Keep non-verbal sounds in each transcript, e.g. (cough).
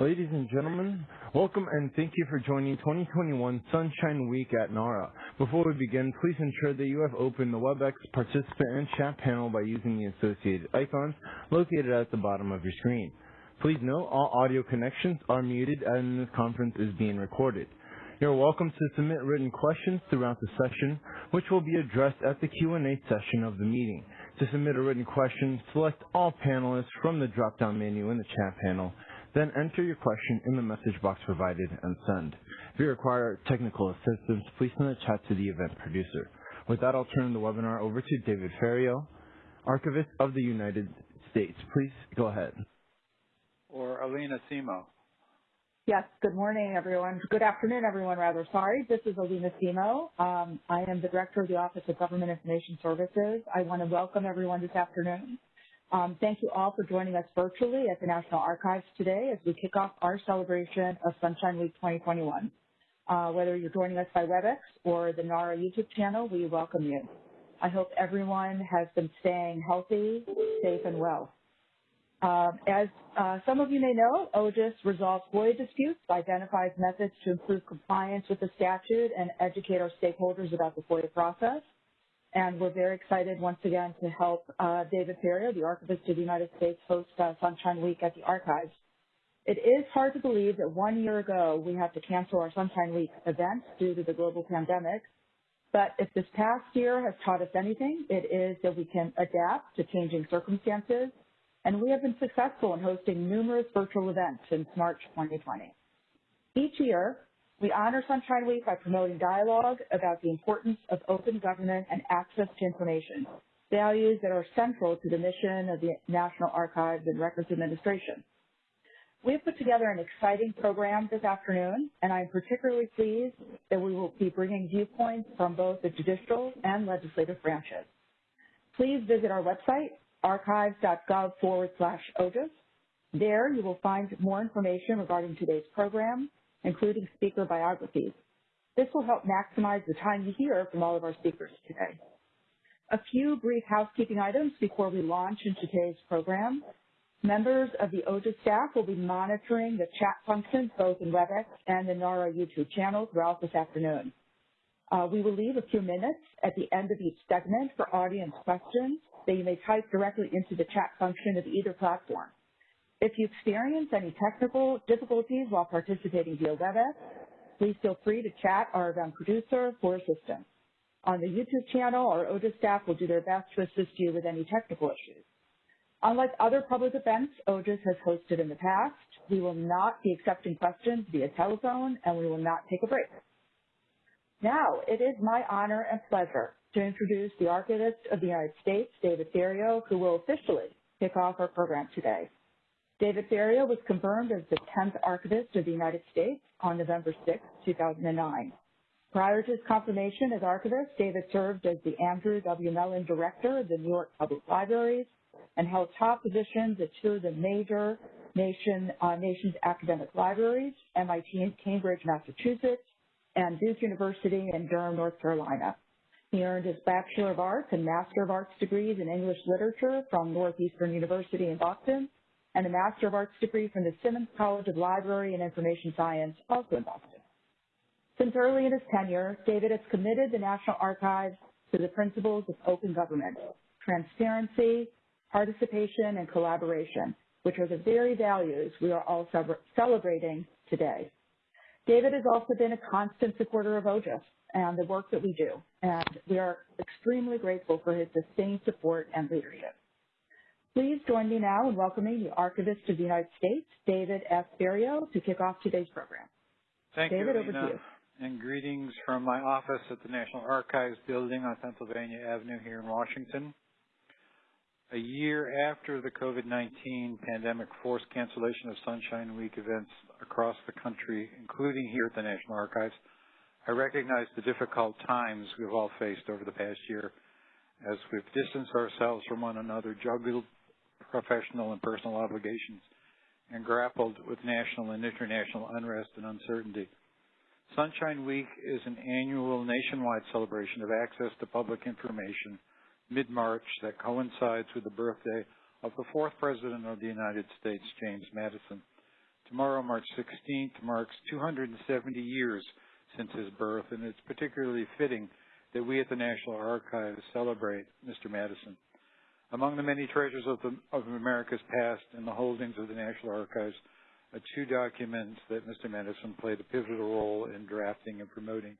Ladies and gentlemen, welcome and thank you for joining 2021 Sunshine Week at NARA. Before we begin, please ensure that you have opened the WebEx participant and chat panel by using the associated icons located at the bottom of your screen. Please note all audio connections are muted and this conference is being recorded. You're welcome to submit written questions throughout the session, which will be addressed at the Q&A session of the meeting. To submit a written question, select all panelists from the drop-down menu in the chat panel then enter your question in the message box provided and send. If you require technical assistance, please send a chat to the event producer. With that, I'll turn the webinar over to David Ferriero, Archivist of the United States. Please go ahead. Or Alina Semo. Yes, good morning, everyone. Good afternoon, everyone, rather. Sorry, this is Alina Semo. Um, I am the Director of the Office of Government Information Services. I want to welcome everyone this afternoon um, thank you all for joining us virtually at the National Archives today as we kick off our celebration of Sunshine Week 2021. Uh, whether you're joining us by WebEx or the NARA YouTube channel, we welcome you. I hope everyone has been staying healthy, safe, and well. Uh, as uh, some of you may know, OGIS resolves FOIA disputes, identifies methods to improve compliance with the statute, and educate our stakeholders about the FOIA process and we're very excited once again to help uh, David Ferriero, the Archivist of the United States, host uh, Sunshine Week at the Archives. It is hard to believe that one year ago we had to cancel our Sunshine Week event due to the global pandemic, but if this past year has taught us anything, it is that we can adapt to changing circumstances, and we have been successful in hosting numerous virtual events since March 2020. Each year, we honor Sunshine Week by promoting dialogue about the importance of open government and access to information, values that are central to the mission of the National Archives and Records Administration. We have put together an exciting program this afternoon, and I'm particularly pleased that we will be bringing viewpoints from both the judicial and legislative branches. Please visit our website, archives.gov forward slash OGIS. There you will find more information regarding today's program, including speaker biographies. This will help maximize the time you hear from all of our speakers today. A few brief housekeeping items before we launch into today's program. Members of the OGIS staff will be monitoring the chat functions both in WebEx and the NARA YouTube channel throughout this afternoon. Uh, we will leave a few minutes at the end of each segment for audience questions that you may type directly into the chat function of either platform. If you experience any technical difficulties while participating via WebEx, please feel free to chat our event producer for assistance. On the YouTube channel, our OGIS staff will do their best to assist you with any technical issues. Unlike other public events OGIS has hosted in the past, we will not be accepting questions via telephone and we will not take a break. Now, it is my honor and pleasure to introduce the Archivist of the United States, David Ferriero, who will officially kick off our program today. David Ferriero was confirmed as the 10th Archivist of the United States on November 6, 2009. Prior to his confirmation as Archivist, David served as the Andrew W. Mellon Director of the New York Public Libraries and held top positions at two of the major nation, uh, nation's academic libraries, MIT in Cambridge, Massachusetts, and Duke University in Durham, North Carolina. He earned his Bachelor of Arts and Master of Arts degrees in English Literature from Northeastern University in Boston and a Master of Arts degree from the Simmons College of Library and Information Science, also in Boston. Since early in his tenure, David has committed the National Archives to the principles of open government, transparency, participation, and collaboration, which are the very values we are all celebrating today. David has also been a constant supporter of OGIS and the work that we do, and we are extremely grateful for his sustained support and leadership. Please join me now in welcoming the Archivist of the United States, David S. Ferriero, to kick off today's program. Thank David, you, over to you. And greetings from my office at the National Archives building on Pennsylvania Avenue here in Washington. A year after the COVID-19 pandemic forced cancellation of Sunshine Week events across the country, including here at the National Archives, I recognize the difficult times we've all faced over the past year as we've distanced ourselves from one another, juggled professional and personal obligations and grappled with national and international unrest and uncertainty. Sunshine Week is an annual nationwide celebration of access to public information mid-March that coincides with the birthday of the fourth President of the United States, James Madison. Tomorrow, March 16th, marks 270 years since his birth, and it's particularly fitting that we at the National Archives celebrate Mr. Madison. Among the many treasures of, the, of America's past in the holdings of the National Archives are two documents that Mr. Madison played a pivotal role in drafting and promoting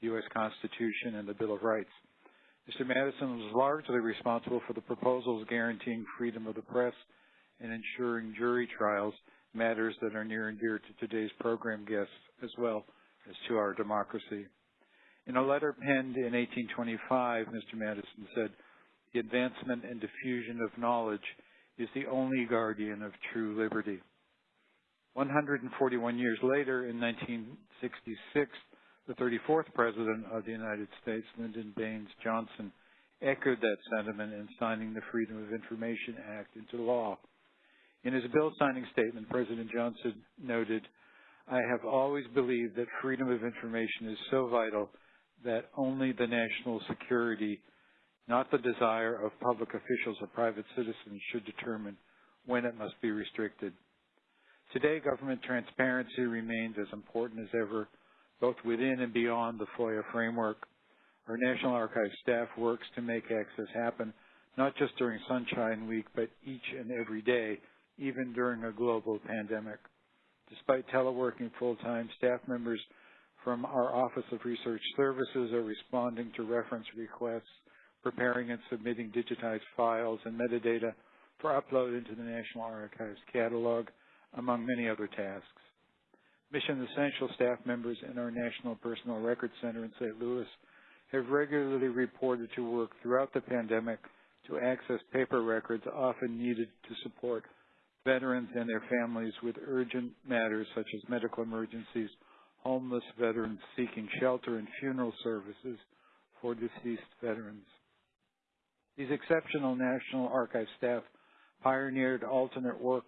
the U.S. Constitution and the Bill of Rights. Mr. Madison was largely responsible for the proposals guaranteeing freedom of the press and ensuring jury trials, matters that are near and dear to today's program guests as well as to our democracy. In a letter penned in 1825, Mr. Madison said, the advancement and diffusion of knowledge is the only guardian of true liberty. 141 years later, in 1966, the 34th President of the United States, Lyndon Baines Johnson, echoed that sentiment in signing the Freedom of Information Act into law. In his bill signing statement, President Johnson noted, I have always believed that freedom of information is so vital that only the national security, not the desire of public officials or private citizens, should determine when it must be restricted. Today, government transparency remains as important as ever, both within and beyond the FOIA framework. Our National Archives staff works to make access happen, not just during Sunshine Week, but each and every day, even during a global pandemic. Despite teleworking full-time, staff members from our Office of Research Services are responding to reference requests, preparing and submitting digitized files and metadata for upload into the National Archives catalog, among many other tasks. Mission Essential staff members in our National Personnel Records Center in St. Louis have regularly reported to work throughout the pandemic to access paper records often needed to support veterans and their families with urgent matters such as medical emergencies, homeless veterans seeking shelter, and funeral services for deceased veterans. These exceptional National Archives staff pioneered alternate work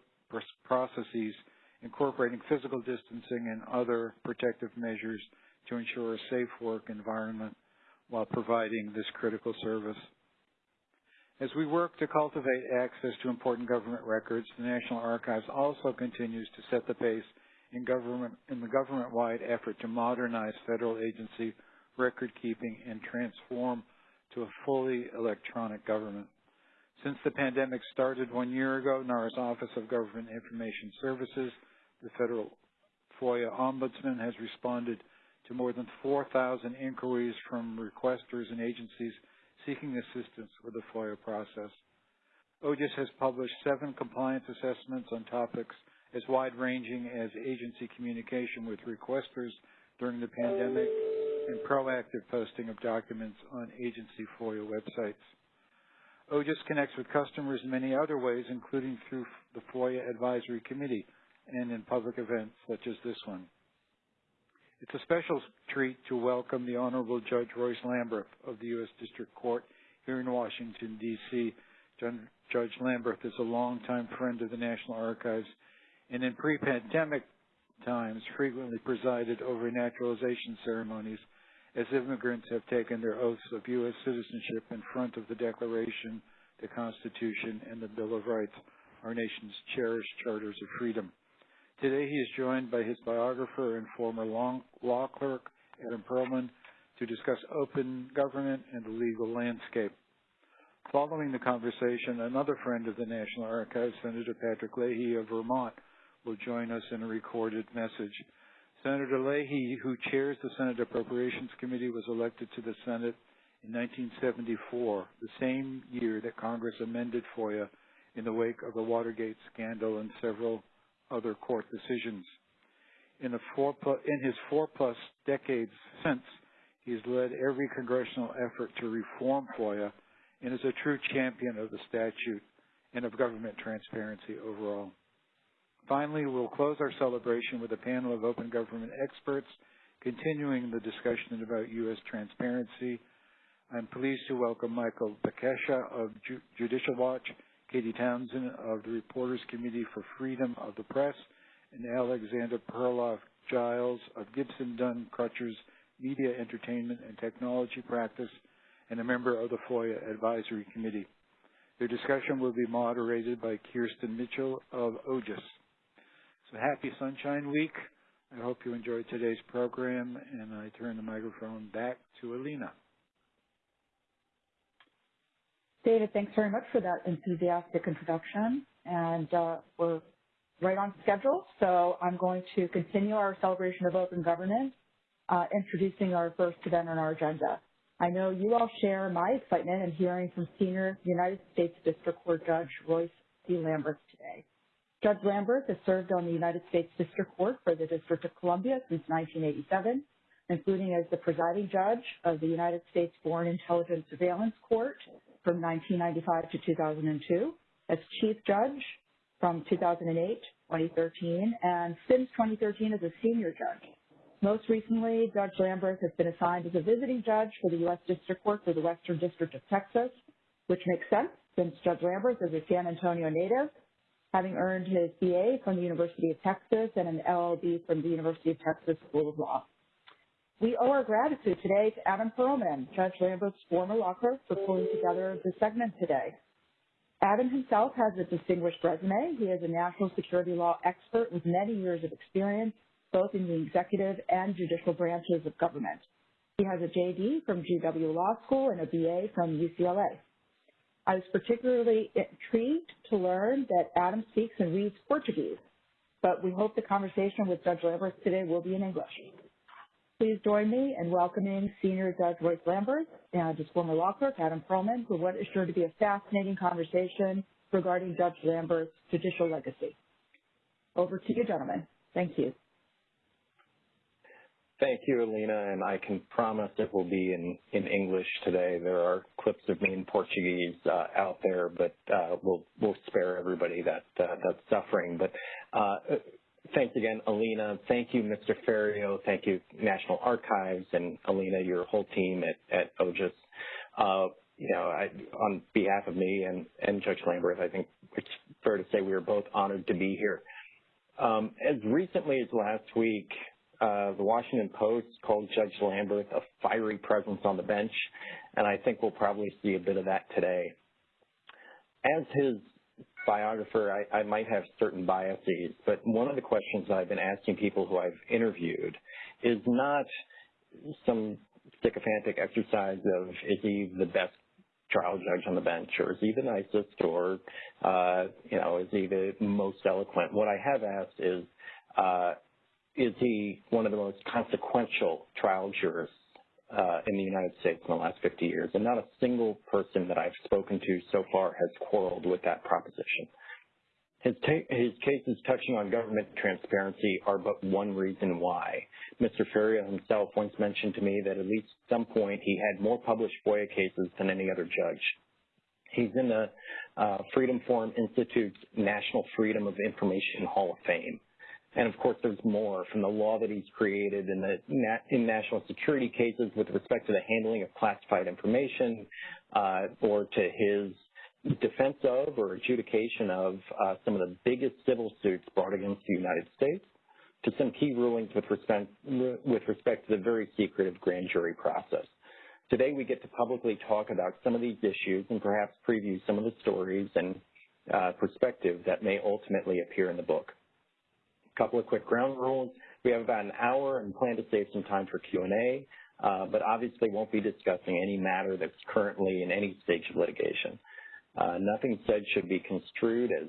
processes incorporating physical distancing and other protective measures to ensure a safe work environment while providing this critical service. As we work to cultivate access to important government records, the National Archives also continues to set the pace in, government, in the government-wide effort to modernize federal agency record keeping and transform to a fully electronic government. Since the pandemic started one year ago, NARA's Office of Government Information Services, the federal FOIA Ombudsman, has responded to more than 4,000 inquiries from requesters and agencies seeking assistance with the FOIA process. OGIS has published seven compliance assessments on topics as wide-ranging as agency communication with requesters during the pandemic and proactive posting of documents on agency FOIA websites. OGIS connects with customers in many other ways, including through the FOIA Advisory Committee and in public events such as this one. It's a special treat to welcome the Honorable Judge Royce Lamberth of the U.S. District Court here in Washington, D.C. Judge Lamberth is a longtime friend of the National Archives and in pre-pandemic times frequently presided over naturalization ceremonies as immigrants have taken their oaths of U.S. citizenship in front of the Declaration, the Constitution, and the Bill of Rights, our nation's cherished charters of freedom. Today he is joined by his biographer and former law clerk, Adam Perlman, to discuss open government and the legal landscape. Following the conversation, another friend of the National Archives, Senator Patrick Leahy of Vermont, will join us in a recorded message. Senator Leahy, who chairs the Senate Appropriations Committee, was elected to the Senate in 1974, the same year that Congress amended FOIA in the wake of the Watergate scandal and several other court decisions. In, four, in his four-plus decades since, he's led every congressional effort to reform FOIA and is a true champion of the statute and of government transparency overall. Finally, we'll close our celebration with a panel of open government experts continuing the discussion about U.S. transparency. I'm pleased to welcome Michael Bekesha of Ju Judicial Watch, Katie Townsend of the Reporters Committee for Freedom of the Press, and Alexander Perloff Giles of Gibson Dunn Crutcher's Media, Entertainment, and Technology Practice, and a member of the FOIA Advisory Committee. Their discussion will be moderated by Kirsten Mitchell of OGIS. So happy Sunshine Week. I hope you enjoyed today's program, and I turn the microphone back to Alina. David, thanks very much for that enthusiastic introduction. And uh, we're right on schedule, so I'm going to continue our celebration of open governance, uh, introducing our first event on our agenda. I know you all share my excitement in hearing from senior United States District Court Judge Royce C. Lamberth today. Judge Lamberth has served on the United States District Court for the District of Columbia since 1987, including as the presiding judge of the United States Foreign Intelligence Surveillance Court from 1995 to 2002, as chief judge from 2008, 2013, and since 2013 as a senior judge. Most recently, Judge Lamberth has been assigned as a visiting judge for the U.S. District Court for the Western District of Texas, which makes sense since Judge Lamberth is a San Antonio native, having earned his BA from the University of Texas and an LLB from the University of Texas School of Law. We owe our gratitude today to Adam Perlman, Judge Lamberth's former law clerk, for pulling together the segment today. Adam himself has a distinguished resume. He is a national security law expert with many years of experience, both in the executive and judicial branches of government. He has a JD from GW Law School and a BA from UCLA. I was particularly intrigued to learn that Adam speaks and reads Portuguese, but we hope the conversation with Judge Lamberth today will be in English. Please join me in welcoming Senior Judge Royce Lamberth and his former law clerk, Adam Perlman, for what is sure to be a fascinating conversation regarding Judge Lamberth's judicial legacy. Over to you, gentlemen. Thank you. Thank you, Alina, and I can promise it will be in, in English today. There are clips of me in Portuguese uh, out there, but uh, we'll we'll spare everybody that uh, that's suffering. But uh, Thanks again, Alina. Thank you, Mr. Ferriero. Thank you, National Archives, and Alina, your whole team at, at OGIS. Uh, you know, I, on behalf of me and, and Judge Lamberth, I think it's fair to say we are both honored to be here. Um, as recently as last week, uh, the Washington Post called Judge Lamberth a fiery presence on the bench, and I think we'll probably see a bit of that today. As his biographer, I, I might have certain biases, but one of the questions I've been asking people who I've interviewed is not some sycophantic exercise of is he the best trial judge on the bench or is he the nicest or uh, you know is he the most eloquent what i have asked is uh, is he one of the most consequential trial jurors uh, in the United States in the last 50 years, and not a single person that I've spoken to so far has quarreled with that proposition. His, his, cases touching on government transparency are but one reason why. Mr. Ferriero himself once mentioned to me that at least some point he had more published FOIA cases than any other judge. He's in the uh, Freedom Forum Institute's National Freedom of Information Hall of Fame. And of course, there's more from the law that he's created in the in national security cases with respect to the handling of classified information, uh, or to his defense of or adjudication of uh, some of the biggest civil suits brought against the United States, to some key rulings with respect with respect to the very secretive grand jury process. Today, we get to publicly talk about some of these issues and perhaps preview some of the stories and uh, perspective that may ultimately appear in the book couple of quick ground rules. We have about an hour and plan to save some time for Q&A, uh, but obviously won't be discussing any matter that's currently in any stage of litigation. Uh, nothing said should be construed as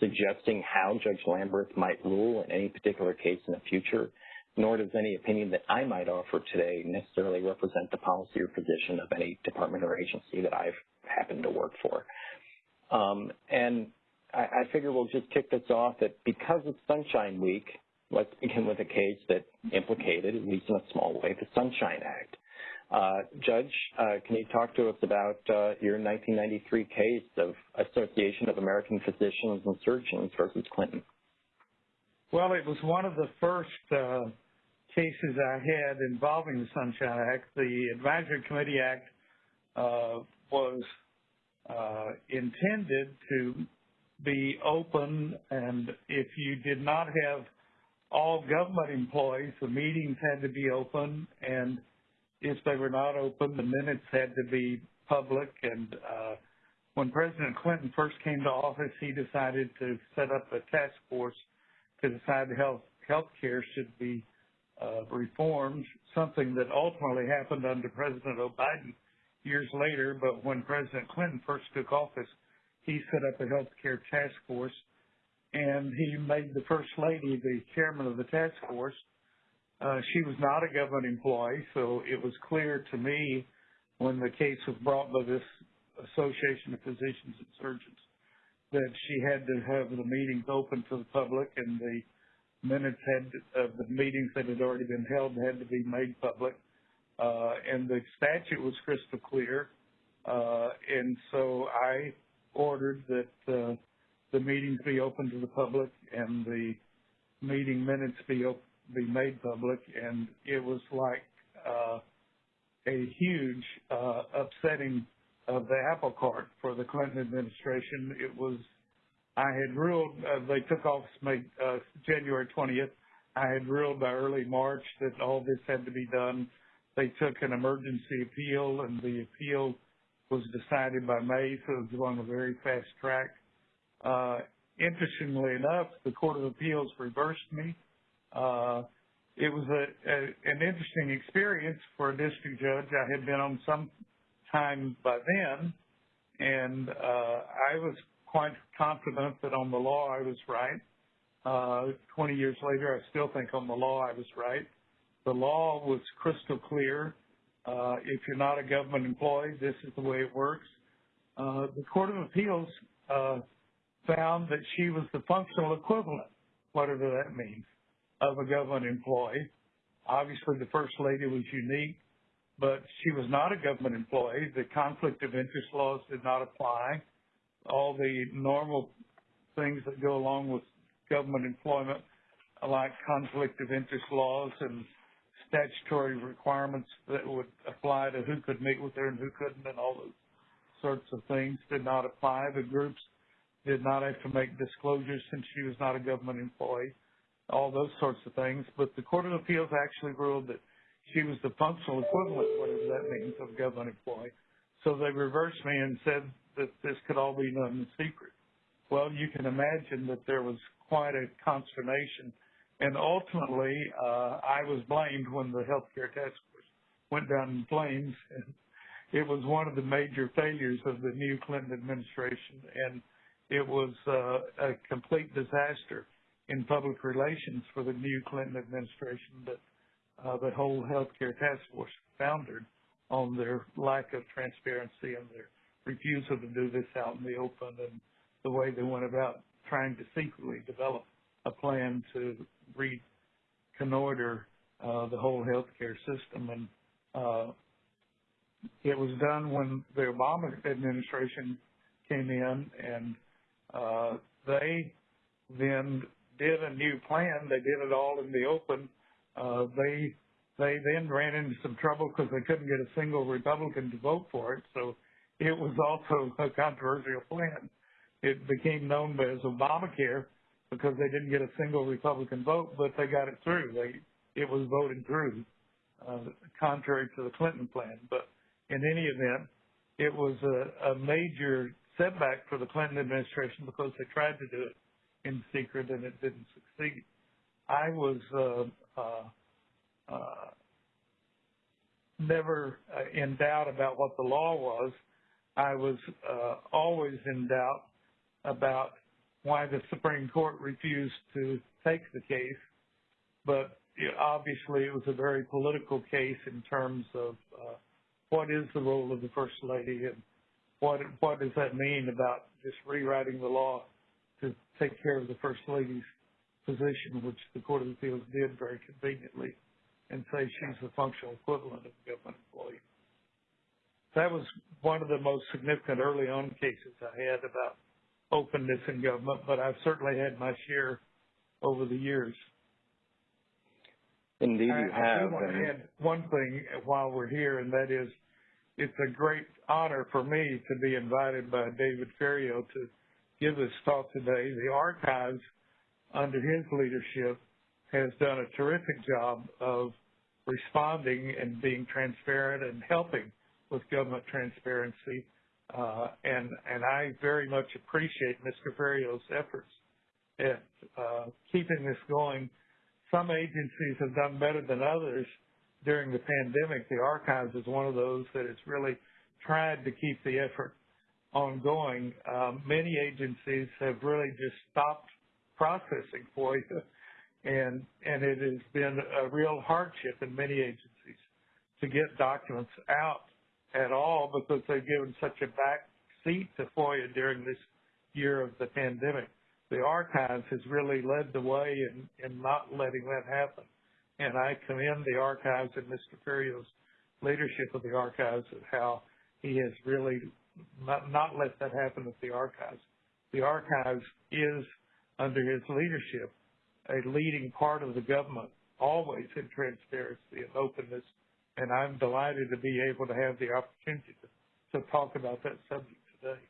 suggesting how Judge Lamberth might rule in any particular case in the future, nor does any opinion that I might offer today necessarily represent the policy or position of any department or agency that I've happened to work for. Um, and I, I figure we'll just kick this off that because it's Sunshine Week, let's begin with a case that implicated, at least in a small way, the Sunshine Act. Uh, Judge, uh, can you talk to us about uh, your 1993 case of Association of American Physicians and Surgeons versus Clinton? Well, it was one of the first uh, cases I had involving the Sunshine Act. The Advisory Committee Act uh, was uh, intended to be open, and if you did not have all government employees, the meetings had to be open, and if they were not open, the minutes had to be public. And uh, when President Clinton first came to office, he decided to set up a task force to decide health health care should be uh, reformed, something that ultimately happened under President Biden years later. But when President Clinton first took office, he set up a health care task force, and he made the First Lady the chairman of the task force. Uh, she was not a government employee, so it was clear to me when the case was brought by this Association of Physicians and Surgeons that she had to have the meetings open to the public and the minutes had of the meetings that had already been held had to be made public. Uh, and the statute was crystal clear. Uh, and so I ordered that uh, the meetings be open to the public and the meeting minutes be op- be made public. And it was like uh, a huge uh, upsetting of the apple cart for the Clinton administration. It was, I had ruled, uh, they took office May, uh, January 20th. I had ruled by early March that all this had to be done. They took an emergency appeal and the appeal was decided by May, so it was on a very fast track. Uh, interestingly enough, the Court of Appeals reversed me. Uh, it was a, a, an interesting experience for a district judge. I had been on some time by then, and uh, I was quite confident that on the law I was right. Uh, 20 years later, I still think on the law I was right. The law was crystal clear. Uh, if you're not a government employee, this is the way it works. Uh, the Court of Appeals uh, found that she was the functional equivalent, whatever that means, of a government employee. Obviously, the First Lady was unique but she was not a government employee. The conflict of interest laws did not apply. All the normal things that go along with government employment, like conflict of interest laws and statutory requirements that would apply to who could meet with her and who couldn't and all those sorts of things did not apply. The groups did not have to make disclosures since she was not a government employee, all those sorts of things. But the Court of Appeals actually ruled that she was the functional equivalent, whatever that means, of a government employee. So they reversed me and said that this could all be done in secret. Well, you can imagine that there was quite a consternation. And ultimately, uh, I was blamed when the healthcare task force went down in flames. (laughs) It was one of the major failures of the new Clinton administration. And it was uh, a complete disaster in public relations for the new Clinton administration that uh, the whole healthcare task force foundered on their lack of transparency and their refusal to do this out in the open and the way they went about trying to secretly develop a plan to reconnoiter uh, the whole healthcare system. And uh, it was done when the Obama administration came in, and uh, they then did a new plan. They did it all in the open uh, they they then ran into some trouble because they couldn't get a single Republican to vote for it. So it was also a controversial plan. It became known as Obamacare because they didn't get a single Republican vote, but they got it through. They it was voted through, uh, contrary to the Clinton plan. But in any event, it was a, a major setback for the Clinton administration because they tried to do it in secret and it didn't succeed. I was uh, uh, uh, never uh, in doubt about what the law was. I was uh, always in doubt about why the Supreme Court refused to take the case, but obviously it was a very political case in terms of uh, what is the role of the First Lady and what what does that mean about just rewriting the law to take care of the First Lady's position, which the Court of Appeals did very conveniently, and say she's the functional equivalent of a government employee. That was one of the most significant early on cases I had about openness in government, but I've certainly had my share over the years. Indeed, you have. I do want to add one thing while we're here, and that is it's a great honor for me to be invited by David Ferriero to give this talk today. The archives under his leadership, has done a terrific job of responding and being transparent and helping with government transparency. Uh, and, and I very much appreciate Mr. Ferriero's efforts at uh, keeping this going. Some agencies have done better than others during the pandemic. The archives is one of those that has really tried to keep the effort ongoing. Um, many agencies have really just stopped processing FOIA, and and it has been a real hardship in many agencies to get documents out at all because they've given such a back seat to FOIA during this year of the pandemic. The archives has really led the way in, in not letting that happen. And I commend the archives and Mr. Ferriero's leadership of the archives and how he has really not, not let that happen at the archives. The archives is, under his leadership, a leading part of the government, always in transparency and openness. And I'm delighted to be able to have the opportunity to, to talk about that subject today.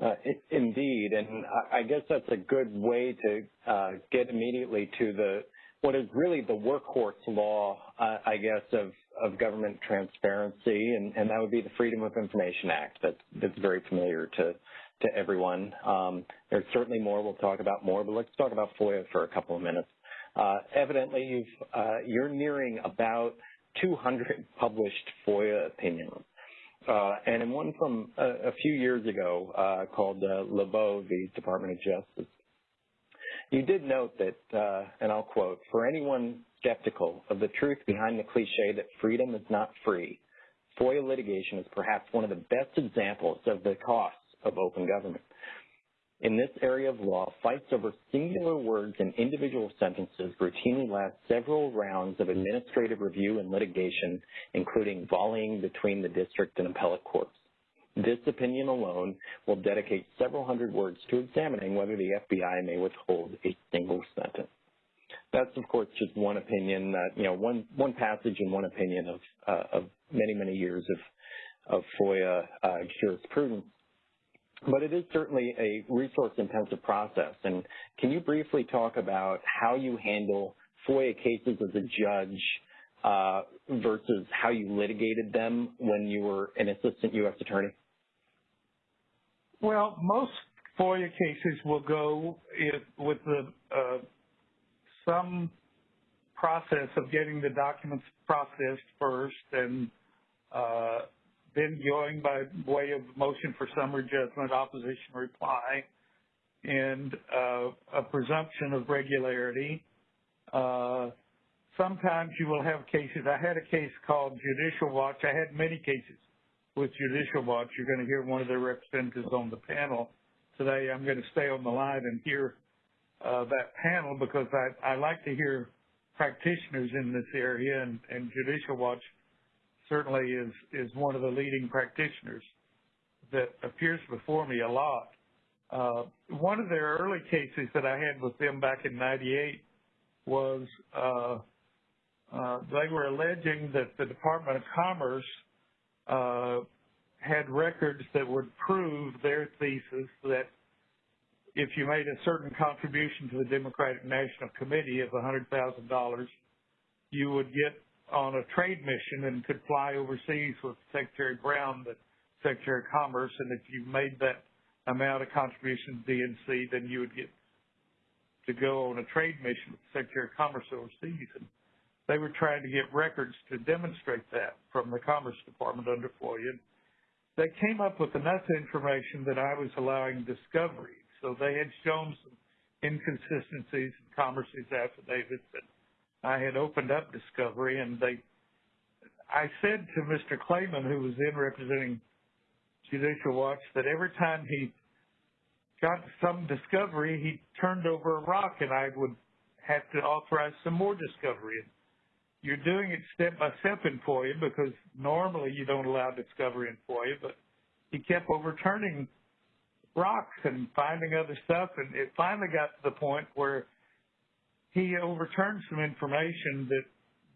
Uh, indeed, and I guess that's a good way to uh, get immediately to the what is really the workhorse law, uh, I guess, of, of government transparency, and, and, that would be the Freedom of Information Act. That, that's very familiar to to everyone. Um, there's certainly more we'll talk about more, but let's talk about FOIA for a couple of minutes. Uh, evidently, uh, you're nearing about 200 (laughs) published FOIA opinions. Uh, and in one from a, a few years ago uh, called uh, Labow v. Department of Justice, you did note that, uh, and I'll quote, for anyone skeptical of the truth behind the cliche that freedom is not free, FOIA litigation is perhaps one of the best examples of the costs of open government. In this area of law, fights over singular words and individual sentences routinely last several rounds of administrative review and litigation, including volleying between the district and appellate courts. This opinion alone will dedicate several hundred words to examining whether the FBI may withhold a single sentence. That's, of course, just one opinion, uh, you know, one, one passage and one opinion of, uh, of many, many years of, of FOIA uh, jurisprudence. But it is certainly a resource-intensive process. And can you briefly talk about how you handle FOIA cases as a judge uh, versus how you litigated them when you were an assistant U.S. attorney? Well, most FOIA cases will go if, with the, uh, some process of getting the documents processed first and uh, then going by way of motion for summary judgment, opposition reply, and uh, a presumption of regularity. Uh, sometimes you will have cases. I had a case called Judicial Watch. I had many cases with Judicial Watch. You're going to hear one of their representatives on the panel today. I'm going to stay on the line and hear uh, that panel because I, like to hear practitioners in this area, and Judicial Watch certainly is is one of the leading practitioners that appears before me a lot. Uh, one of their early cases that I had with them back in '98 was uh, uh, they were alleging that the Department of Commerce uh, had records that would prove their thesis that if you made a certain contribution to the Democratic National Committee of $100,000, you would get on a trade mission and could fly overseas with Secretary Brown, the Secretary of Commerce, and if you made that amount of contribution to DNC, then you would get to go on a trade mission with the Secretary of Commerce overseas. And they were trying to get records to demonstrate that from the Commerce Department under FOIA. They came up with enough information that I was allowing discovery. So they had shown some inconsistencies in Commerce's affidavits and I had opened up discovery and they, I said to Mr. Klayman, who was then representing Judicial Watch, that every time he got some discovery, he turned over a rock and I would have to authorize some more discovery. You're doing it step by step in FOIA because normally you don't allow discovery in FOIA, but he kept overturning rocks and finding other stuff and it finally got to the point where he overturned some information that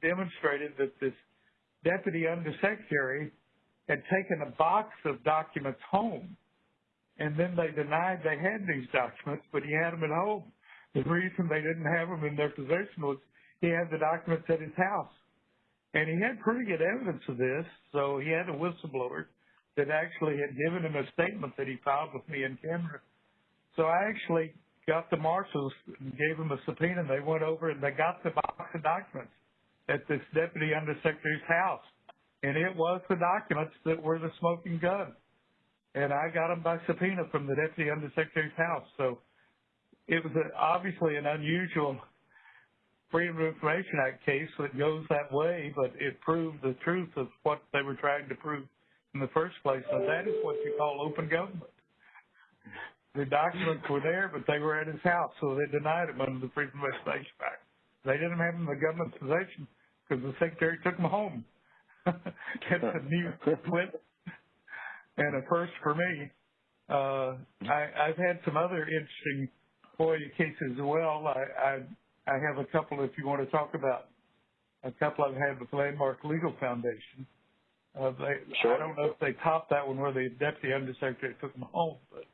demonstrated that this deputy undersecretary had taken a box of documents home and then they denied they had these documents, but he had them at home. The reason they didn't have them in their possession was he had the documents at his house. And he had pretty good evidence of this, so he had a whistleblower that actually had given him a statement that he filed with me in camera. So I actually got the marshals and gave them a subpoena. And they went over and they got the box of documents at this deputy undersecretary's house, and it was the documents that were the smoking gun. And I got them by subpoena from the deputy undersecretary's house. So it was a, obviously an unusual Freedom of Information Act case that goes that way, but it proved the truth of what they were trying to prove in the first place, and that is what you call open government. The documents were there, but they were at his house, so they denied him under the Freedom of Information Act. They didn't have them in the government's possession because the secretary took them home. (laughs) That's a new flip and a first for me. Uh, I, I've had some other interesting FOIA cases as well. I, I I have a couple if you want to talk about a couple I've had with Landmark Legal Foundation. Uh, they, sure. I don't know if they topped that one where the deputy undersecretary took them home, but.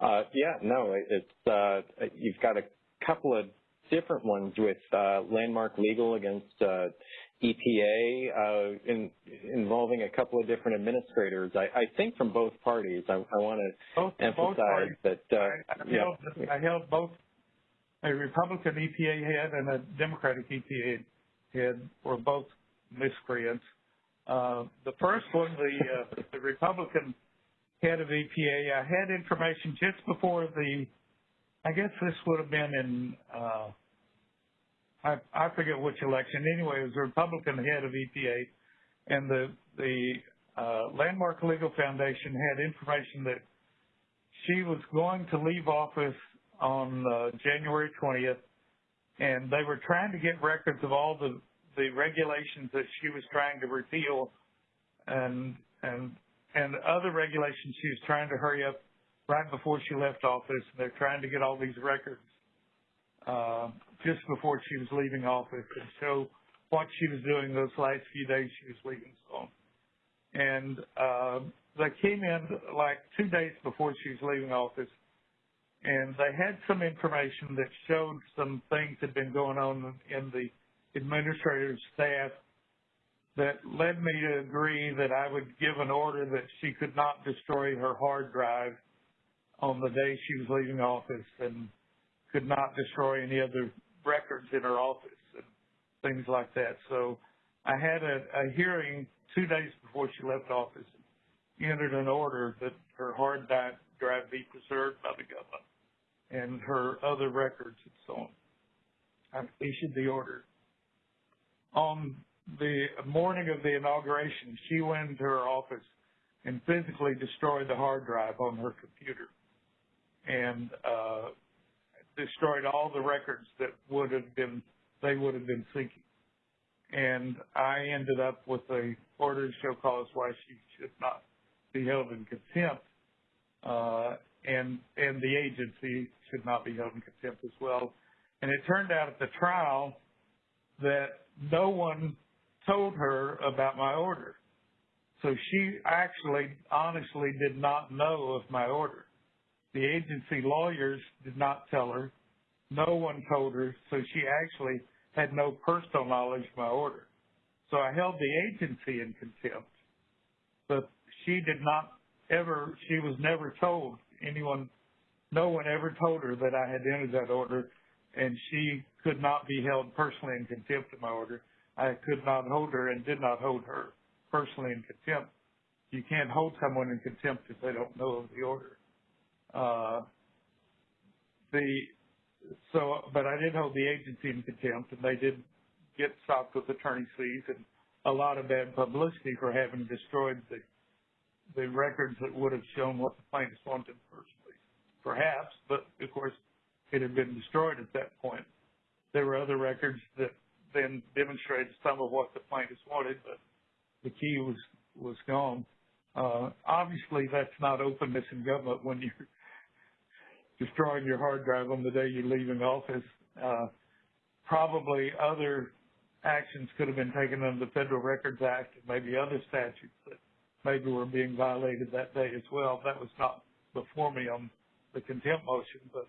Uh, yeah, no, it's uh, you've got a couple of different ones with uh, Landmark Legal against uh, EPA uh, in, involving a couple of different administrators. I, I think from both parties. I, I want to emphasize both that. Uh, I, I, held, I held both a Republican EPA head and a Democratic EPA head were both miscreants. Uh, the first one, the, uh, the Republican head of EPA, I had information just before the, I guess this would have been in, uh, I, I forget which election. Anyway, it was the Republican head of EPA, and the the uh, Landmark Legal Foundation had information that she was going to leave office on uh, January 20th, and they were trying to get records of all the the regulations that she was trying to repeal, and and and other regulations she was trying to hurry up right before she left office. They're trying to get all these records uh, just before she was leaving office and show what she was doing those last few days she was leaving. So, and uh, they came in like two days before she was leaving office and they had some information that showed some things had been going on in the administrative staff that led me to agree that I would give an order that she could not destroy her hard drive on the day she was leaving office and could not destroy any other records in her office and things like that. So I had a, a hearing two days before she left office and entered an order that her hard drive be preserved by the government and her other records and so on. I issued the order. On the morning of the inauguration, she went into her office and physically destroyed the hard drive on her computer and uh, destroyed all the records that would have been they would have been seeking. And I ended up with a order to show cause why she should not be held in contempt. Uh, and and the agency should not be held in contempt as well. And it turned out at the trial that no one told her about my order. So she actually honestly did not know of my order. The agency lawyers did not tell her. No one told her, so she actually had no personal knowledge of my order. So I held the agency in contempt, but she did not ever, she was never told anyone, no one ever told her that I had entered that order, and she could not be held personally in contempt of my order. I could not hold her and did not hold her personally in contempt. You can't hold someone in contempt if they don't know of the order. Uh, the so, but I did hold the agency in contempt, and they did get stopped with attorney's fees and a lot of bad publicity for having destroyed the the records that would have shown what the plaintiffs wanted place. Perhaps, but of course, it had been destroyed at that point. There were other records that then demonstrated some of what the plaintiffs wanted, but the key was was gone. Uh, obviously, that's not openness in government when you're destroying your hard drive on the day you're leaving office. Uh, probably other actions could have been taken under the Federal Records Act and maybe other statutes that maybe were being violated that day as well. That was not before me on the contempt motion, but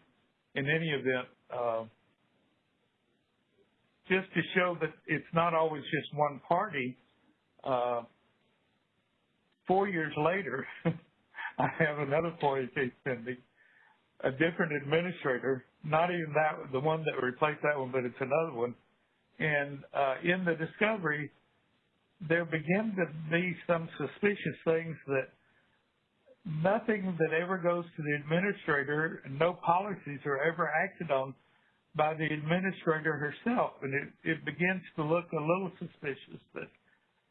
in any event, uh, just to show that it's not always just one party, uh, four years later, (laughs) I have another FOIA case pending a different administrator, not even that the one that replaced that one, but it's another one. And uh, in the discovery, there begin to be some suspicious things that nothing that ever goes to the administrator, no policies are ever acted on by the administrator herself. And it, it begins to look a little suspicious that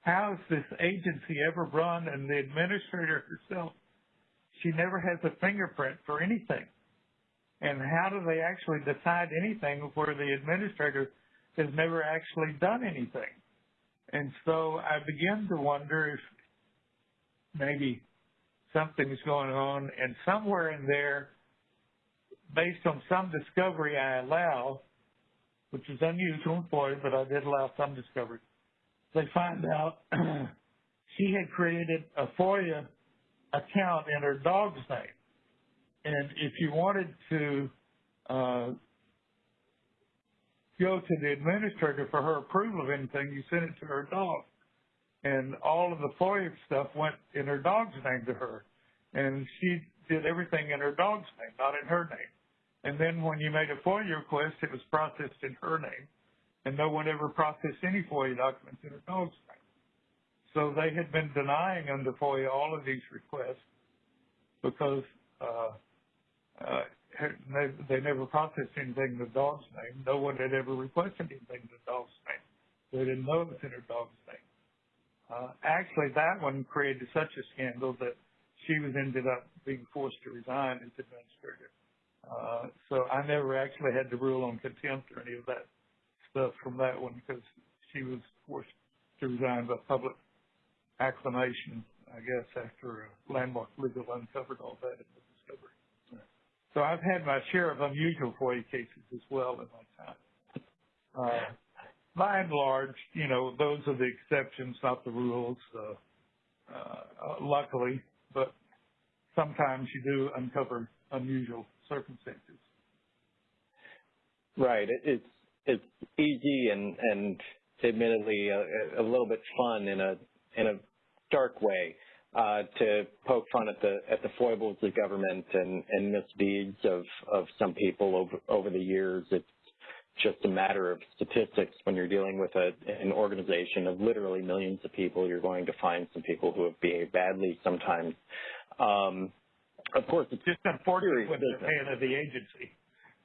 how is this agency ever run and the administrator herself, she never has a fingerprint for anything. And how do they actually decide anything where the administrator has never actually done anything? And so I begin to wonder if maybe something's going on and somewhere in there, based on some discovery I allow, which is unusual in Florida, but I did allow some discovery, they find out (clears throat) she had created a FOIA account in her dog's name. And if you wanted to uh, go to the administrator for her approval of anything, you sent it to her dog. And all of the FOIA stuff went in her dog's name to her. And she did everything in her dog's name, not in her name. And then when you made a FOIA request, it was processed in her name. And no one ever processed any FOIA documents in her dog's name. So they had been denying under FOIA all of these requests because uh, uh, they, they never processed anything in the dog's name. No one had ever requested anything in the dog's name. They didn't know it was in her dog's name. Uh, actually, that one created such a scandal that she was ended up being forced to resign as administrator. Uh, so I never actually had to rule on contempt or any of that stuff from that one because she was forced to resign by public acclamation, I guess, after uh, Landmark Legal uncovered all that in the discovery. So I've had my share of unusual FOIA cases as well in my time. Uh, by and large, you know, those are the exceptions, not the rules, uh, uh, luckily, but sometimes you do uncover unusual circumstances. Right. It's it's easy and and admittedly a, a little bit fun in a in a dark way uh, to poke fun at the at the foibles of government and, and misdeeds of, of some people over over the years. It's just a matter of statistics when you're dealing with a, an organization of literally millions of people. You're going to find some people who have behaved badly sometimes. Um, of course, it's just unfortunate with the head of the agency.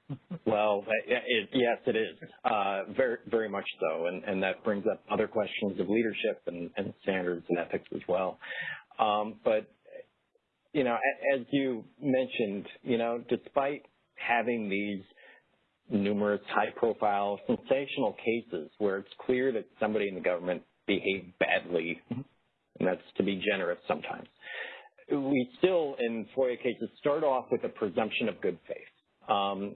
(laughs) well, it, yes, it is uh, very, very much so, and, and that brings up other questions of leadership and, and standards and ethics as well. Um, but, you know, as you mentioned, you know, despite having these numerous high-profile, sensational cases where it's clear that somebody in the government behaved badly, mm-hmm. and that's to be generous sometimes, we still, in FOIA cases, start off with a presumption of good faith. Um,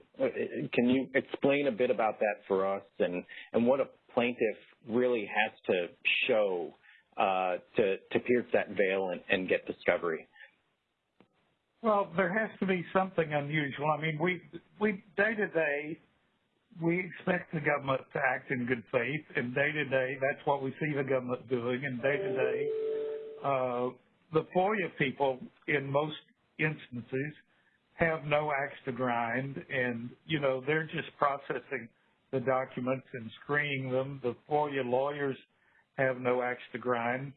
can you explain a bit about that for us and, and what a plaintiff really has to show uh, to, to pierce that veil and, and get discovery? Well, there has to be something unusual. I mean, we we day to day we expect the government to act in good faith, and day to day that's what we see the government doing. And day to day, uh, the FOIA people in most instances have no axe to grind, and you know they're just processing the documents and screening them. The FOIA lawyers have no axe to grind.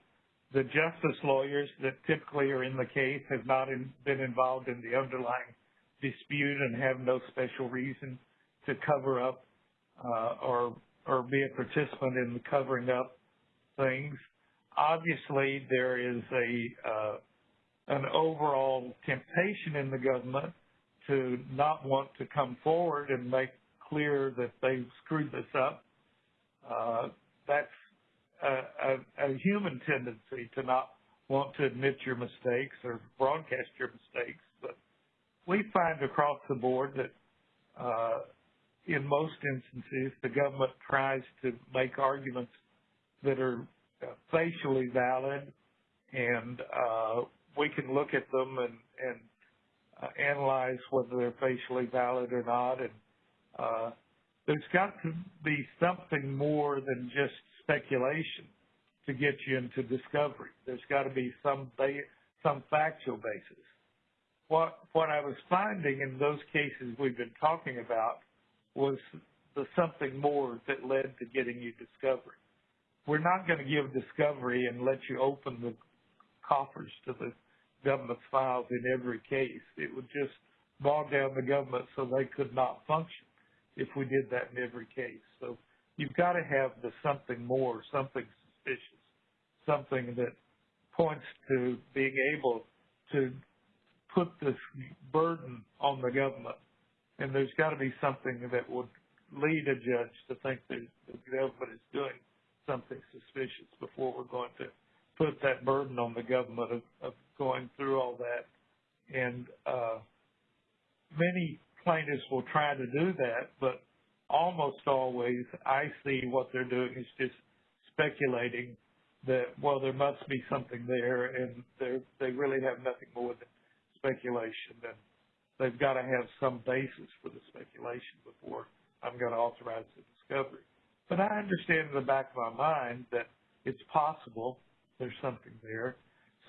The justice lawyers that typically are in the case have not in, been involved in the underlying dispute and have no special reason to cover up uh, or or be a participant in the covering up things. Obviously, there is a uh, an overall temptation in the government to not want to come forward and make clear that they've screwed this up. Uh, that's a, a, a human tendency to not want to admit your mistakes or broadcast your mistakes. But we find across the board that uh, in most instances, the government tries to make arguments that are facially valid, and uh, we can look at them and, and uh, analyze whether they're facially valid or not. And uh, there's got to be something more than just speculation to get you into discovery. There's got to be some ba- some factual basis. what what I was finding in those cases we've been talking about was the something more that led to getting you discovery. We're not going to give discovery and let you open the coffers to the government's files in every case. It would just bog down the government so they could not function if we did that in every case. So you've got to have the something more, something suspicious, something that points to being able to put this burden on the government. And there's got to be something that would lead a judge to think that the government is doing something suspicious before we're going to put that burden on the government of, of going through all that. And uh, many plaintiffs will try to do that, but almost always I see what they're doing is just speculating that, well, there must be something there, and they really have nothing more than speculation. And they've got to have some basis for the speculation before I'm going to authorize the discovery. But I understand in the back of my mind that it's possible there's something there.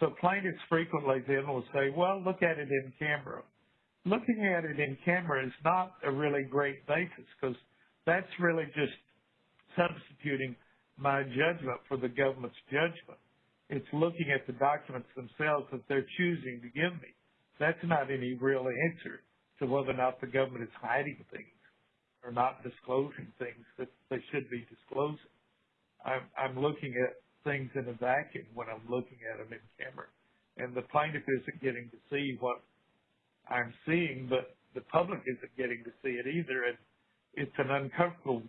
So plaintiffs frequently then will say, well, look at it in camera. Looking at it in camera is not a really great basis because that's really just substituting my judgment for the government's judgment. It's looking at the documents themselves that they're choosing to give me. That's not any real answer to whether or not the government is hiding things or not disclosing things that they should be disclosing. I'm, I'm looking at things in a vacuum when I'm looking at them in camera. And the plaintiff isn't getting to see what I'm seeing, but the public isn't getting to see it either. And it's an uncomfortable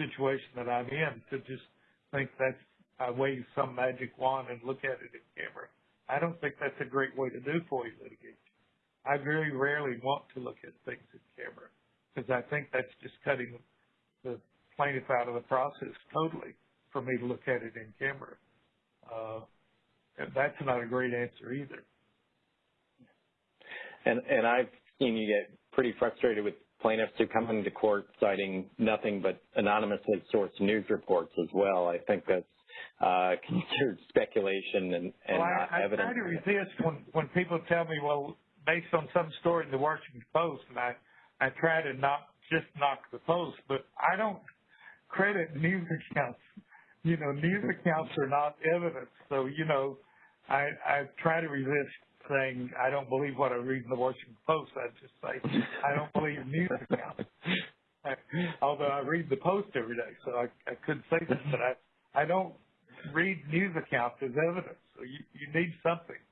situation that I'm in to just think that's I wave some magic wand and look at it in camera. I don't think that's a great way to do FOIA litigation. I very rarely want to look at things in camera because I think that's just cutting the plaintiff out of the process totally for me to look at it in camera. Uh, that's not a great answer either. And, and I've seen you get pretty frustrated with plaintiffs who come into court citing nothing but anonymously sourced news reports as well. I think that's uh, (laughs) considered speculation and, and well, I, I evidence. I try to resist when, when people tell me, well, based on some story in the Washington Post, and I, I try to not just knock the Post, but I don't credit news accounts. You know, news accounts are not evidence. So, you know, I, I try to resist saying I don't believe what I read in the Washington Post. I just say I don't believe news accounts. (laughs) Although I read the Post every day, so I, I could say this, but I I don't read news accounts as evidence. So you you need something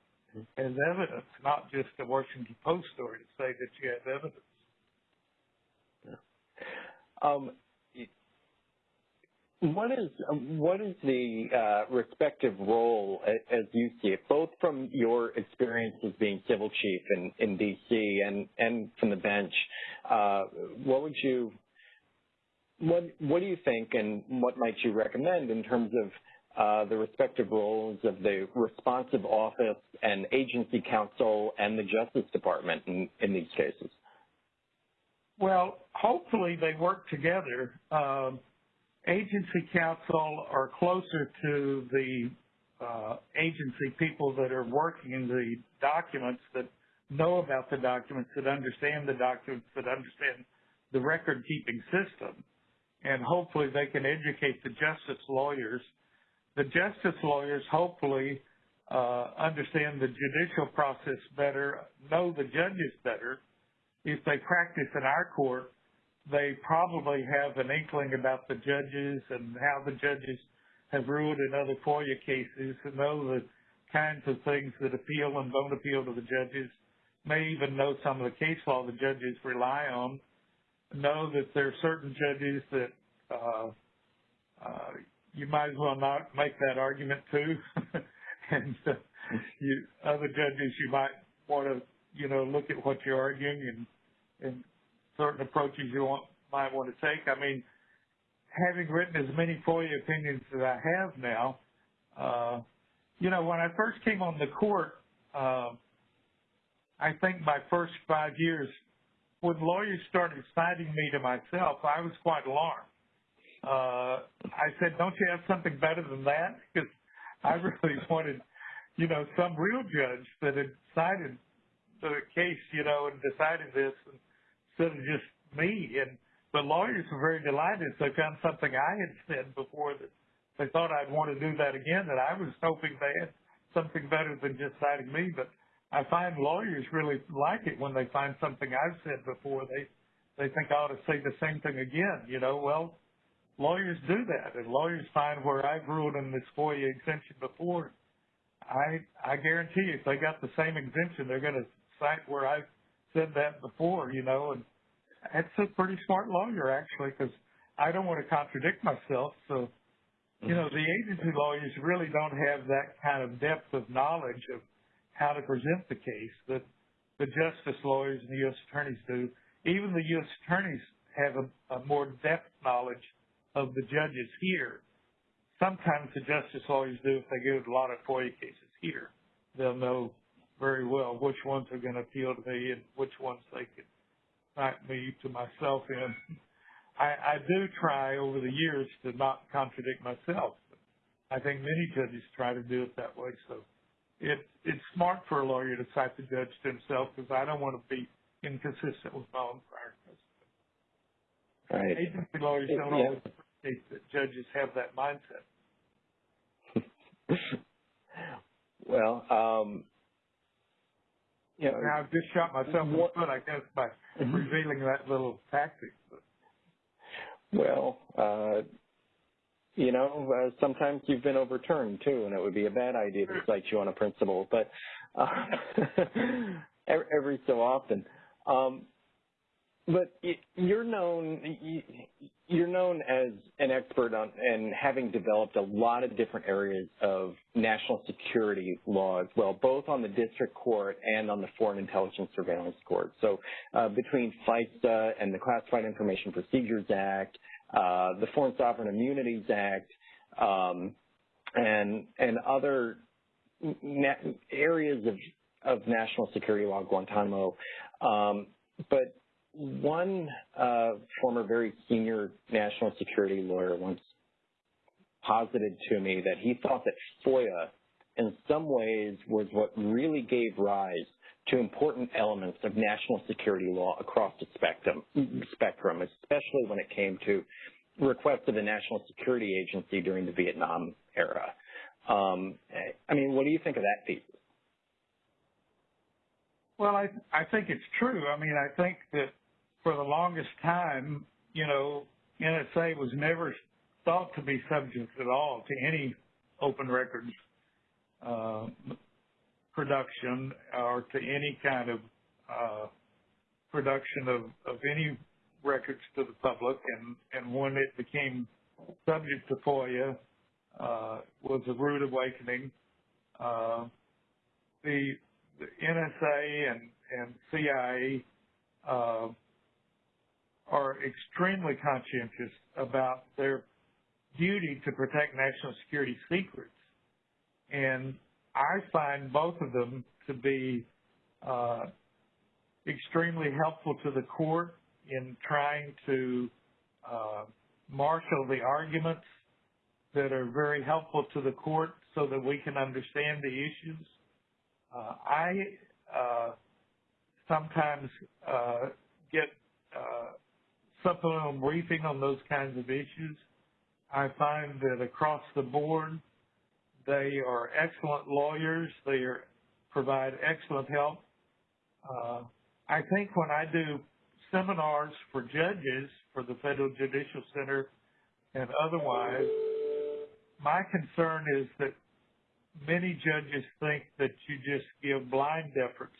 as evidence, not just a Washington Post story to say that you have evidence. Um, what is what is the uh, respective role as you see it, both from your experience as being civil chief in, in D.C. and and from the bench? Uh, what would you what what do you think, and what might you recommend in terms of uh, the respective roles of the responsive office and agency counsel and the Justice Department in, in these cases? Well, hopefully they work together. Um, agency counsel are closer to the uh, agency people that are working in the documents that know about the documents, that understand the documents, that understand the record keeping system. And hopefully they can educate the justice lawyers. The justice lawyers hopefully uh, understand the judicial process better, know the judges better. If they practice in our court, they probably have an inkling about the judges and how the judges have ruled in other FOIA cases and know the kinds of things that appeal and don't appeal to the judges, may even know some of the case law the judges rely on, know that there are certain judges that uh, uh, you might as well not make that argument to, (laughs) and uh, you, other judges you might want to, you know, look at what you're arguing and and certain approaches you want, might want to take. I mean, having written as many FOIA opinions as I have now, uh, you know, when I first came on the court, uh, I think my first five years, when lawyers started citing me to myself, I was quite alarmed. Uh, I said, don't you have something better than that? (laughs) Because I (laughs) really wanted, you know, some real judge that had cited the case, you know, and decided this instead of just me. And but lawyers were very delighted. They found something I had said before that they thought I'd want to do that again. That I was hoping they had something better than just citing me. But I find lawyers really like it when they find something I've said before. They they think I ought to say the same thing again. You know, well, lawyers do that, and lawyers find where I've ruled in this FOIA exemption before. I I guarantee you, if they got the same exemption, they're going to cite where I've said that before. You know, and it's a pretty smart lawyer actually, because I don't want to contradict myself. So, you know, mm-hmm. the agency lawyers really don't have that kind of depth of knowledge of how to present the case that the justice lawyers and the U.S. attorneys do. Even the U.S. attorneys have a, a more depth knowledge of the judges here. Sometimes the justice lawyers do if they get a lot of FOIA cases here. They'll know very well which ones are going to appeal to me and which ones they could cite me to myself in. I, I do try over the years to not contradict myself. I think many judges try to do it that way. So it, it's smart for a lawyer to cite the judge to himself because I don't want to be inconsistent with my own prior precedent. Right. Agency lawyers don't yeah. always appreciate that judges have that mindset. (laughs) well, um, you know, I've just shot myself in the foot, I guess, by mm-hmm. revealing that little tactic. Well, uh, you know, uh, sometimes you've been overturned too, and it would be a bad idea to cite you on a principle, but uh, (laughs) every so often. Um, but you're known you're known as an expert on and having developed a lot of different areas of national security law as well, both on the district court and on the Foreign Intelligence Surveillance Court. So uh, between FISA and the Classified Information Procedures Act, uh, the Foreign Sovereign Immunities Act, um, and and other areas of of national security law, Guantanamo. Um, but one uh, former very senior national security lawyer once posited to me that he thought that FOIA in some ways was what really gave rise to important elements of national security law across the spectrum, spectrum especially when it came to requests of the National Security Agency during the Vietnam era. Um, I mean, what do you think of that thesis? Well, I I think it's true. I mean, I think that for the longest time, you know, NSA was never thought to be subject at all to any open records uh, production or to any kind of uh, production of, of any records to the public. And, and when it became subject to FOIA, uh, was a rude awakening. Uh, the, the NSA and, and CIA uh, are extremely conscientious about their duty to protect national security secrets. And I find both of them to be uh, extremely helpful to the court in trying to uh, marshal the arguments that are very helpful to the court so that we can understand the issues. Uh, I uh, sometimes uh, get supplemental briefing on those kinds of issues. I find that across the board, they are excellent lawyers. They are, provide excellent help. Uh, I think when I do seminars for judges for the Federal Judicial Center and otherwise, my concern is that many judges think that you just give blind deference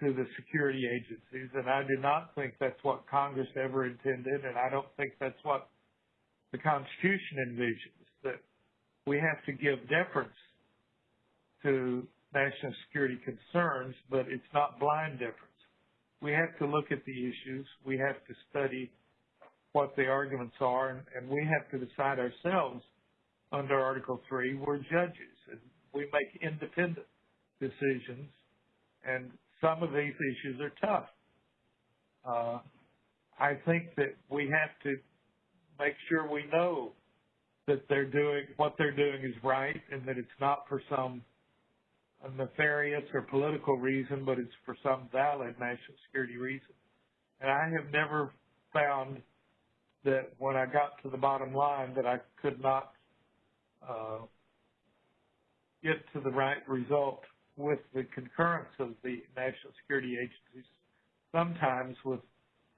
to the security agencies, and I do not think that's what Congress ever intended, and I don't think that's what the Constitution envisions, that we have to give deference to national security concerns, but it's not blind deference. We have to look at the issues. We have to study what the arguments are, and, and we have to decide ourselves under Article 3. We're judges, and we make independent decisions, and some of these issues are tough. Uh, I think that we have to make sure we know that they're doing what they're doing is right and that it's not for some nefarious or political reason, but it's for some valid national security reason. And I have never found that when I got to the bottom line that I could not uh, get to the right result with the concurrence of the national security agencies, sometimes with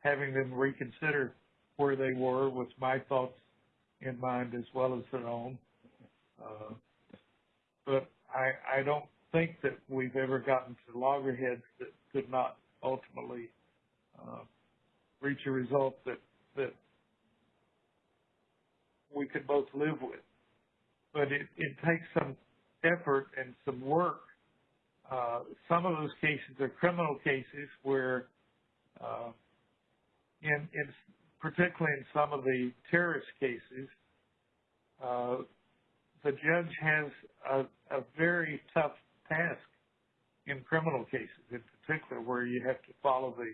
having them reconsider where they were with my thoughts in mind as well as their own. Uh, but I, I don't think that we've ever gotten to loggerheads that could not ultimately uh, reach a result that that we could both live with. But it, it takes some effort and some work. Uh, some of those cases are criminal cases where, uh, in, in particularly in some of the terrorist cases, uh, the judge has a, a very tough task in criminal cases, in particular, where you have to follow the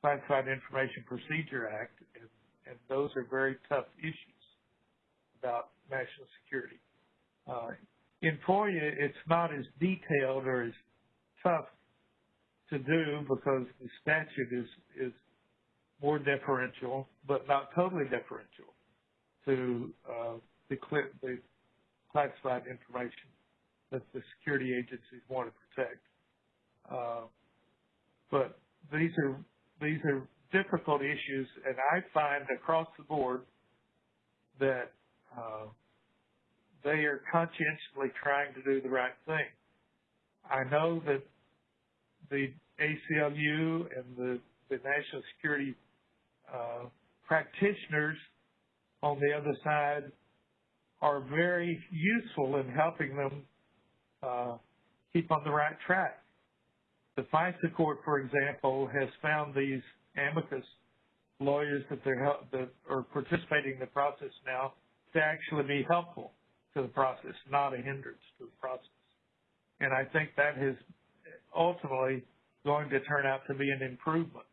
Classified Information Procedure Act, and, and those are very tough issues about national security. Uh, in FOIA, it's not as detailed or as tough to do because the statute is is more deferential, but not totally deferential to uh, the, the classified information that the security agencies want to protect. Uh, but these are these are difficult issues, and I find across the board that uh, they are conscientiously trying to do the right thing. I know that the ACLU and the, the national security uh, practitioners on the other side are very useful in helping them uh, keep on the right track. The FISA court, for example, has found these amicus lawyers that they're that are participating in the process now to actually be helpful to the process, not a hindrance to the process. And I think that is ultimately going to turn out to be an improvement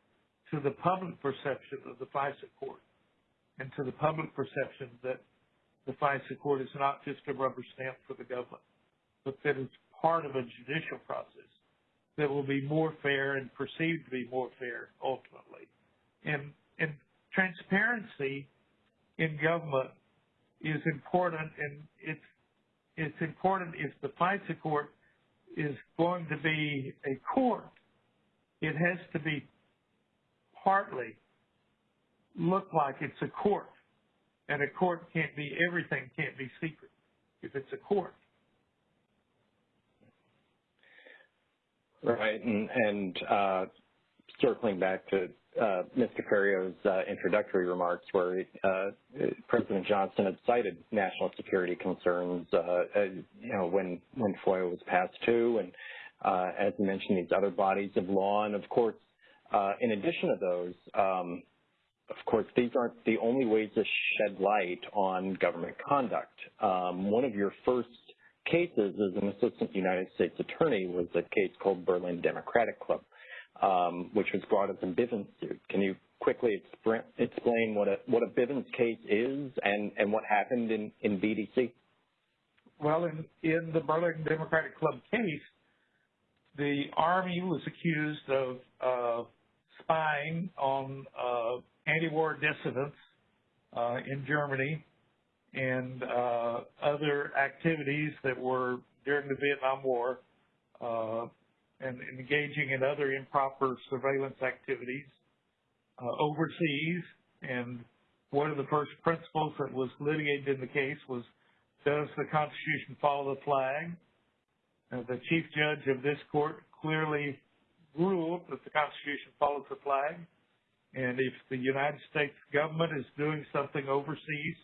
to the public perception of the FISA court and to the public perception that the FISA court is not just a rubber stamp for the government, but that it's part of a judicial process that will be more fair and perceived to be more fair ultimately. And, and transparency in government is important and it's it's important if the FISA court is going to be a court, it has to be partly look like it's a court. And a court can't be everything can't be secret if it's a court. Right, and, and uh, circling back to uh, Mr. Ferriero's uh, introductory remarks, where uh, President Johnson had cited national security concerns, uh, you know, when when FOIA was passed too, and uh, as you mentioned, these other bodies of law, and of course, in addition to those, um, of course, these aren't the only ways to shed light on government conduct. Um, one of your first cases as an assistant United States attorney was a case called Berlin Democratic Club, um, which was brought as a Bivens suit. Can you quickly explain what a what a Bivens case is and and what happened in in BDC? Well, in in the Berlin Democratic Club case, the Army was accused of uh, spying on uh, anti-war dissidents uh, in Germany and uh, other activities that were during the Vietnam War uh, and engaging in other improper surveillance activities uh, overseas. And one of the first principles that was litigated in the case was, does the Constitution follow the flag? Uh, the chief judge of this court clearly ruled that the Constitution follows the flag. And if the United States government is doing something overseas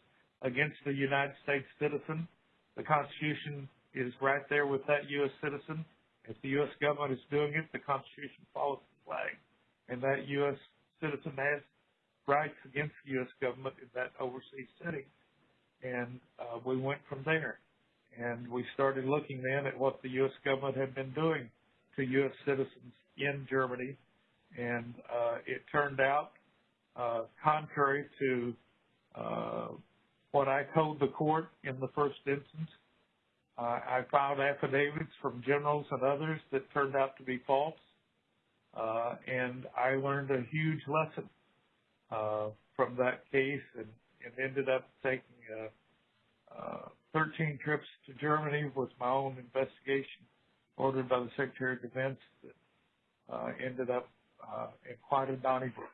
against a United States citizen. The Constitution is right there with that U.S. citizen. If the U.S. government is doing it, the Constitution follows the flag. And that U.S. citizen has rights against the U.S. government in that overseas setting. And uh, we went from there. And we started looking then at what the U.S. government had been doing to U.S. citizens in Germany. And uh, it turned out, uh, contrary to uh, what I told the court in the first instance, Uh, I filed affidavits from generals and others that turned out to be false, uh, and I learned a huge lesson uh, from that case, and, and ended up taking uh, 13 trips to Germany with my own investigation ordered by the Secretary of Defense that uh, ended up uh, in quite a Donnybrook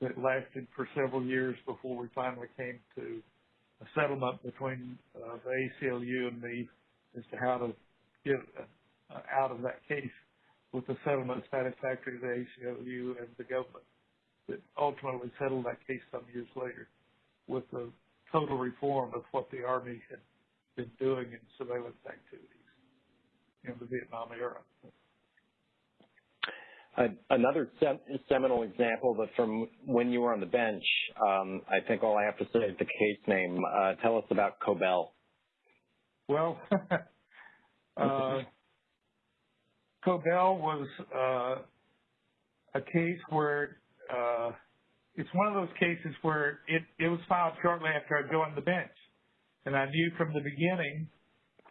that lasted for several years before we finally came to a settlement between uh, the ACLU and me as to how to get uh, out of that case with a settlement satisfactory to the ACLU and the government that ultimately settled that case some years later with the total reform of what the Army had been doing in surveillance activities in the Vietnam era. Another seminal example, but from when you were on the bench, um, I think all I have to say is the case name. Uh, tell us about Cobell. Well, (laughs) uh, Cobell was uh, a case where uh, it's one of those cases where it, it was filed shortly after I joined the bench. And I knew from the beginning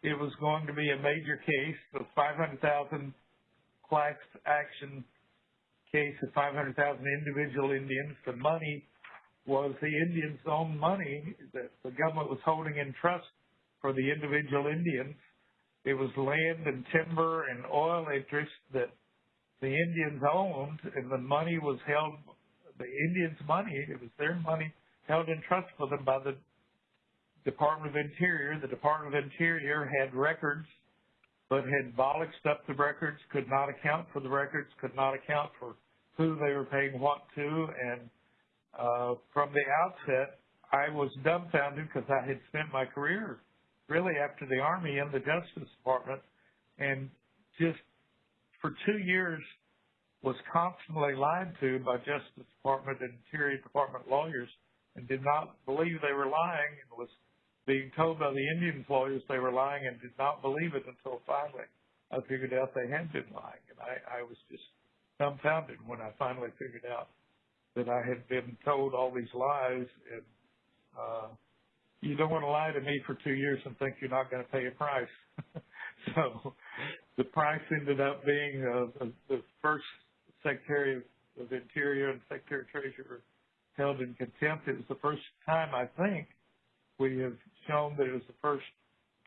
it was going to be a major case, the 500,000 class action case of 500,000 individual Indians. The money was the Indians' own money that the government was holding in trust for the individual Indians. It was land and timber and oil interests that the Indians owned, and the money was held, the Indians' money, it was their money held in trust for them by the Department of Interior. The Department of Interior had records but had bollocksed up the records, could not account for the records, could not account for who they were paying what to, and uh, from the outset, I was dumbfounded because I had spent my career really after the Army in the Justice Department, and just for two years was constantly lied to by Justice Department and Interior Department lawyers, and did not believe they were lying, and was being told by the Indians lawyers they were lying, and did not believe it until finally I figured out they had been lying, and I, I was just dumbfounded when I finally figured out that I had been told all these lies and uh you don't want to lie to me for two years and think you're not going to pay a price. (laughs) so the price ended up being uh, the first Secretary of Interior and Secretary of Treasurer held in contempt. It was the first time I think we have shown that it was the first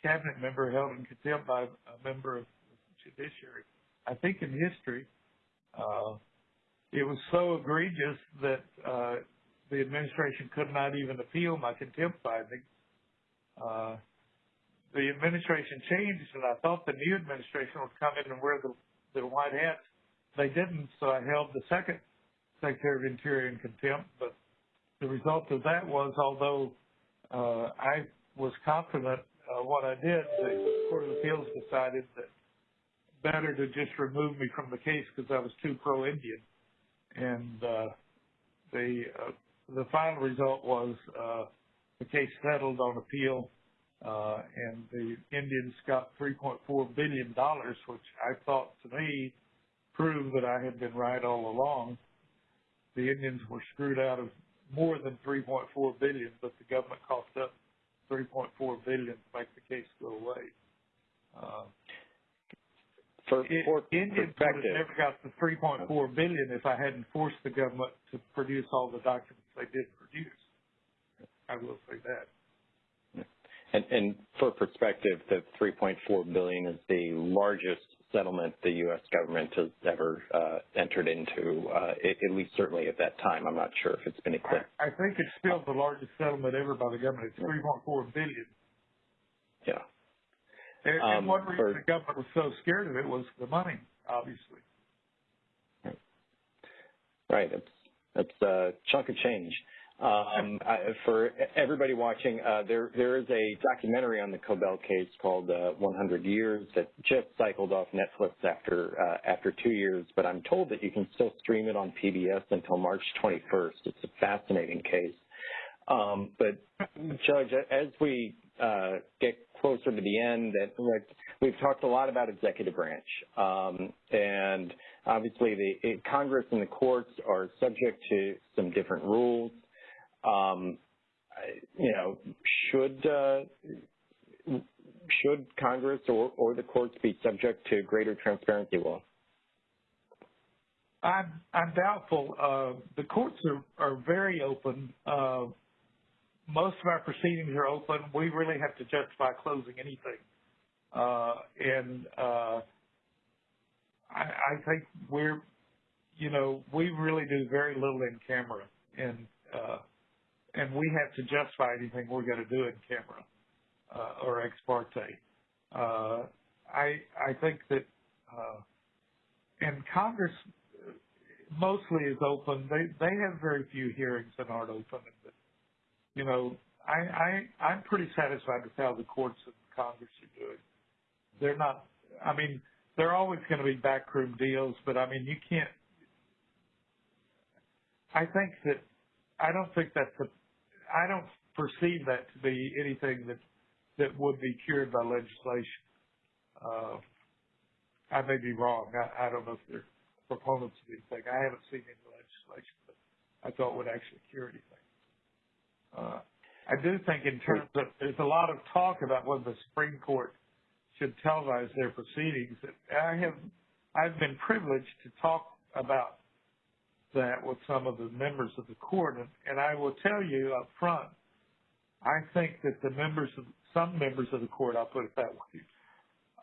cabinet member held in contempt by a member of the judiciary. I think in history, uh, it was so egregious that uh, the administration could not even appeal my contempt findings. Uh, the administration changed, and I thought the new administration would come in and wear the, the white hats. They didn't, so I held the second Secretary of Interior in contempt. But the result of that was, although I was confident uh, what I did, the Court of Appeals decided that better to just remove me from the case because I was too pro-Indian. And uh, the uh, the final result was uh, the case settled on appeal, uh, and the Indians got 3.4 billion dollars, which I thought to me proved that I had been right all along. The Indians were screwed out of more than 3.4 billion, but the government coughed up 3.4 billion to make the case go away. Uh, for, for Indians would have never got the 3.4 billion if I hadn't forced the government to produce all the documents they did produce. I will say that. And, and for perspective, the 3.4 billion is the largest settlement the U.S. government has ever uh, entered into, uh, at least certainly at that time. I'm not sure if it's been eclipsed. I, I think it's still the largest settlement ever by the government. It's 3.4 billion. Yeah. And, um, one reason for, the government was so scared of it was the money, obviously. Right. It's it's a chunk of change. Um, I, for everybody watching, uh, there there is a documentary on the Cobell case called uh, 100 Years that just cycled off Netflix after uh, after two years, but I'm told that you can still stream it on PBS until March 21st. It's a fascinating case. Um, but Judge, as we uh, get closer to the end that we've talked a lot about executive branch, um, and obviously the it, Congress and the courts are subject to some different rules. Um, you know, should uh, should Congress or, or the courts be subject to greater transparency law? I'm, I'm doubtful. Uh, the courts are, are very open. Uh, most of our proceedings are open. We really have to justify closing anything. Uh, and uh, I, I think we're, you know, we really do very little in camera, and uh, and we have to justify anything we're going to do in camera uh, or ex parte. Uh, I I think that, uh, and Congress mostly is open. They they have very few hearings that aren't open. But, you know, I I I'm pretty satisfied with how the courts and Congress are doing. They're not. I mean, there are always going to be backroom deals, but I mean, you can't. I think that I don't think that's a. I don't perceive that to be anything that that would be cured by legislation. Uh, I may be wrong. I, I don't know if they're proponents of anything. I haven't seen any legislation that I thought would actually cure anything. Uh, I do think in terms of, there's a lot of talk about whether the Supreme Court should televise their proceedings. I have, I've been privileged to talk about that with some of the members of the court, and, and I will tell you up front, I think that the members of, some members of the court, I'll put it that way,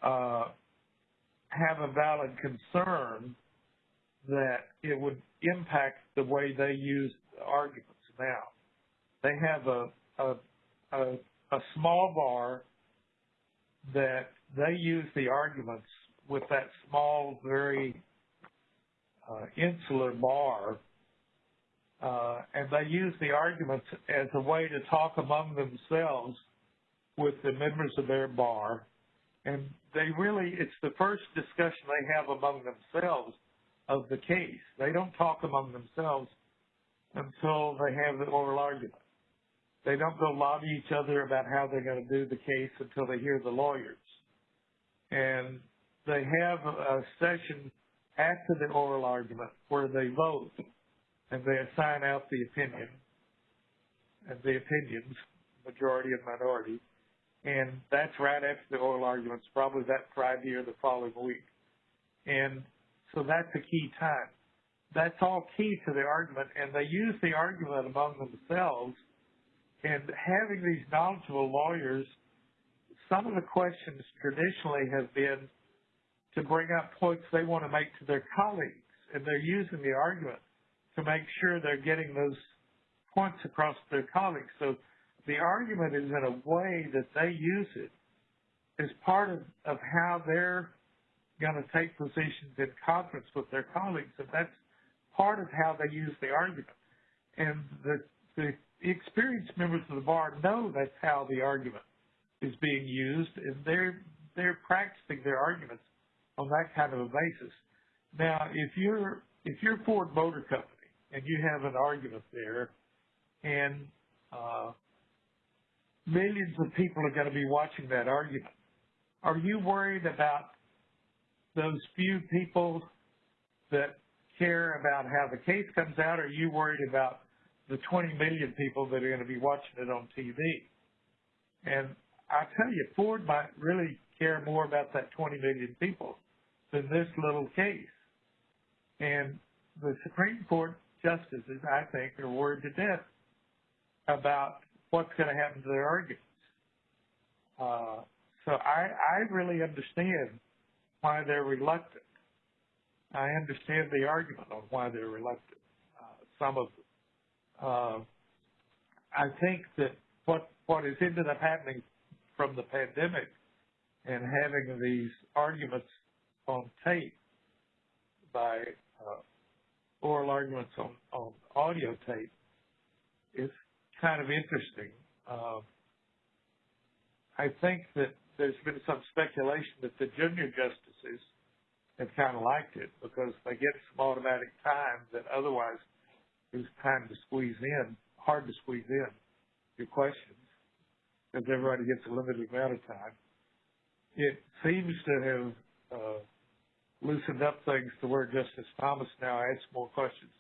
uh, have a valid concern that it would impact the way they use arguments now. They have a, a, a, a small bar that they use the arguments with that small, very uh, insular bar, uh, and they use the arguments as a way to talk among themselves with the members of their bar. And they really, it's the first discussion they have among themselves of the case. They don't talk among themselves until they have the oral argument. They don't go lobby each other about how they're going to do the case until they hear the lawyers. And they have a session after the oral argument where they vote and they assign out the opinion and the opinions, majority and minority. And that's right after the oral arguments, probably that Friday or the following week. And so that's a key time. That's all key to the argument, and they use the argument among themselves. And having these knowledgeable lawyers, some of the questions traditionally have been to bring up points they want to make to their colleagues, and they're using the argument to make sure they're getting those points across to their colleagues. So the argument is in a way that they use it as part of, of how they're going to take positions in conference with their colleagues, and that's part of how they use the argument. And the, the experienced members of the bar know that's how the argument is being used, and they're they're practicing their arguments on that kind of a basis. Now, if you're if you're Ford Motor Company and you have an argument there, and uh, millions of people are going to be watching that argument, are you worried about those few people that care about how the case comes out, or are you worried about the 20 million people that are going to be watching it on TV? And I tell you, Ford might really care more about that 20 million people than this little case. And the Supreme Court justices, I think, are worried to death about what's going to happen to their arguments. Uh, so I, I really understand why they're reluctant. I understand the argument on why they're reluctant. Uh, some of them. Uh, I think that what what has ended up happening from the pandemic and having these arguments on tape by uh, oral arguments on, on audio tape is kind of interesting. Uh, I think that there's been some speculation that the junior justices have kind of liked it because they get some automatic time that otherwise is time to squeeze in, hard to squeeze in your questions because everybody gets a limited amount of time. It seems to have uh, loosened up things to where Justice Thomas now asks more questions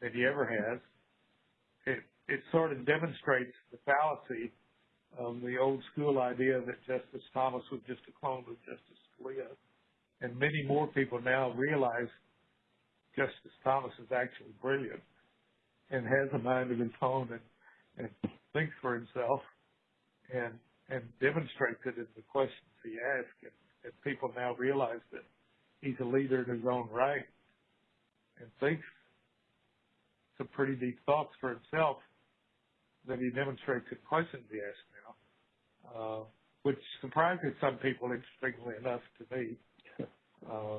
than he ever has. It it sort of demonstrates the fallacy of the old school idea that Justice Thomas was just a clone of Justice Scalia. And many more people now realize Justice Thomas is actually brilliant and has a mind of his own and, and thinks for himself and and demonstrates it in the questions he asks. And, and people now realize that he's a leader in his own right and thinks some pretty deep thoughts for himself that he demonstrates in questions he asks now, uh, which surprises some people, interestingly enough, to me. (laughs) Uh,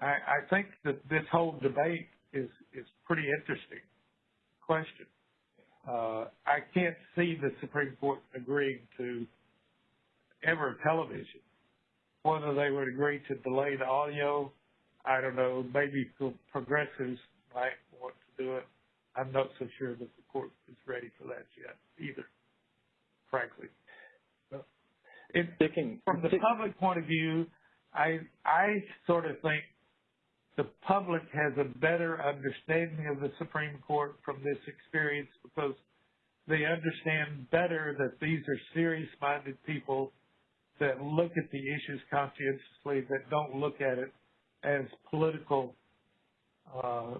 I, I think that this whole debate is is pretty interesting question. Uh, I can't see the Supreme Court agreeing to ever television. Whether they would agree to delay the audio, I don't know. Maybe progressives might want to do it. I'm not so sure that the court is ready for that yet either, frankly. It, from the public point of view, I I sort of think the public has a better understanding of the Supreme Court from this experience because they understand better that these are serious-minded people that look at the issues conscientiously, that don't look at it as political, uh,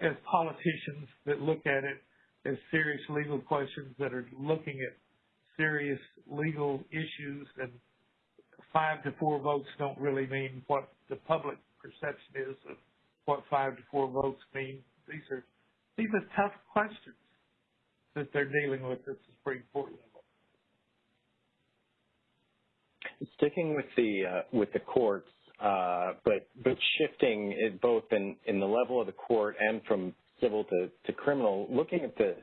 as politicians, that look at it as serious legal questions, that are looking at serious legal issues, and five to four votes don't really mean what the public perception is of what five to four votes mean. These are these are tough questions that they're dealing with at the Supreme Court level. Sticking with the uh, with the courts, uh, but but shifting it both in in the level of the court and from civil to, to criminal, looking at the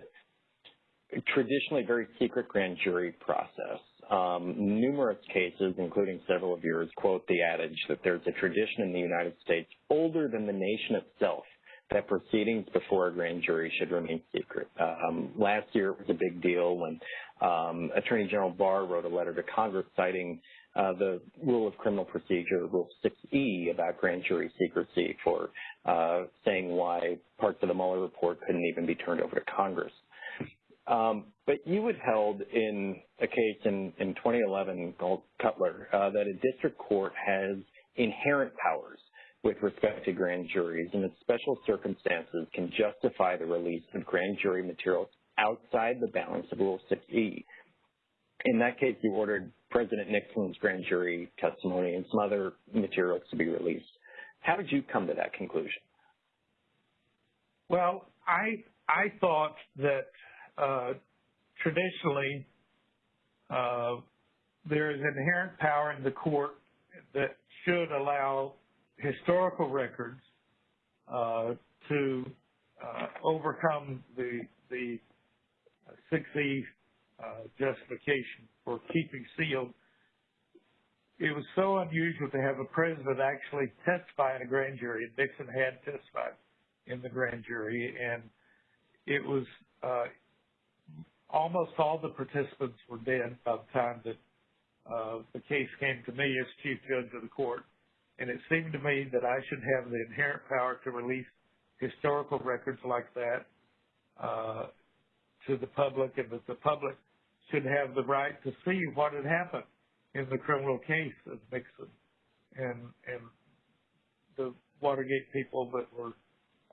traditionally very secret grand jury process. Um, numerous cases, including several of yours, quote the adage that there's a tradition in the United States older than the nation itself that proceedings before a grand jury should remain secret. Um, last year it was a big deal when um, Attorney General Barr wrote a letter to Congress citing uh, the rule of criminal procedure, Rule 6E, about grand jury secrecy for uh, saying why parts of the Mueller report couldn't even be turned over to Congress. Um, but you had held in a case in, in 2011 called Kutler uh, that a district court has inherent powers with respect to grand juries and that special circumstances can justify the release of grand jury materials outside the bounds of Rule 6E. In that case, you ordered President Nixon's grand jury testimony and some other materials to be released. How did you come to that conclusion? Well, I I thought that uh, traditionally, uh, there is inherent power in the court that should allow historical records uh, to uh, overcome the the 6E uh, justification for keeping sealed. It was so unusual to have a president actually testify in a grand jury, Nixon had testified in the grand jury, and it was uh, almost all the participants were dead by the time that uh, the case came to me as chief judge of the court. And it seemed to me that I should have the inherent power to release historical records like that uh, to the public and that the public should have the right to see what had happened in the criminal case of Nixon and and the Watergate people that were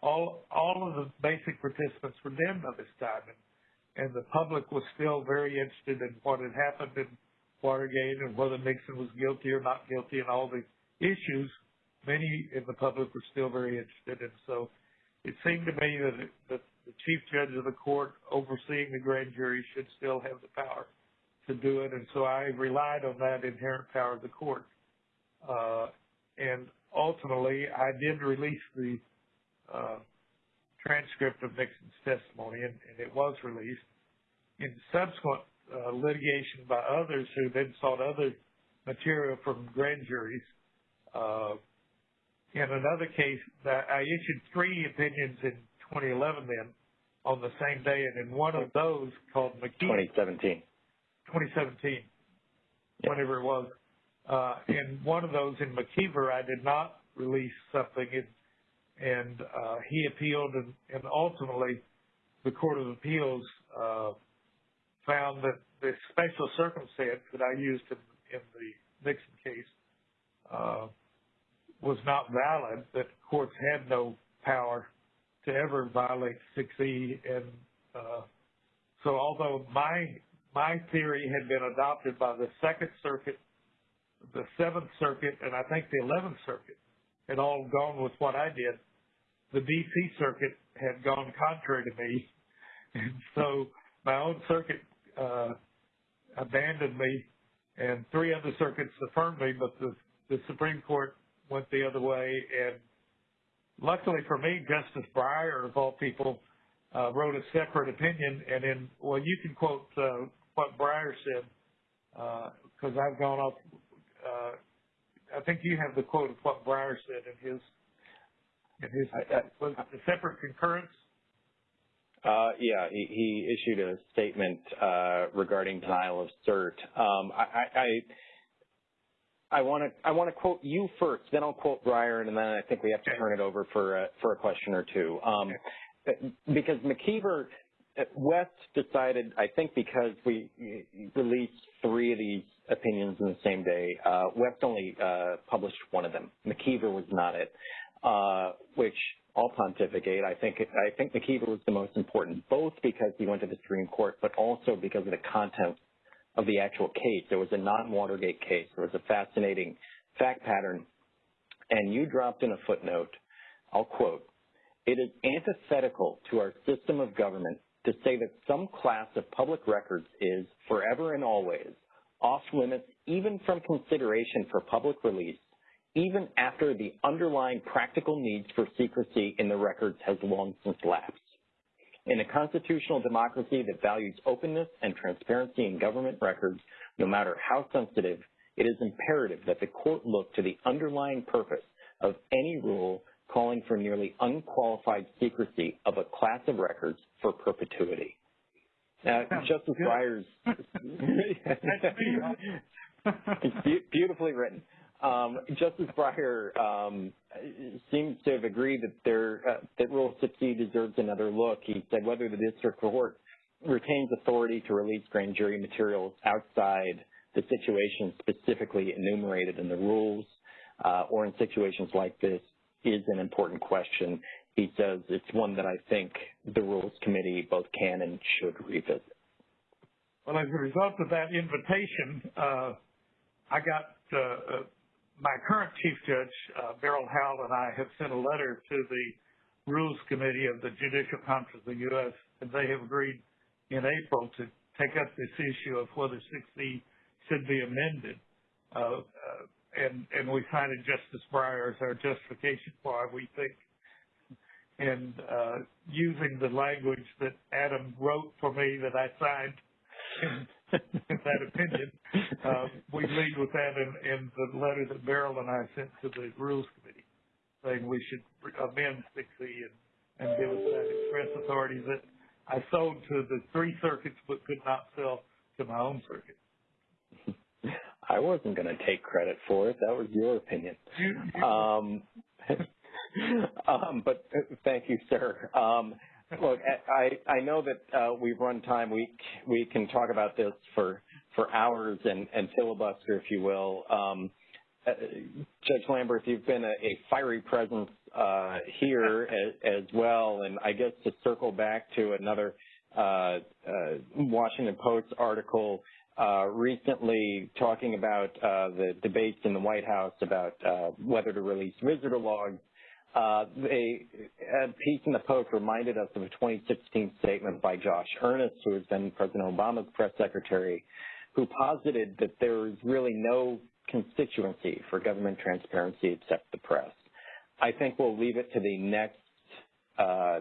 all all of the basic participants were dead by this time and and the public was still very interested in what had happened in Watergate and whether Nixon was guilty or not guilty and all the issues many in the public were still very interested in. So it seemed to me that, it, that the chief judge of the court overseeing the grand jury should still have the power to do it. And so I relied on that inherent power of the court. Uh, and ultimately, I did release the uh, transcript of Nixon's testimony, and, it was released. In subsequent uh, litigation by others who then sought other material from grand juries, in another case, I issued three opinions in 2011 then on the same day, and in one of those called McKeever. 2017. 2017, yeah. whenever it was. Uh, in one of those in McKeever, I did not release something. It and uh, he appealed, and, and, ultimately the Court of Appeals uh, found that the special circumstance that I used in, in the Nixon case uh, was not valid, that courts had no power to ever violate 6E. And uh, so although my, my theory had been adopted by the Second Circuit, the Seventh Circuit, and I think the Eleventh Circuit had all gone with what I did, the D.C. Circuit had gone contrary to me. And so my own circuit uh, abandoned me, and three other circuits affirmed me, but the, the Supreme Court went the other way. And luckily for me, Justice Breyer, of all people, uh, wrote a separate opinion. And in well, you can quote uh, what Breyer said because uh, I've gone off. Uh, I think you have the quote of what Breyer said in his in his I, I, was the separate concurrence. Uh, yeah, he, he, issued a statement uh, regarding denial of cert. Um, I, I want to I want to quote you first, then I'll quote Breyer, and then I think we have to turn it over for a, for a question or two. Um, because McKeever West decided, I think, because we released three of these opinions in the same day. Uh, West only uh, published one of them. McKeever was not it, uh, which all pontificate. I think I think McKeever was the most important, both because he went to the Supreme Court, but also because of the content of the actual case. There was a non-Watergate case. There was a fascinating fact pattern, and you dropped in a footnote. I'll quote: "It is antithetical to our system of government to say that some class of public records is forever and always off limits, even from consideration for public release." even after the underlying practical needs for secrecy in the records has long since lapsed. In a constitutional democracy that values openness and transparency in government records, no matter how sensitive, it is imperative that the court look to the underlying purpose of any rule calling for nearly unqualified secrecy of a class of records for perpetuity. Now, Justice Breyer's (laughs) beautifully written. Um, Justice Breyer um, seems to have agreed that there uh, that Rule 6E deserves another look. He said whether the district court retains authority to release grand jury materials outside the situation specifically enumerated in the rules uh, or in situations like this is an important question. He says it's one that I think the Rules Committee both can and should revisit. Well, as a result of that invitation, uh, I got uh, my current Chief Judge, uh, Beryl Howell, and I have sent a letter to the Rules Committee of the Judicial Conference of the U.S., and they have agreed in April to take up this issue of whether 6E should be amended. Uh, uh, and, and we cited Justice Breyer as our justification for it, we think. And uh, using the language that Adam wrote for me that I signed that opinion. Uh, we lead with that in, in the letter that Beryl and I sent to the Rules Committee, saying we should amend 6E and, and give us that express authority that I sold to the three circuits but could not sell to my own circuit. I wasn't going to take credit for it. That was your opinion. (laughs) Um, (laughs) um, but uh, thank you, sir. Um, Look, I, I know that uh, we've run time. We we can talk about this for for hours and, and filibuster, if you will. Um, uh, Judge Lamberth, you've been a, a fiery presence uh, here (laughs) as, as, well, and I guess to circle back to another uh, uh, Washington Post article uh, recently talking about the debates in the White House about whether to release visitor logs uh, a, piece in the Post reminded us of a 2016 statement by Josh Earnest, who has been President Obama's press secretary, who posited that there is really no constituency for government transparency except the press. I think we'll leave it to the next uh,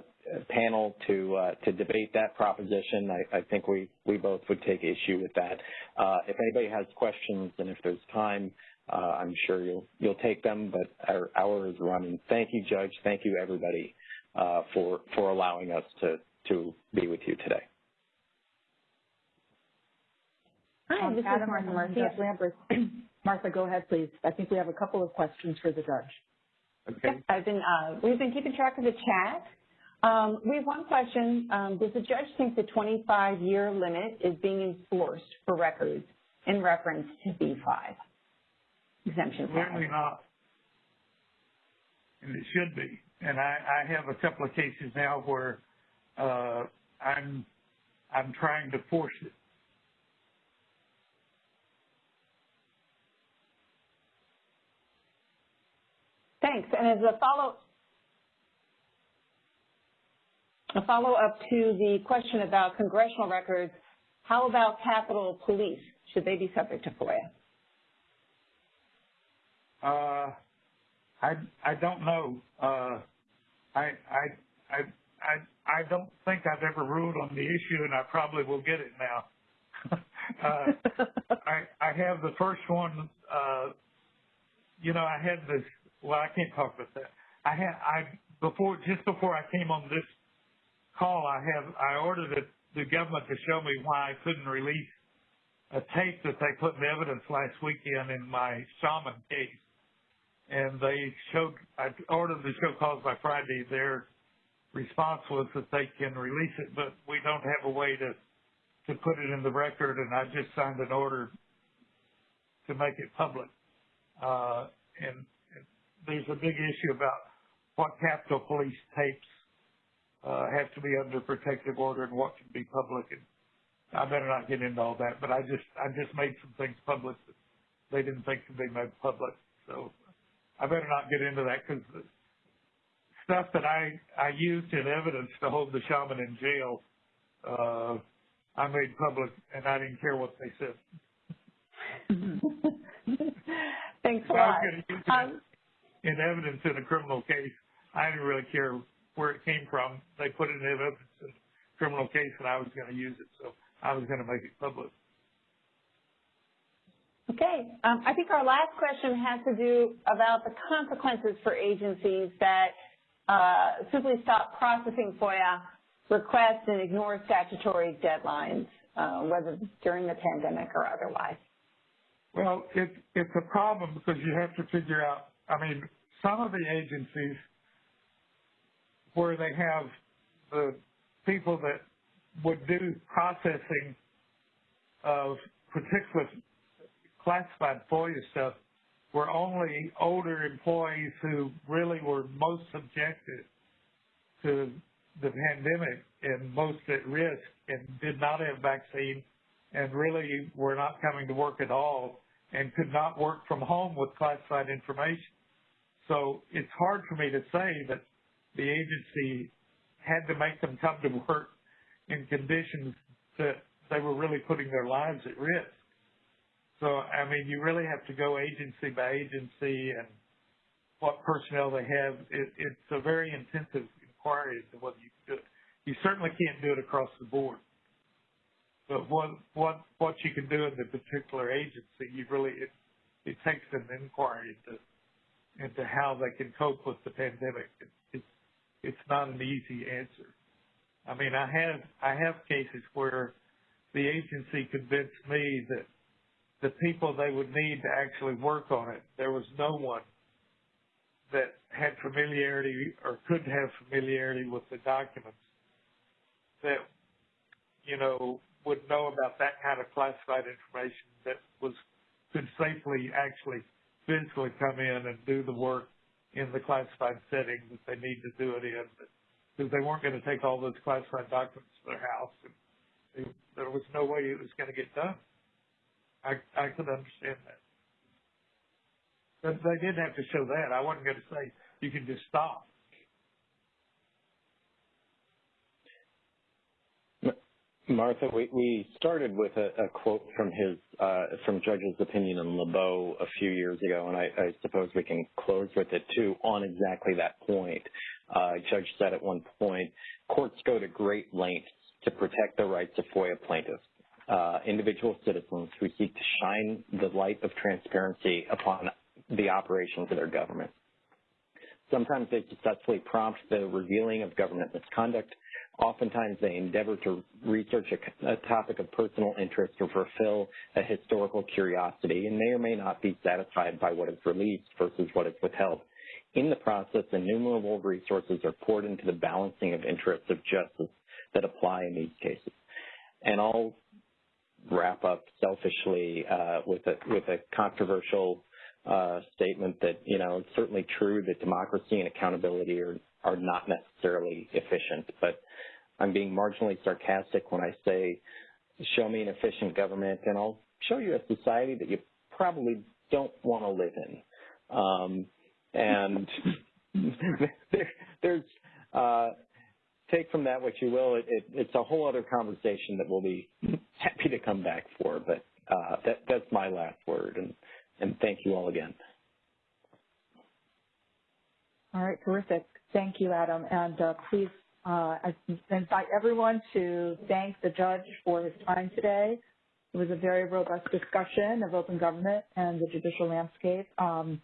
panel to uh, to debate that proposition. I, I, think we we both would take issue with that. Uh, if anybody has questions and if there's time, I'm sure you'll you'll take them, but our hour is running. Thank you, Judge. Thank you, everybody, uh, for for allowing us to to be with you today. Hi, this Adam, is Martha Murphy. Lamberth. (clears throat) Martha, go ahead, please. I think we have a couple of questions for the judge. Okay. I've been uh, we've been keeping track of the chat. Um, we have one question. Um, does the judge think the 25-year limit is being enforced for records in reference to B5? Exemption 5. Clearly not. And it should be. And I, I have a couple of cases now where uh, I'm I'm trying to force it. Thanks. And as a follow a follow up to the question about congressional records, how about Capitol Police? Should they be subject to FOIA? Uh, I I don't know. Uh, I I I I I don't think I've ever ruled on the issue, and I probably will get it now. (laughs) uh, (laughs) I I have the first one. Uh, you know, I had this. Well, I can't talk about that. I had I before just before I came on this call. I have I ordered it, the government to show me why I couldn't release a tape that they put in evidence last weekend in my shaman case and they showed, I ordered the show cause by Friday. Their response was that they can release it, but we don't have a way to, to put it in the record. And I just signed an order to make it public. Uh, and, and there's a big issue about what Capitol Police tapes, uh, have to be under protective order and what can be public. And I better not get into all that, but I just, I just made some things public that they didn't think could be made public. So I better not get into that because the stuff that I I used in evidence to hold the shaman in jail, uh, I made public, and I didn't care what they said. (laughs) Thanks a lot. I was use um, in evidence in a criminal case. I didn't really care where it came from. They put it in evidence in a criminal case, and I was going to use it, so I was going to make it public. Okay. Um, I think our last question has to do about the consequences for agencies that uh, simply stop processing FOIA requests and ignore statutory deadlines, uh, whether during the pandemic or otherwise. Well, it, it's a problem because you have to figure out, I mean, some of the agencies where they have the people that would do processing of particular classified FOIA stuff were only older employees who really were most subjected to the pandemic and most at risk and did not have vaccine and really were not coming to work at all and could not work from home with classified information. So it's hard for me to say that the agency had to make them come to work in conditions that they were really putting their lives at risk. So, I mean, you really have to go agency by agency and what personnel they have. It, it's a very intensive inquiry as to whether you can do it. You certainly can't do it across the board. But what what what you can do in the particular agency, you really it it takes an inquiry into into how they can cope with the pandemic. It, it's it's not an easy answer. I mean, I have I have cases where the agency convinced me that the people they would need to actually work on it. There was no one that had familiarity or could have familiarity with the documents that, you know, would know about that kind of classified information that was could safely actually physically come in and do the work in the classified setting that they need to do it in. Because they weren't going to take all those classified documents to their house. And there was no way it was going to get done. I I could understand that. But they didn't have to show that. I wasn't going to say you can just stop. Martha, we, we started with a, a quote from his uh, from Judge's opinion in Labow a few years ago, and I, I, suppose we can close with it too on exactly that point. Uh, Judge said at one point, courts go to great lengths to protect the rights of FOIA plaintiffs Uh, individual citizens who seek to shine the light of transparency upon the operations of their government. Sometimes they successfully prompt the revealing of government misconduct. Oftentimes they endeavor to research a, a, topic of personal interest or fulfill a historical curiosity and may or may not be satisfied by what is released versus what is withheld. In the process, innumerable resources are poured into the balancing of interests of justice that apply in these cases. And I'll wrap up selfishly uh, with a with a controversial uh, statement that you know it's certainly true that democracy and accountability are are not necessarily efficient, but I'm being marginally sarcastic when I say, show me an efficient government, and I'll show you a society that you probably don't want to live in. Um, and (laughs) (laughs) there, there's uh, take from that what you will. It, it, it's a whole other conversation that we'll be happy to come back for. But uh, that, that's my last word, and, and thank you all again. All right, terrific. Thank you, Adam. And uh, please uh, invite everyone to thank the judge for his time today. It was a very robust discussion of open government and the judicial landscape. Um,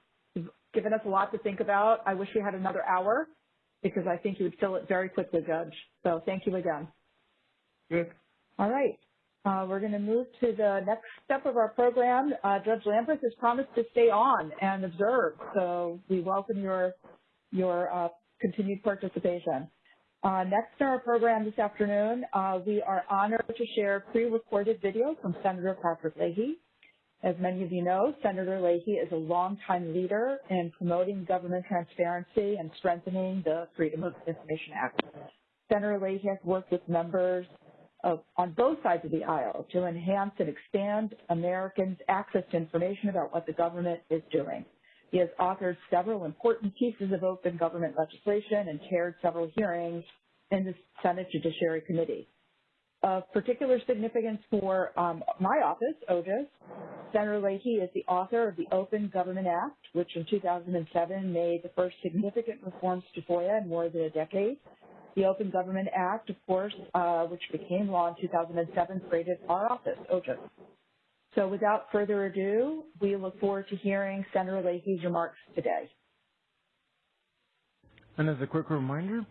given us a lot to think about. I wish we had another hour because I think you would fill it very quickly, Judge. So thank you again. Good. All right. Uh, we're going to move to the next step of our program. Uh, Judge Lamberth has promised to stay on and observe, so we welcome your your uh, continued participation. Uh, next in our program this afternoon, uh, we are honored to share pre-recorded video from Senator Patrick Leahy. As many of you know, Senator Leahy is a longtime leader in promoting government transparency and strengthening the Freedom of Information Act. Senator Leahy has worked with members of, on both sides of the aisle to enhance and expand Americans' access to information about what the government is doing. He has authored several important pieces of open government legislation and chaired several hearings in the Senate Judiciary Committee. Of particular significance for um, my office, OGIS, Senator Leahy is the author of the Open Government Act, which in 2007 made the first significant reforms to FOIA in more than a decade. The Open Government Act, of course, uh, which became law in 2007, created our office, OGIS. So without further ado, we look forward to hearing Senator Leahy's remarks today. And as a quick reminder,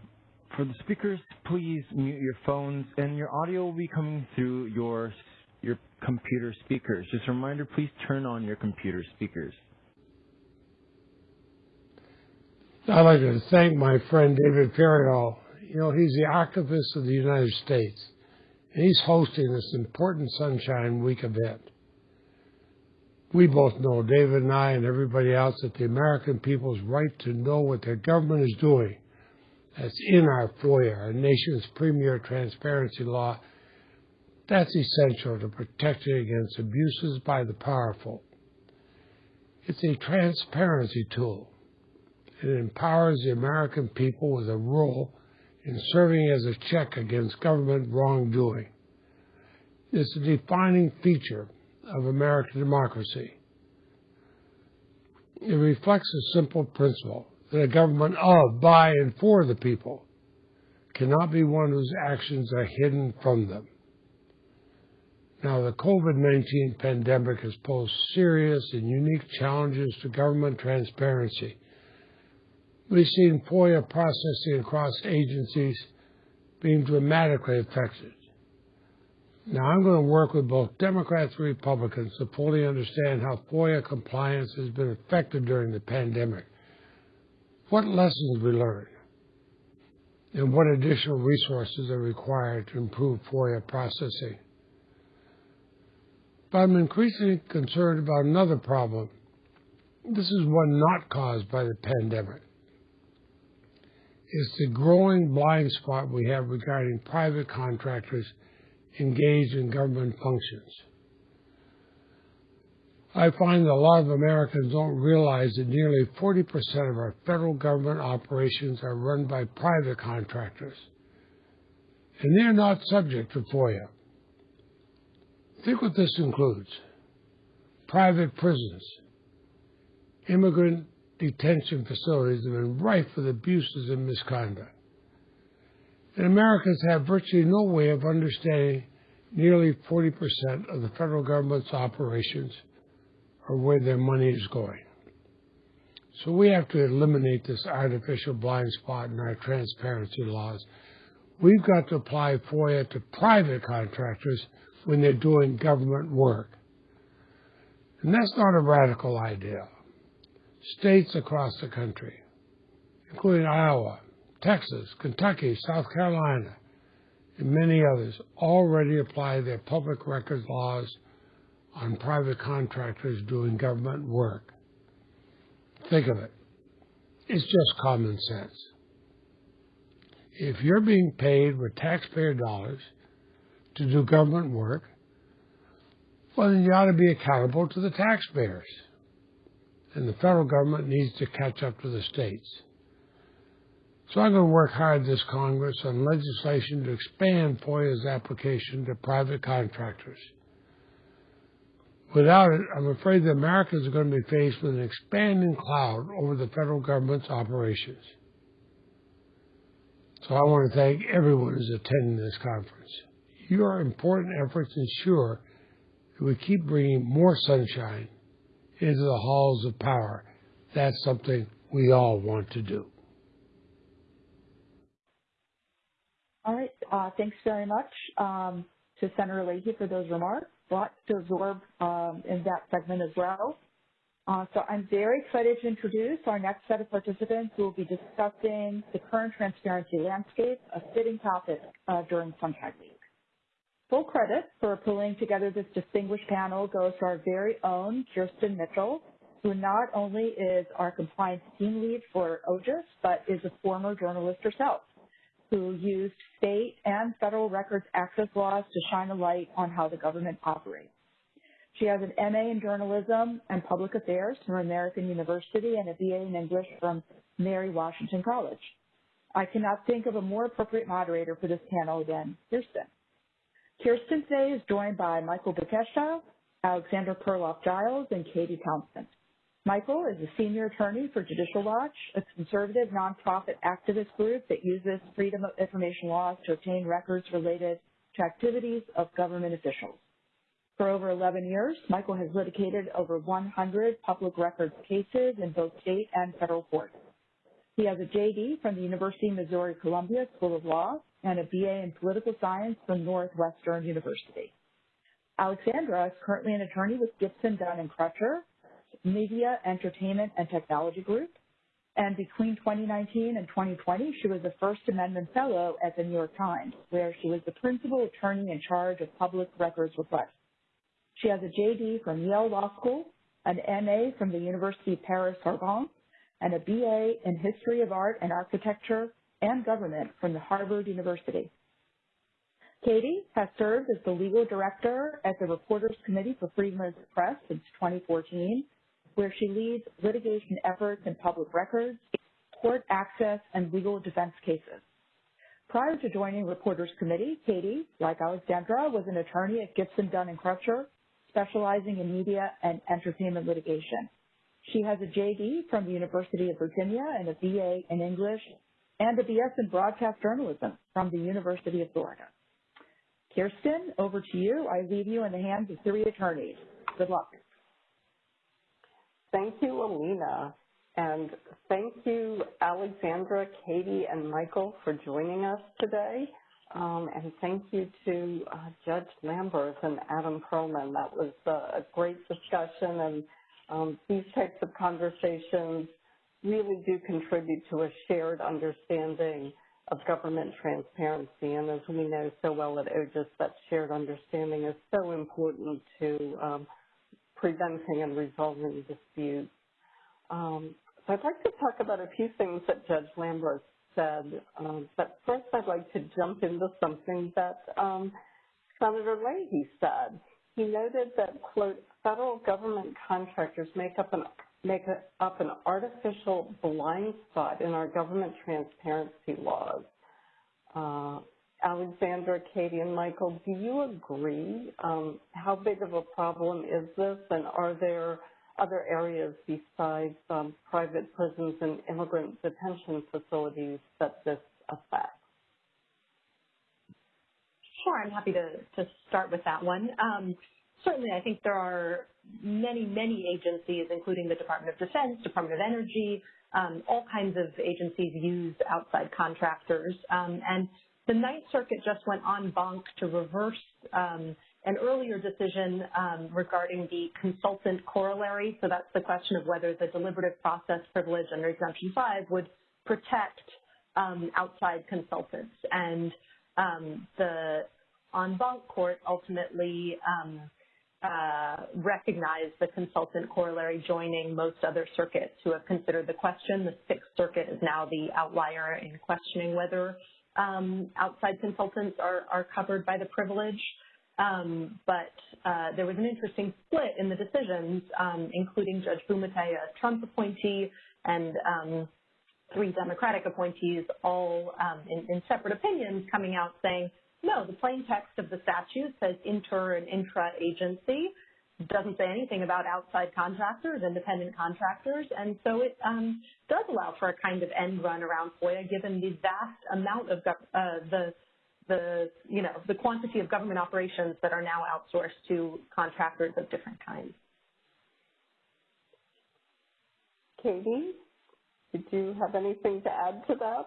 for the speakers, please mute your phones and your audio will be coming through your your computer speakers. Just a reminder, please turn on your computer speakers. I'd like to thank my friend David Ferriero. You know, he's the archivist of the United States, and he's hosting this important Sunshine Week event we both know, David and I and everybody else, that the American people's right to know what their government is doing. That's in our FOIA, our nation's premier transparency law. That's essential to protecting against abuses by the powerful. It's a transparency tool. It empowers the American people with a role in serving as a check against government wrongdoing. It's a defining feature of American democracy. It reflects a simple principle that a government of, by, and for the people cannot be one whose actions are hidden from them. Now, the COVID-19 pandemic has posed serious and unique challenges to government transparency. We've seen FOIA processing across agencies being dramatically affected. Now, I'm going to work with both Democrats and Republicans to fully understand how FOIA compliance has been affected during the pandemic, what lessons we learned, and what additional resources are required to improve FOIA processing. But I'm increasingly concerned about another problem. This is one not caused by the pandemic. It's the growing blind spot we have regarding private contractors engaged in government functions. I find that a lot of Americans don't realize that nearly 40% of our federal government operations are run by private contractors, and they're not subject to FOIA. Think what this includes private prisons, immigrant detention facilities have been rife with abuses and misconduct. And Americans have virtually no way of understanding nearly 40% of the federal government's operations or where their money is going. So we have to eliminate this artificial blind spot in our transparency laws. We've got to apply FOIA to private contractors when they're doing government work. And that's not a radical idea. States across the country, including Iowa, Texas, Kentucky, South Carolina, and many others, already apply their public records laws on private contractors doing government work. Think of it. It's just common sense. If you're being paid with taxpayer dollars to do government work, well, then you ought to be accountable to the taxpayers. And the federal government needs to catch up to the states. So I'm going to work hard this Congress on legislation to expand FOIA's application to private contractors. Without it, I'm afraid that Americans are going to be faced with an expanding cloud over the federal government's operations. So I want to thank everyone who's attending this conference. Your important efforts ensure that we keep bringing more sunshine into the halls of power. That's something we all want to do. All right. Uh, thanks very much um, to Senator Leahy for those remarks. Lots to absorb um, in that segment as well. Uh, so I'm very excited to introduce our next set of participants who will be discussing the current transparency landscape, a fitting topic uh, during Sunshine Week. Full credit for pulling together this distinguished panel goes to our very own Kirsten Mitchell, who not only is our compliance team lead for OGIS, but is a former journalist herself who used state and federal records access laws to shine a light on how the government operates. She has an MA in journalism and public affairs from American University and a BA in English from Mary Washington College. I cannot think of a more appropriate moderator for this panel than Kirsten. Kirsten today is joined by Michael Bekesha, Alexandra Perloff Giles, and Katie Townsend. Michael is a senior attorney for Judicial Watch, a conservative nonprofit activist group that uses freedom of information laws to obtain records related to activities of government officials. For over 11 years, Michael has litigated over 100 public records cases in both state and federal courts. He has a JD from the University of Missouri Columbia School of Law and a BA in political science from Northwestern University. Alexandra is currently an attorney with Gibson, Dunn and Crutcher, Media, Entertainment, and Technology Group. And between 2019 and 2020, she was a First Amendment Fellow at the New York Times, where she was the principal attorney in charge of public records requests. She has a JD from Yale Law School, an MA from the University of Paris Sorbonne, and a BA in History of Art and Architecture and Government from the Harvard University. Katie has served as the legal director at the Reporters Committee for Freedom of the Press since 2014 where she leads litigation efforts in public records, court access, and legal defense cases. Prior to joining Reporters Committee, Katie, like Alexandra, was an attorney at Gibson, Dunn & Crutcher, specializing in media and entertainment litigation. She has a JD from the University of Virginia and a BA in English and a BS in broadcast journalism from the University of Florida. Kirsten, over to you. I leave you in the hands of three attorneys. Good luck. Thank you, Alina. And thank you, Alexandra, Katie, and Michael for joining us today. Um, and thank you to uh, Judge Lamberth and Adam Perlman. That was uh, a great discussion, and um, these types of conversations really do contribute to a shared understanding of government transparency. And as we know so well at OGIS, that shared understanding is so important to um, preventing and resolving disputes. Um, so I'd like to talk about a few things that Judge Lamberth said, um, but first I'd like to jump into something that um, Senator Leahy said. He noted that, quote, federal government contractors make up an make up an artificial blind spot in our government transparency laws. Uh, Alexandra, Katie, and Michael, do you agree? Um, how big of a problem is this, and are there other areas besides um, private prisons and immigrant detention facilities that this affects? Sure, I'm happy to, to start with that one. Um, certainly, I think there are many, many agencies, including the Department of Defense, Department of Energy, um, all kinds of agencies use outside contractors. Um, and the Ninth Circuit just went en banc to reverse um, an earlier decision um, regarding the consultant corollary. So that's the question of whether the deliberative process privilege under Exemption 5 would protect um, outside consultants. And the en banc court ultimately uh, recognized the consultant corollary joining most other circuits who have considered the question. The Sixth Circuit is now the outlier in questioning whether um, outside consultants are, are covered by the privilege. Um, but uh, there was an interesting split in the decisions, um, including Judge Bumatay, a Trump appointee, and um, three Democratic appointees, all um, in, in, separate opinions, coming out saying, no, the plain text of the statute says inter and intra-agency, doesn't say anything about outside contractors, independent contractors, and so it um, does allow for a kind of end run around FOIA, given the vast amount of uh, the the you know the quantity of government operations that are now outsourced to contractors of different kinds. Katie, did you have anything to add to that?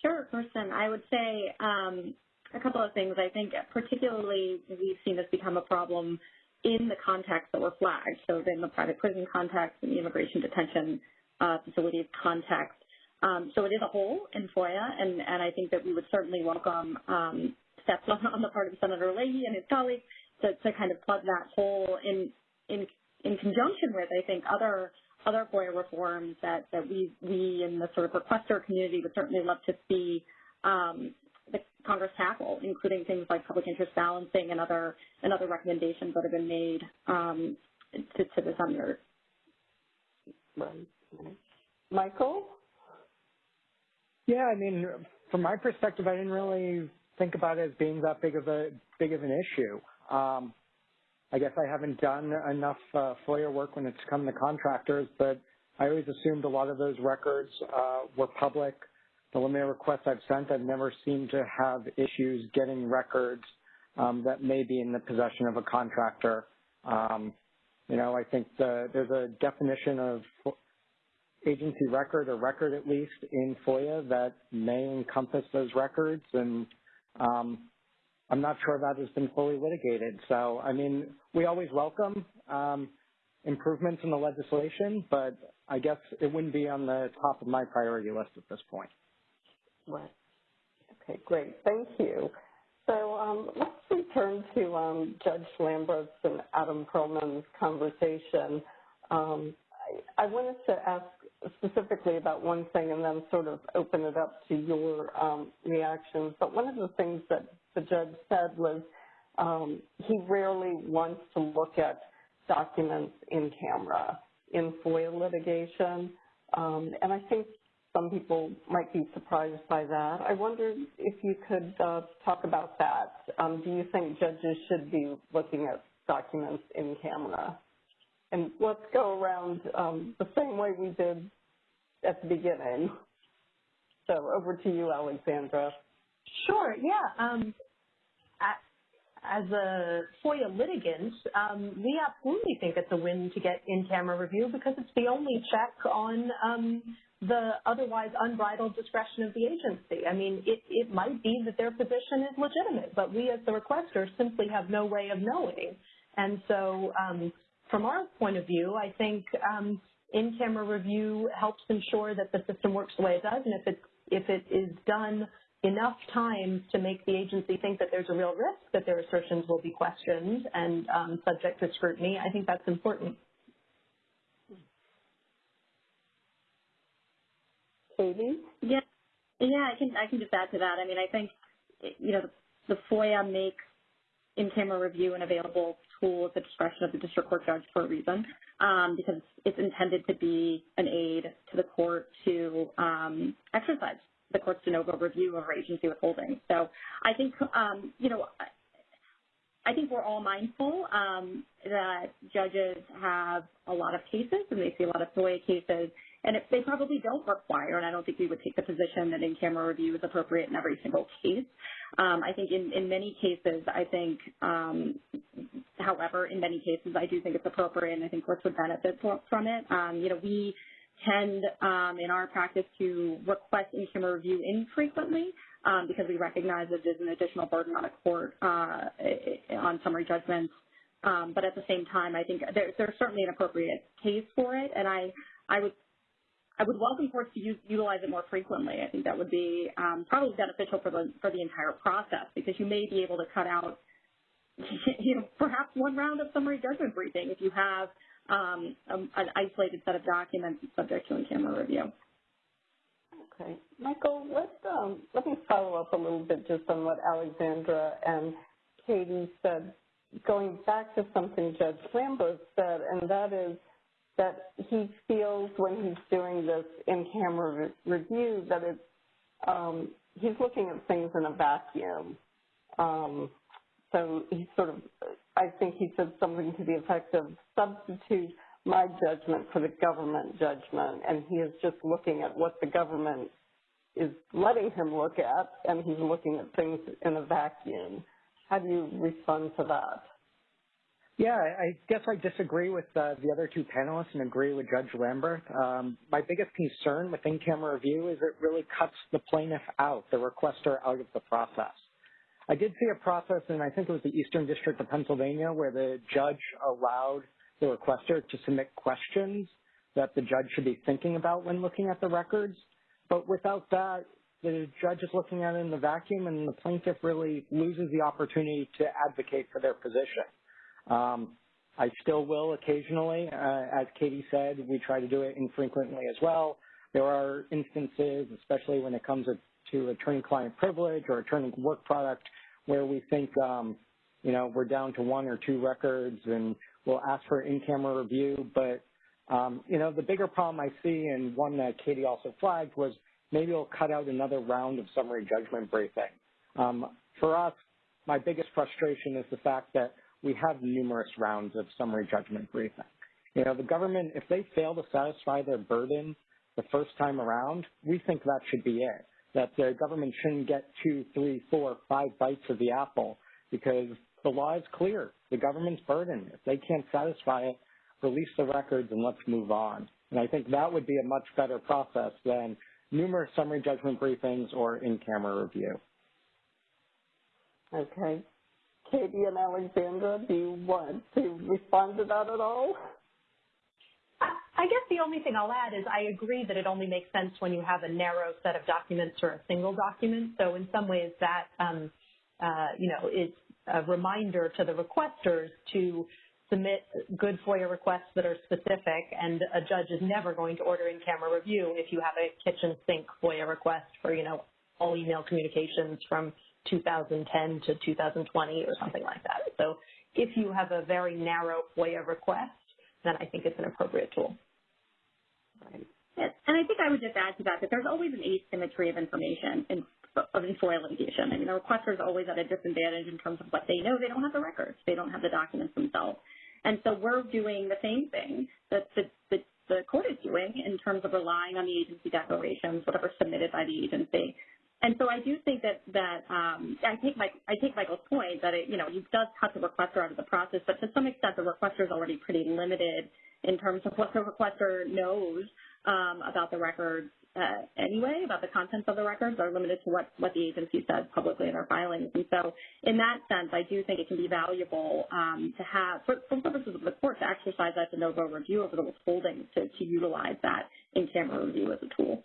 Sure, Kirsten. I would say um, a couple of things. I think particularly we've seen this become a problem in the context that were flagged, so in the private prison context and the immigration detention uh, facilities context. Um, so it is a hole in FOIA, and, and I think that we would certainly welcome um, steps on, on, the part of Senator Leahy and his colleagues to, to kind of plug that hole in, in, in conjunction with, I think, other other FOIA reforms that, that we, we in the sort of requester community would certainly love to see um, the Congress tackle, including things like public interest balancing and other and other recommendations that have been made um, to, to the senator. Michael? Yeah, I mean, from my perspective, I didn't really think about it as being that big of a big of an issue. Um, I guess I haven't done enough uh, FOIA work when it's come to contractors, but I always assumed a lot of those records uh, were public. The limited requests I've sent, I've never seemed to have issues getting records um, that may be in the possession of a contractor. Um, you know, I think the, there's a definition of agency record or record at least in FOIA that may encompass those records and um, I'm not sure that has been fully litigated. So, I mean, we always welcome um, improvements in the legislation, but I guess it wouldn't be on the top of my priority list at this point. Right. Okay, great. Thank you. So um, let's return to um, Judge Lamberth's and Adam Perlman's conversation. Um, I, I, wanted to ask specifically about one thing and then sort of open it up to your um, reactions. But one of the things that the judge said was um, he rarely wants to look at documents in camera in FOIA litigation. Um, and I think some people might be surprised by that. I wondered if you could uh, talk about that. Um, do you think judges should be looking at documents in camera? And let's go around um, the same way we did at the beginning. So over to you, Alexandra. Sure, yeah. Um, as a FOIA litigant, um, we absolutely think it's a win to get in-camera review because it's the only check on um, the otherwise unbridled discretion of the agency. I mean, it, might be that their position is legitimate, but we as the requester simply have no way of knowing. And so um, from our point of view, I think um, in-camera review helps ensure that the system works the way it does, and if it is done enough times to make the agency think that there's a real risk that their assertions will be questioned and um, subject to scrutiny, I think that's important. Katie? Yeah, yeah, I can I can just add to that. I mean, I think you know the, the FOIA makes in-camera review an available tool at the discretion of the district court judge for a reason, um, because it's intended to be an aid to the court to um, exercise the court's de novo review of agency withholding. So I think, um, you know, I think we're all mindful um, that judges have a lot of cases and they see a lot of FOIA cases, and they probably don't require, and I don't think we would take the position that in-camera review is appropriate in every single case. Um, I think in, in many cases, I think, um, however, in many cases, I do think it's appropriate, and I think courts would benefit from it. Um, you know, we tend um, in our practice to request in-camera review infrequently um, because we recognize that there's an additional burden on a court uh, on summary judgments. Um, but at the same time, I think there, there's certainly an appropriate case for it, and I, I would I would welcome courts to use, utilize it more frequently. I think that would be um, probably beneficial for the for the entire process because you may be able to cut out, (laughs) you know, perhaps one round of summary judgment briefing if you have um, a, an isolated set of documents subject to in-camera review. Okay, Michael, let um, let me follow up a little bit just on what Alexandra and Katie said, going back to something Judge Lamberth said, and that is that he feels when he's doing this in-camera re review that it's um, he's looking at things in a vacuum. Um, so he sort of, I think he said something to the effect of substitute my judgment for the government judgment, and he is just looking at what the government is letting him look at, and he's looking at things in a vacuum. How do you respond to that? Yeah, I guess I disagree with uh, the other two panelists and agree with Judge Lamberth. Um, my biggest concern with in-camera review is it really cuts the plaintiff out, the requester out of the process. I did see a process, and I think it was the Eastern District of Pennsylvania, where the judge allowed the requester to submit questions that the judge should be thinking about when looking at the records. But without that, the judge is looking at it in the vacuum, and the plaintiff really loses the opportunity to advocate for their position. Um, I still will occasionally, uh, as Katie said, we try to do it infrequently as well. There are instances, especially when it comes to attorney-client privilege or attorney work product, where we think, um, you know, we're down to one or two records and we'll ask for in-camera review. But, um, you know, the bigger problem I see, and one that Katie also flagged, was maybe we'll cut out another round of summary judgment briefing. Um, for us, my biggest frustration is the fact that we have numerous rounds of summary judgment briefing. You know, the government, if they fail to satisfy their burden the first time around, we think that should be it. That the government shouldn't get two, three, four, five bites of the apple because the law is clear. The government's burden. If they can't satisfy it, release the records and let's move on. And I think that would be a much better process than numerous summary judgment briefings or in-camera review. Okay. Katie and Alexandra, do you want to respond to that at all? I guess the only thing I'll add is I agree that it only makes sense when you have a narrow set of documents or a single document. So in some ways that, um, uh, you know, is a reminder to the requesters to submit good FOIA requests that are specific, and a judge is never going to order in-camera review if you have a kitchen sink FOIA request for, you know, all email communications from 2010 to 2020 or something like that. So if you have a very narrow FOIA request, then I think it's an appropriate tool. Right. And I think I would just add to that that there's always an asymmetry of information in, of in FOIA litigation. I mean, the requester is always at a disadvantage in terms of what they know. They don't have the records. They don't have the documents themselves. And so we're doing the same thing that the, the, the court is doing in terms of relying on the agency declarations, whatever submitted by the agency, and so I do think that that um, I take my I take Michael's point that it you know it does cut the requester out of the process, but to some extent the requester is already pretty limited in terms of what the requester knows um, about the records uh, anyway, about the contents of the records are limited to what what the agency says publicly in their filings. And so in that sense, I do think it can be valuable um, to have for, for purposes of the court to exercise that de novo review over the withholding to to utilize that in camera review as a tool.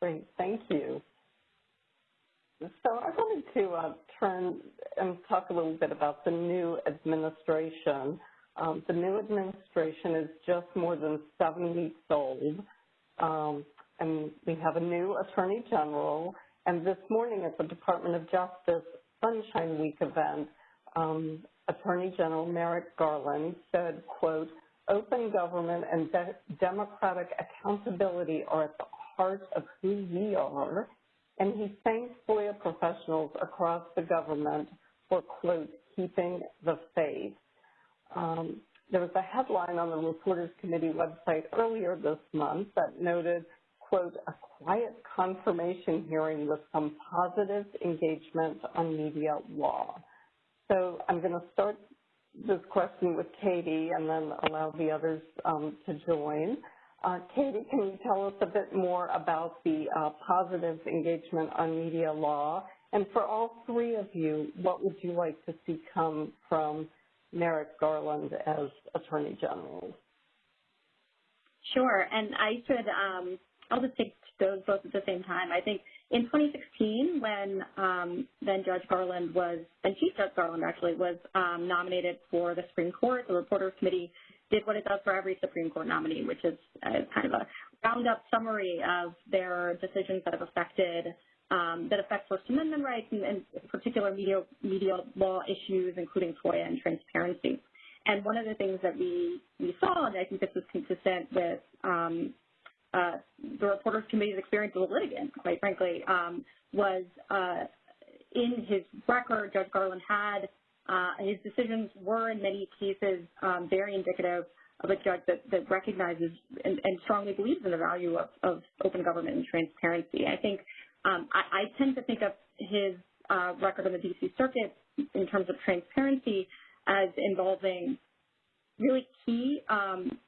Great, thank you. So I wanted to uh, turn and talk a little bit about the new administration. Um, the new administration is just more than seven weeks old, um, and we have a new Attorney General. And this morning at the Department of Justice Sunshine Week event, um, Attorney General Merrick Garland said, quote, open government and de democratic accountability are at the part of who we are, and he thanked FOIA professionals across the government for, quote, keeping the faith. Um, there was a headline on the Reporters Committee website earlier this month that noted, quote, a quiet confirmation hearing with some positive engagement on media law. So I'm going to start this question with Katie and then allow the others um, to join. Uh, Katie, can you tell us a bit more about the uh, positive engagement on media law? And for all three of you, what would you like to see come from Merrick Garland as Attorney General? Sure, and I should, um, I'll just take those both at the same time. I think in 2016, when um, then Judge Garland was, and Chief Judge Garland actually was um, nominated for the Supreme Court, the Reporters Committee did what it does for every Supreme Court nominee, which is uh, kind of a roundup summary of their decisions that have affected um, that affect First Amendment rights and, and particular media media law issues, including FOIA and transparency. And one of the things that we we saw, and I think this was consistent with um, uh, the Reporters Committee's experience as a litigant, quite frankly, um, was uh, in his record, Judge Garland had his decisions were in many cases um, very indicative of a judge that, that recognizes and, and, strongly believes in the value of, of, open government and transparency. I think um, I, I, tend to think of his uh, record on the D.C. Circuit in terms of transparency as involving really key um,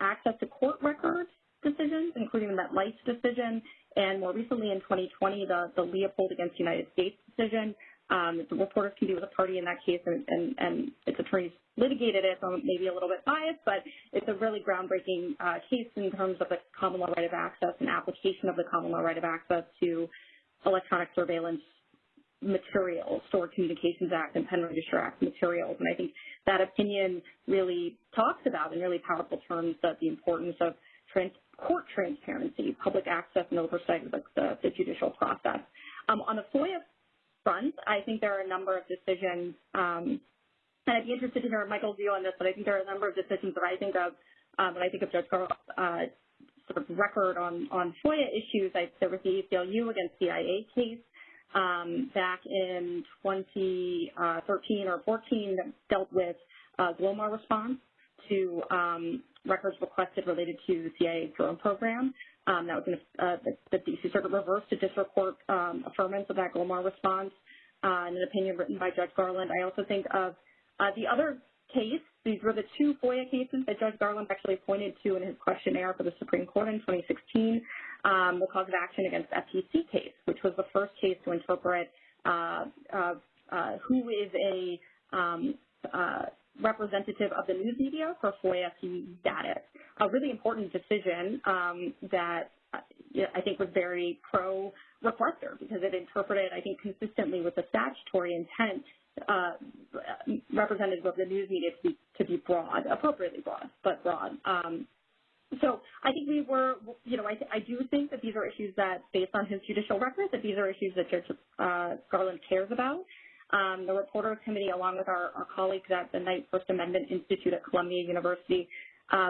access to court records decisions, including the MetLife decision, and more recently in 2020, the, the Leopold against United States decision. Um, the Reporters Committee was a party in that case, and, and, and its attorneys litigated it, so maybe a little bit biased, but it's a really groundbreaking uh, case in terms of the common law right of access and application of the common law right of access to electronic surveillance materials, Stored Communications Act and Pen Register Act materials. And I think that opinion really talks about in really powerful terms that the importance of trans court transparency, public access and oversight of the, the, the judicial process. Um, on the FOIA front, I think there are a number of decisions, um, and I'd be interested to hear Michael's view on this, but I think there are a number of decisions that I think of um, when I think of Judge Garland's uh, sort of record on, on FOIA issues. I, there was the ACLU against CIA case um, back in 2013 uh, or 14 that dealt with uh, GLOMAR response to um, records requested related to the CIA drone program. Um, that was in uh, the, the, D.C. Circuit reversed a district court um, affirmance of that GLOMAR response uh, in an opinion written by Judge Garland. I also think of uh, the other case. These were the two FOIA cases that Judge Garland actually pointed to in his questionnaire for the Supreme Court in 2016. Um, the cause of action against FTC case, which was the first case to interpret uh, who is a um, representative of the news media for FOIA status. A really important decision um, that I think was very pro-requester because it interpreted, I think, consistently with the statutory intent uh, representative of the news media to be, to be broad, appropriately broad, but broad. Um, so I think we were, you know, I, I, do think that these are issues that, based on his judicial record, that these are issues that Judge uh, Garland cares about um, the Reporters Committee, along with our, our, colleagues at the Knight First Amendment Institute at Columbia University,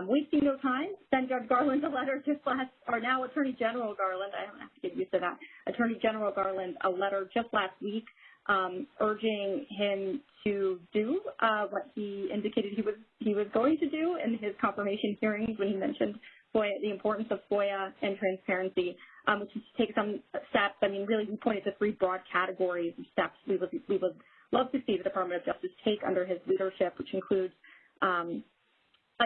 we've seen no time. Send Judge Garland a letter just last, or now Attorney General Garland, I don't have to get used to that, Attorney General Garland a letter just last week um, urging him to do uh, what he indicated he was he was going to do in his confirmation hearings when he mentioned FOIA, the importance of FOIA and transparency, um, which is to take some steps. I mean, really, we pointed to three broad categories of steps we would, we would love to see the Department of Justice take under his leadership, which includes um,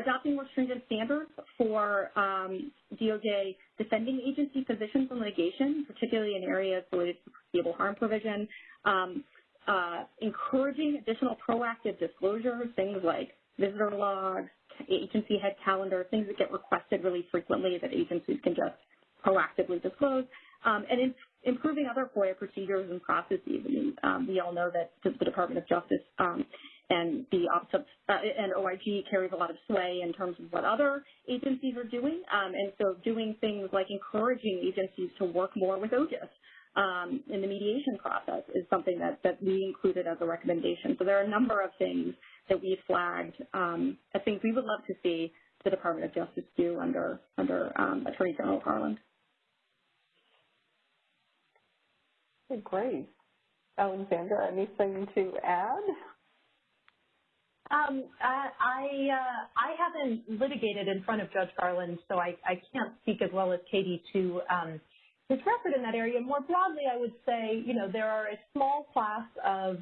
adopting more stringent standards for um, DOJ defending agency positions in litigation, particularly in areas related to foreseeable harm provision, um, uh, encouraging additional proactive disclosures, things like visitor logs, agency head calendar, things that get requested really frequently that agencies can just proactively disclose, um, and in, improving other FOIA procedures and processes. I mean, um, we all know that the Department of Justice um, and the Office of, uh, and OIP carries a lot of sway in terms of what other agencies are doing, um, and so doing things like encouraging agencies to work more with OGIS um, in the mediation process is something that, that we included as a recommendation. So there are a number of things that we flagged um, as things we would love to see the Department of Justice do under under um, Attorney General Garland. Great. Alexandra, anything to add? Um, I I, uh, I haven't litigated in front of Judge Garland, so I, I can't speak as well as Katie to um, his record in that area. More broadly, I would say, you know, there are a small class of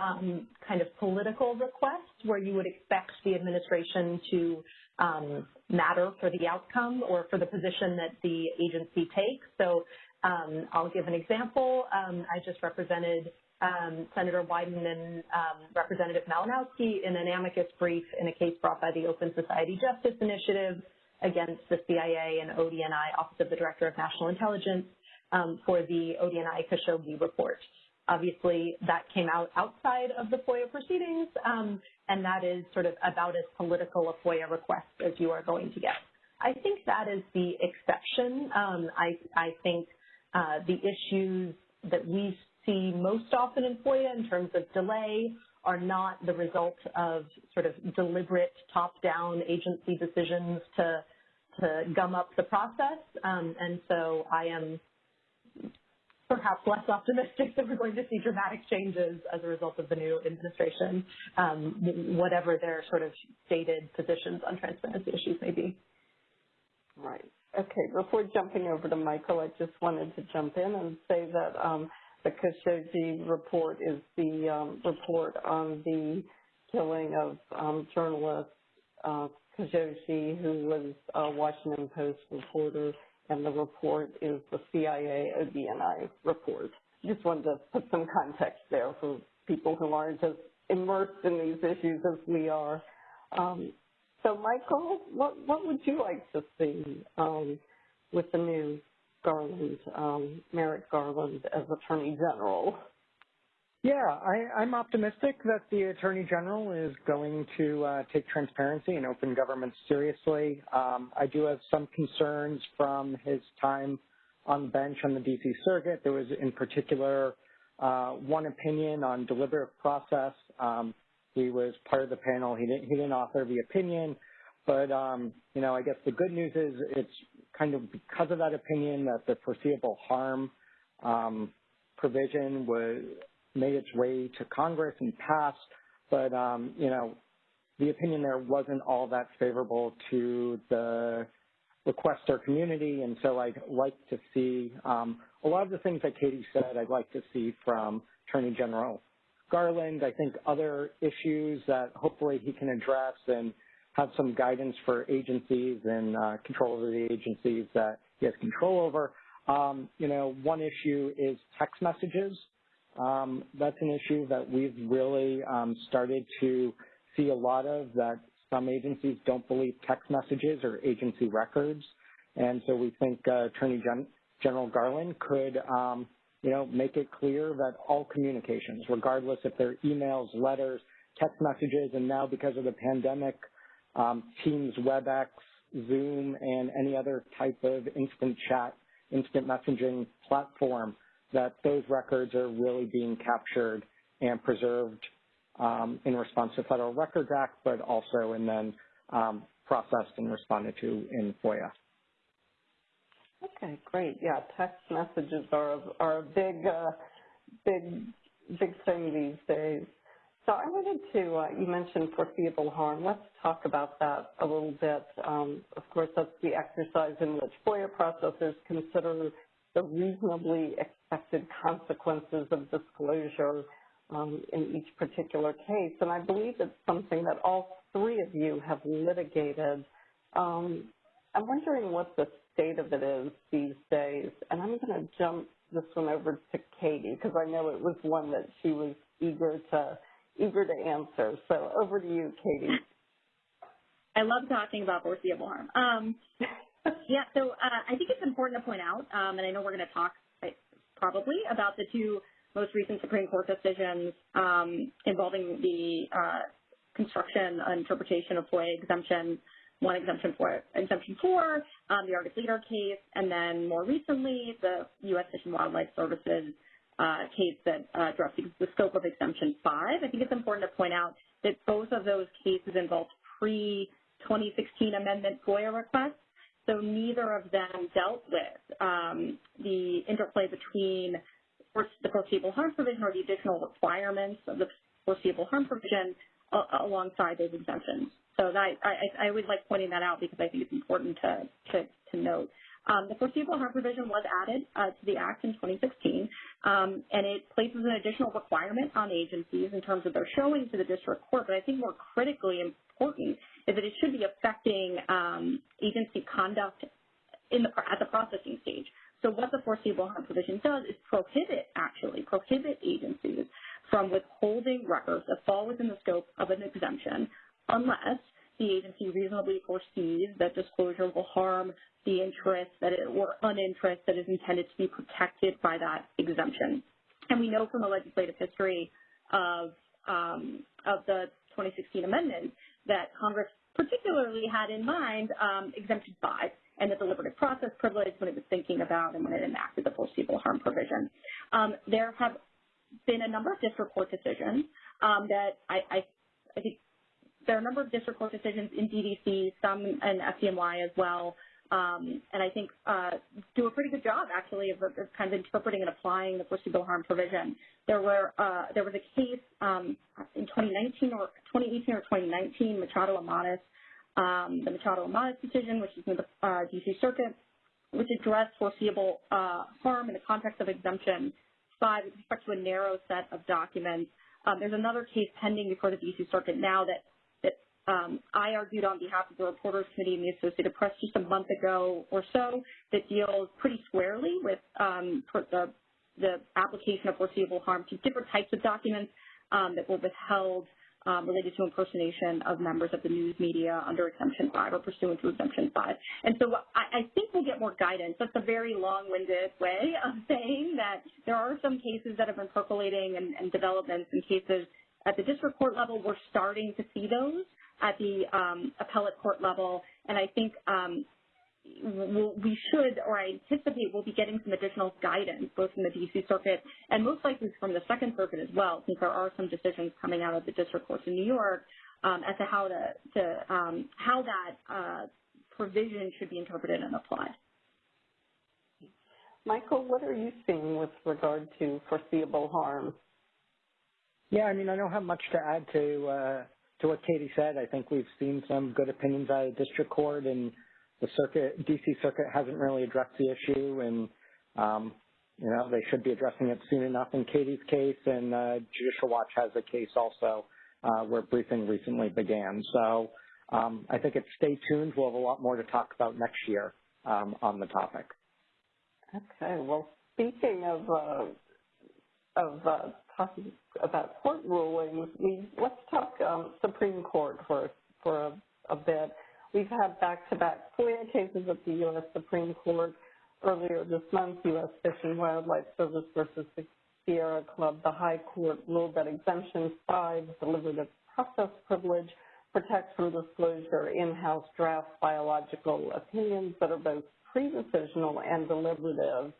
um, kind of political requests where you would expect the administration to um, matter for the outcome or for the position that the agency takes. So um, I'll give an example. Um, I just represented um, Senator Wyden and um, Representative Malinowski in an amicus brief in a case brought by the Open Society Justice Initiative against the CIA and ODNI, Office of the Director of National Intelligence, um, for the ODNI Khashoggi report. Obviously, that came out outside of the FOIA proceedings, um, and that is sort of about as political a FOIA request as you are going to get. I think that is the exception. Um, I, I, think uh, the issues that we see most often in FOIA in terms of delay are not the result of sort of deliberate top-down agency decisions to to gum up the process. Um, and so I am perhaps less optimistic (laughs) that we're going to see dramatic changes as a result of the new administration, um, whatever their sort of stated positions on transparency issues may be. Right. Okay. Before jumping over to Michael, I just wanted to jump in and say that um, the Khashoggi report is the um, report on the killing of um, journalist uh, Khashoggi, who was a Washington Post reporter and the report is the CIA ODNI report. Just wanted to put some context there for people who aren't as immersed in these issues as we are. Um, so, Michael, what, what would you like to see um, with the new Garland, um, Merrick Garland as Attorney General? Yeah, I, am optimistic that the Attorney General is going to uh, take transparency and open government seriously. Um, I do have some concerns from his time on the bench on the D.C. Circuit. There was, in particular, uh, one opinion on deliberative process. Um, he was part of the panel. He didn't, he didn't author the opinion, but um, you know, I guess the good news is it's kind of because of that opinion that the foreseeable harm um, provision was made its way to Congress and passed, but um, you know, the opinion there wasn't all that favorable to the requester community, and so I'd like to see um, a lot of the things that Katie said. I'd like to see from Attorney General Garland. I think other issues that hopefully he can address and have some guidance for agencies and uh, control over the agencies that he has control over. Um, you know, one issue is text messages. Um, that's an issue that we've really um, started to see a lot of that some agencies don't believe text messages or agency records. And so we think uh, Attorney Gen General Garland could, um, you know, make it clear that all communications, regardless if they're emails, letters, text messages, and now because of the pandemic, um, Teams, WebEx, Zoom, and any other type of instant chat, instant messaging platform that those records are really being captured and preserved um, in response to Federal Records Act, but also and then um, processed and responded to in FOIA. Okay, great. Yeah, text messages are are a big, uh, big, big thing these days. So I wanted to, uh, you mentioned foreseeable harm. Let's talk about that a little bit. Um, of course, that's the exercise in which FOIA processors consider the reasonably expected consequences of disclosure um, in each particular case. And I believe it's something that all three of you have litigated. Um, I'm wondering what the state of it is these days. And I'm going to jump this one over to Katie because I know it was one that she was eager to eager to answer. So over to you, Katie. I love talking about foreseeable harm. Um, (laughs) yeah, so uh, I think it's important to point out, um, and I know we're going to talk probably about the two most recent Supreme Court decisions um, involving the uh, construction and interpretation of FOIA exemption, one exemption for exemption four, um, the Argus Leader case, and then more recently the U.S. Fish and Wildlife Services case that uh, addressed the scope of exemption five. I think it's important to point out that both of those cases involved pre-2016 amendment FOIA requests so neither of them dealt with um, the interplay between the foreseeable harm provision or the additional requirements of the foreseeable harm provision uh, alongside those exemptions. So that, I, would like pointing that out because I think it's important to, to, to note. Um, the foreseeable harm provision was added uh, to the Act in 2016, um, and it places an additional requirement on agencies in terms of their showing to the district court. But I think more critically important is that it should be affecting um, agency conduct in the, at the processing stage. So what the foreseeable harm provision does is prohibit, actually, prohibit agencies from withholding records that fall within the scope of an exemption unless the agency reasonably foresees that disclosure will harm the interest that it, or uninterest that is intended to be protected by that exemption. And we know from the legislative history of, um, of the 2016 amendment that Congress particularly had in mind um, Exemption 5 and the deliberative process privilege when it was thinking about and when it enacted the foreseeable harm provision. Um, there have been a number of district court decisions that I, think there are a number of district court decisions in DDC, some in SDNY as well, um, and I think uh, do a pretty good job actually of, of, kind of interpreting and applying the foreseeable harm provision. There were uh, there was a case um, in 2019 or 2018 or 2019, Machado Amadis, um, the Machado Amadis decision, which is in the uh, DC Circuit, which addressed foreseeable uh, harm in the context of exemption five with respect to a narrow set of documents. Um, there's another case pending before the DC Circuit now that um, I argued on behalf of the Reporters Committee and the Associated Press just a month ago or so that deals pretty squarely with um, the, the, application of foreseeable harm to different types of documents um, that were withheld um, related to impersonation of members of the news media under Exemption 5 or pursuant to Exemption 5. And so I, I think we'll get more guidance. That's a very long-winded way of (laughs) saying that there are some cases that have been percolating and, and developments in cases at the district court level. We're starting to see those at the um, appellate court level, and I think um, we'll, we should, or I anticipate we'll be getting some additional guidance, both from the D.C. Circuit and most likely from the Second Circuit as well, since there are some decisions coming out of the district courts in New York um, as to how to, to um, how that uh, provision should be interpreted and applied. Michael, what are you seeing with regard to foreseeable harm? Yeah, I mean, I don't have much to add to uh, to what Katie said, I think we've seen some good opinions out of district court, and the circuit, DC Circuit hasn't really addressed the issue, and um, you know they should be addressing it soon enough. In Katie's case, and uh, Judicial Watch has a case also uh, where briefing recently began. So um, I think it's stay tuned. We'll have a lot more to talk about next year um, on the topic. Okay. Well, speaking of uh, of uh, talking about court rulings, we let's talk um, Supreme Court for for a, a bit. We've had back-to-back FOIA cases at the U.S. Supreme Court earlier this month. U.S. Fish and Wildlife Service versus the Sierra Club. The High Court ruled that Exemption 5, deliberative process privilege, protects from disclosure in-house draft biological opinions that are both pre-decisional and deliberative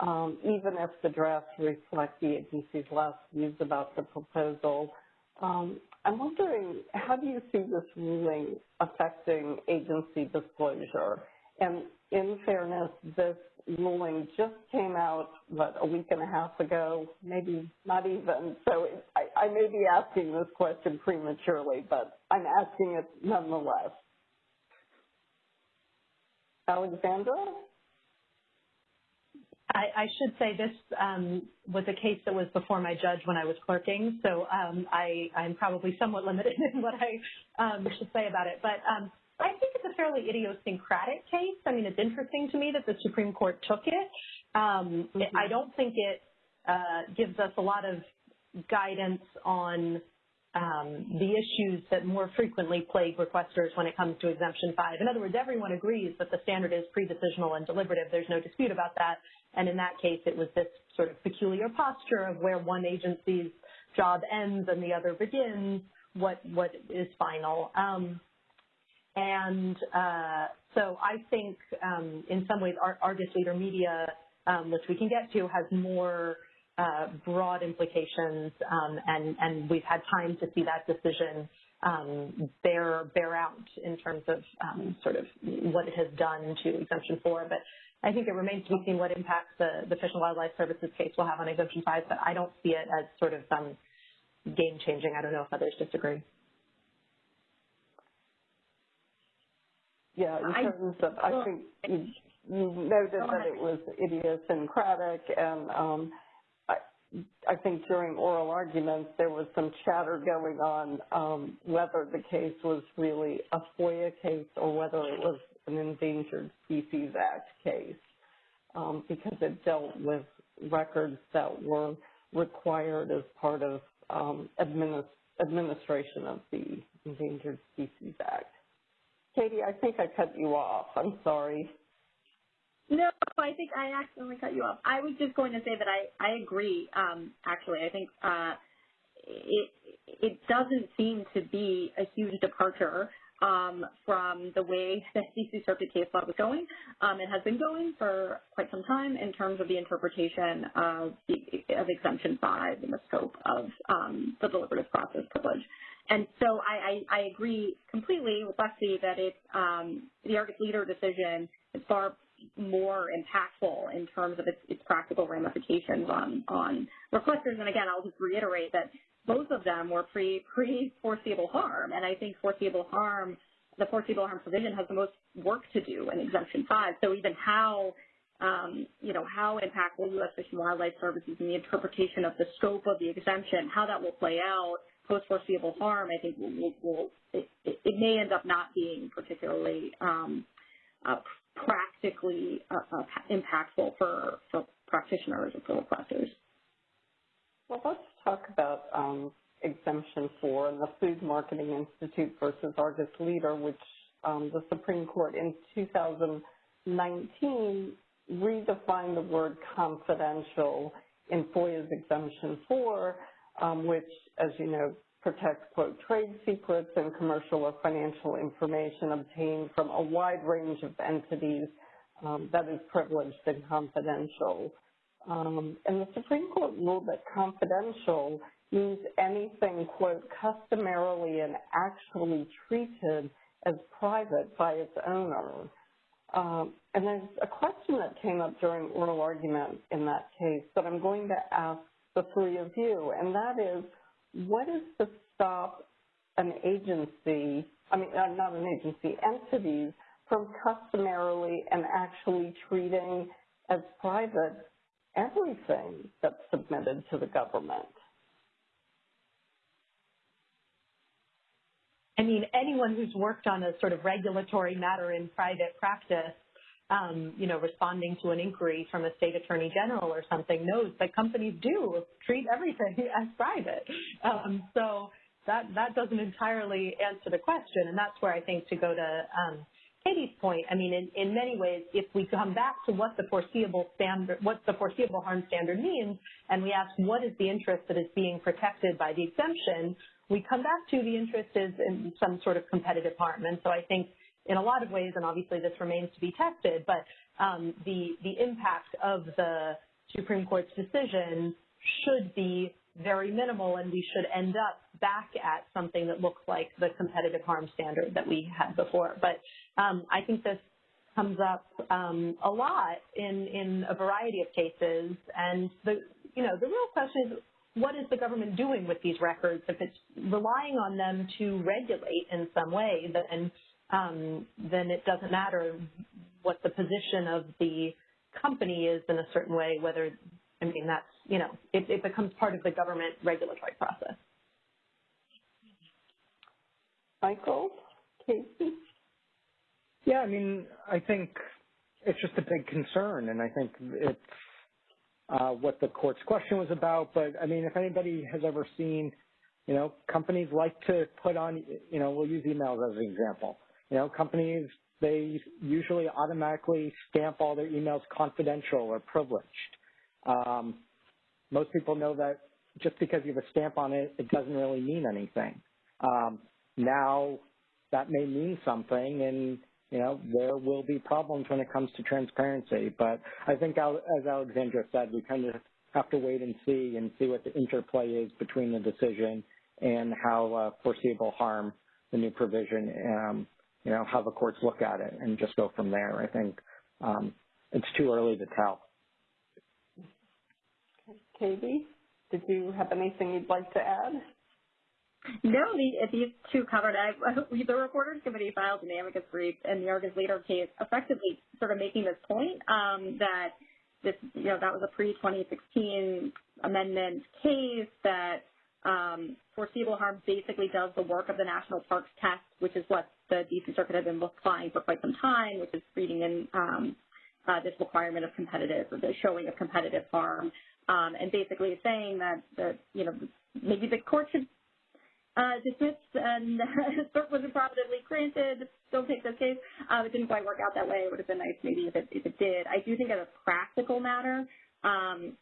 um, even if the drafts reflect the agency's last views about the proposal. Um, I'm wondering, how do you see this ruling affecting agency disclosure? And in fairness, this ruling just came out, what, a week and a half ago, maybe not even. So it, I, I may be asking this question prematurely, but I'm asking it nonetheless. Alexandra? I, I should say this um, was a case that was before my judge when I was clerking, so um, I, I'm probably somewhat limited (laughs) in what I um, should say about it. But um, I think it's a fairly idiosyncratic case. I mean, it's interesting to me that the Supreme Court took it. Um, mm-hmm. I don't think it uh, gives us a lot of guidance on um, the issues that more frequently plague requesters when it comes to Exemption 5. In other words, everyone agrees that the standard is pre-decisional and deliberative. There's no dispute about that. And in that case, it was this sort of peculiar posture of where one agency's job ends and the other begins, what, what is final. Um, and uh, so I think um, in some ways Argus Leader Media, um, which we can get to, has more uh, broad implications, um, and, and we've had time to see that decision um, bear bear out in terms of um, sort of what it has done to Exemption 4. But I think it remains to be seen what impact the, the Fish and Wildlife Services case will have on Exemption 5, but I don't see it as sort of um, game changing. I don't know if others disagree. Yeah, in terms of, I think you, you noted that it was idiosyncratic and um, I think during oral arguments there was some chatter going on um, whether the case was really a FOIA case or whether it was an Endangered Species Act case um, because it dealt with records that were required as part of um, administ administration of the Endangered Species Act. Katie, I think I cut you off. I'm sorry. No, I think I accidentally cut you off. I was just going to say that I, I agree, um, actually. I think uh, it, it doesn't seem to be a huge departure um, from the way (laughs) that DC Circuit case law was going. Um, it has been going for quite some time in terms of the interpretation of, the, of Exemption 5 and the scope of um, the deliberative process privilege. And so I, I, I agree completely with Lexi that it's, um, the Argus Leader decision is far more impactful in terms of its, its practical ramifications on, on requesters. And again, I'll just reiterate that both of them were pre, pre foreseeable harm. And I think foreseeable harm, the foreseeable harm provision has the most work to do in Exemption 5. So even how, um, you know, how impactful U.S. Fish and Wildlife Services and the interpretation of the scope of the exemption, how that will play out post foreseeable harm, I think will, will it, it, may end up not being particularly um, uh, practically uh, uh, impactful for, for practitioners or for requesters. Well, let's talk about um, Exemption 4 and the Food Marketing Institute versus Argus Leader, which um, the Supreme Court in 2019 redefined the word confidential in FOIA's Exemption 4, um, which, as you know, protects, quote, trade secrets and commercial or financial information obtained from a wide range of entities um, that is privileged and confidential. Um, and the Supreme Court ruled that confidential means anything, quote, customarily and actually treated as private by its owner. Um, and there's a question that came up during oral argument in that case that I'm going to ask the three of you, and that is, what is to stop an agency, I mean, uh, not an agency, entities from customarily and actually treating as private everything that's submitted to the government? I mean, anyone who's worked on a sort of regulatory matter in private practice, um, you know, responding to an inquiry from a state attorney general or something knows that companies do treat everything (laughs) as private. Um, so that that doesn't entirely answer the question, and that's where I think to go to um, Katie's point, I mean, in, in many ways, if we come back to what the foreseeable standard, what the foreseeable harm standard means, and we ask what is the interest that is being protected by the exemption, we come back to the interest is in some sort of competitive harm. And so I think in a lot of ways, and obviously this remains to be tested, but um, the, the impact of the Supreme Court's decision should be very minimal and we should end up back at something that looks like the competitive harm standard that we had before. But um, I think this comes up um, a lot in, in a variety of cases. And the, you know, the real question is, what is the government doing with these records? If it's relying on them to regulate in some way, then um, then it doesn't matter what the position of the company is in a certain way, whether, I mean, that's, you know, it, it becomes part of the government regulatory process. Michael? Casey? Yeah, I mean, I think it's just a big concern, and I think it's uh, what the court's question was about. But I mean, if anybody has ever seen, you know, companies like to put on, you know, we'll use emails as an example. You know, companies they usually automatically stamp all their emails confidential or privileged. Um, most people know that just because you have a stamp on it, it doesn't really mean anything. Um, now that may mean something and you know there will be problems when it comes to transparency. But i think as alexandra said we kind of have to wait and see and see what the interplay is between the decision and how uh, foreseeable harm the new provision um, you know how the courts look at it and just go from there. I think um, it's too early to tell. Katie did you have anything you'd like to add no, the, these two covered. I, (laughs) the Reporters Committee filed an amicus brief in the Argus Leader case, effectively sort of making this point um, that this, you know, that was a pre-2016 amendment case that um, foreseeable harm basically does the work of the National Parks Test, which is what the D.C. Circuit has been applying for quite some time, which is reading in um, uh, this requirement of competitive or the showing of competitive harm, um, and basically saying that, that you know maybe the court should uh, dismissed and cert was improperly granted. Don't take this case. Um, it didn't quite work out that way. It would have been nice maybe if it, if it did. I do think as a practical matter, um,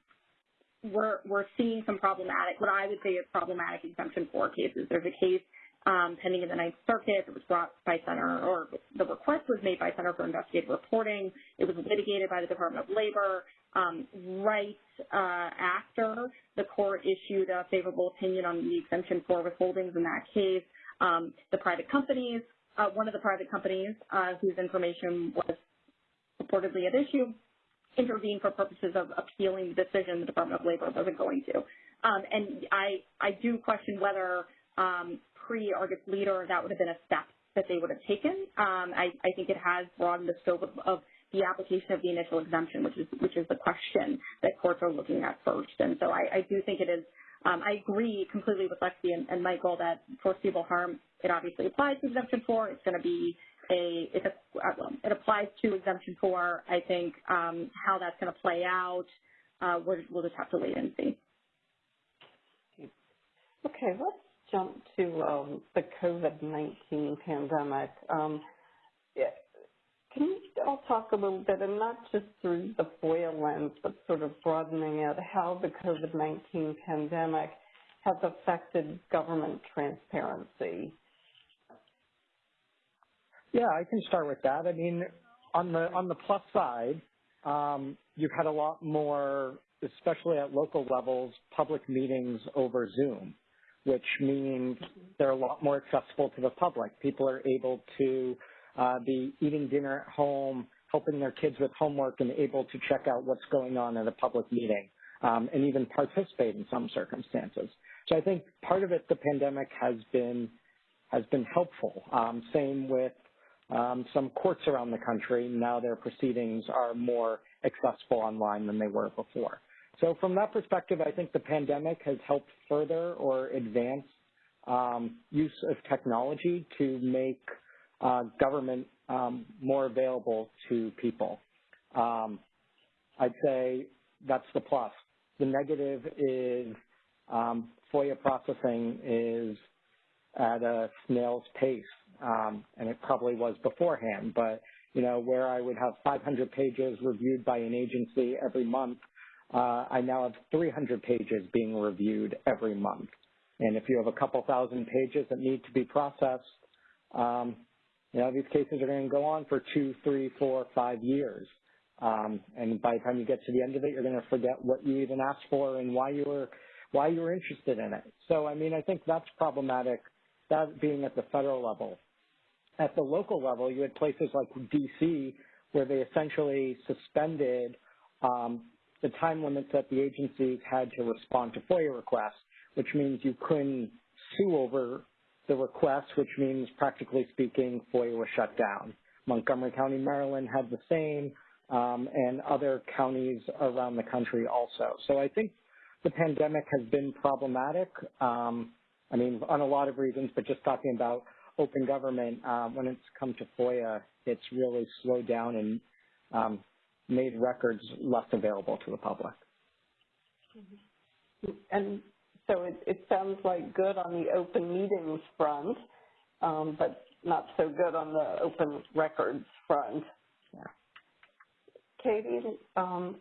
we're, we're seeing some problematic, what I would say is problematic exemption four cases. There's a case um, pending in the Ninth Circuit. It was brought by Center, or the request was made by Center for Investigative Reporting. It was litigated by the Department of Labor. Um, right uh, after the court issued a favorable opinion on the exemption for withholdings in that case, um, the private companies, uh, one of the private companies uh, whose information was reportedly at issue, intervened for purposes of appealing the decision the Department of Labor wasn't going to. Um, and I, I do question whether pre-Argus Leader that would have been a step that they would have taken. I, I, think it has broadened the scope of the application of the initial exemption, which is which is the question that courts are looking at first. And so I, I do think it is. Um, I agree completely with Lexi and, and, Michael that foreseeable harm it obviously applies to exemption four. It's going to be a it, uh, it applies to exemption four. I think um, how that's going to play out, uh, we'll, we'll just have to wait and see. Okay, let's jump to um, the COVID-19 pandemic. Um, can you all talk a little bit, and not just through the FOIA lens, but sort of broadening it, how the COVID-19 pandemic has affected government transparency? Yeah, I can start with that. I mean, on the on the plus side, um, you've had a lot more, especially at local levels, public meetings over Zoom, which means they're a lot more accessible to the public. People are able to be eating dinner at home, helping their kids with homework, and able to check out what's going on at a public meeting, um, and even participate in some circumstances. So I think part of it, the pandemic has been has been helpful. Um, same with um, some courts around the country. Now their proceedings are more accessible online than they were before. So from that perspective, I think the pandemic has helped further or advance um, use of technology to make uh, government um, more available to people. Um, I'd say that's the plus. The negative is um, FOIA processing is at a snail's pace, um, and it probably was beforehand. But you know, where I would have 500 pages reviewed by an agency every month, uh, I now have 300 pages being reviewed every month. And if you have a couple thousand pages that need to be processed, um, you know, these cases are going to go on for two, three, four, five years. Um, and by the time you get to the end of it, you're going to forget what you even asked for and why you were why you were interested in it. So, I mean, I think that's problematic. That being at the federal level. At the local level, you had places like D.C. where they essentially suspended um, the time limits that the agencies had to respond to FOIA requests, which means you couldn't sue over the request, which means practically speaking, FOIA was shut down. Montgomery County, Maryland had the same, um, and other counties around the country also. So I think the pandemic has been problematic. Um, I mean, on a lot of reasons, but just talking about open government, uh, when it's come to FOIA, it's really slowed down and um, made records less available to the public. And so it, it sounds like good on the open meetings front, um, but not so good on the open records front. Yeah. Katie, um,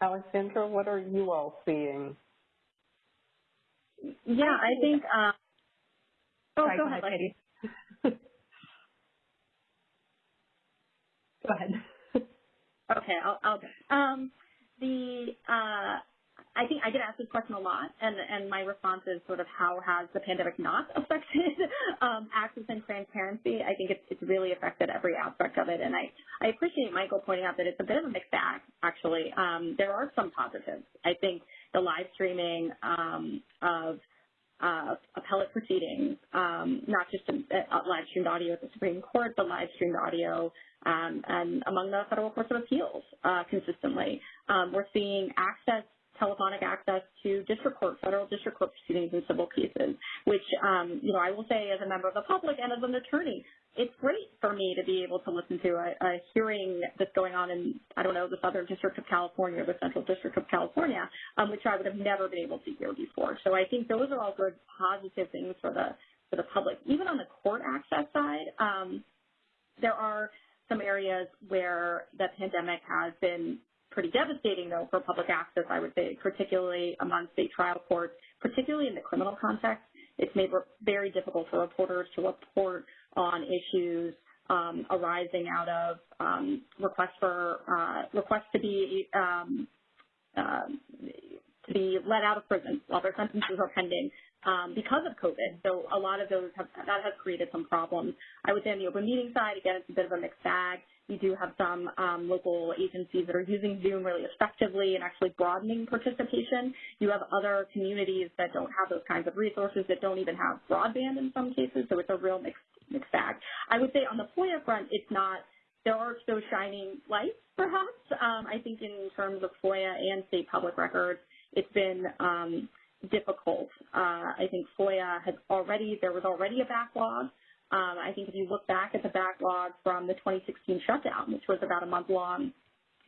Alexandra, what are you all seeing? Yeah, I think. Uh, oh, go, go ahead, Katie. (laughs) go ahead. (laughs) okay, I'll. I'll um, the uh, I think I get asked this question a lot, and, and my response is sort of how has the pandemic not (laughs) affected um, access and transparency? I think it's, it's really affected every aspect of it, and I, I appreciate Michael pointing out that it's a bit of a mixed bag, actually. Um, there are some positives. I think the live streaming um, of uh, appellate proceedings, um, not just a, a live streamed audio at the Supreme Court, but live streamed audio um, and among the federal courts of appeals uh, consistently. Um, we're seeing access telephonic access to district court, federal district court proceedings and civil cases, which, um, you know, I will say as a member of the public and as an attorney, it's great for me to be able to listen to a, a hearing that's going on in, I don't know, the Southern District of California or the Central District of California, um, which I would have never been able to hear before. So I think those are all good positive things for the for the public. Even on the court access side, um, there are some areas where the pandemic has been pretty devastating, though, for public access, I would say, particularly among state trial courts, particularly in the criminal context. It's made very difficult for reporters to report on issues um, arising out of um, requests for uh, requests to be um, uh, to be let out of prison while their sentences are pending um, because of COVID. So a lot of those have, that has created some problems. I would say on the open meeting side, again, it's a bit of a mixed bag. You do have some um, local agencies that are using Zoom really effectively and actually broadening participation. You have other communities that don't have those kinds of resources that don't even have broadband in some cases. So it's a real mixed mixed bag. I would say on the FOIA front, it's not there are those shining lights, perhaps. Um, I think in terms of FOIA and state public records, it's been um, difficult. Uh, I think FOIA has already, there was already a backlog. Um, I think if you look back at the backlog from the 2016 shutdown, which was about a month long,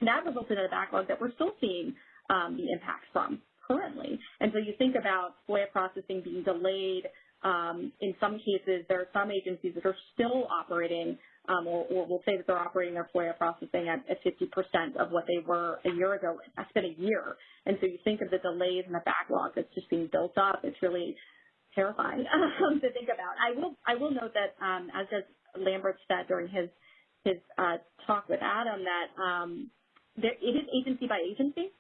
that resulted in a backlog that we're still seeing um, the impact from currently. And so you think about FOIA processing being delayed. Um, in some cases, there are some agencies that are still operating um, or, or, we'll say that they're operating their FOIA processing at, at 50% of what they were a year ago. That's been a year. And so you think of the delays and the backlog that's just being built up. It's really terrifying (laughs) um, to think about. I will, I will note that, um, as Judge Lamberth said during his, his uh, talk with Adam, that um, there, it is agency by agency.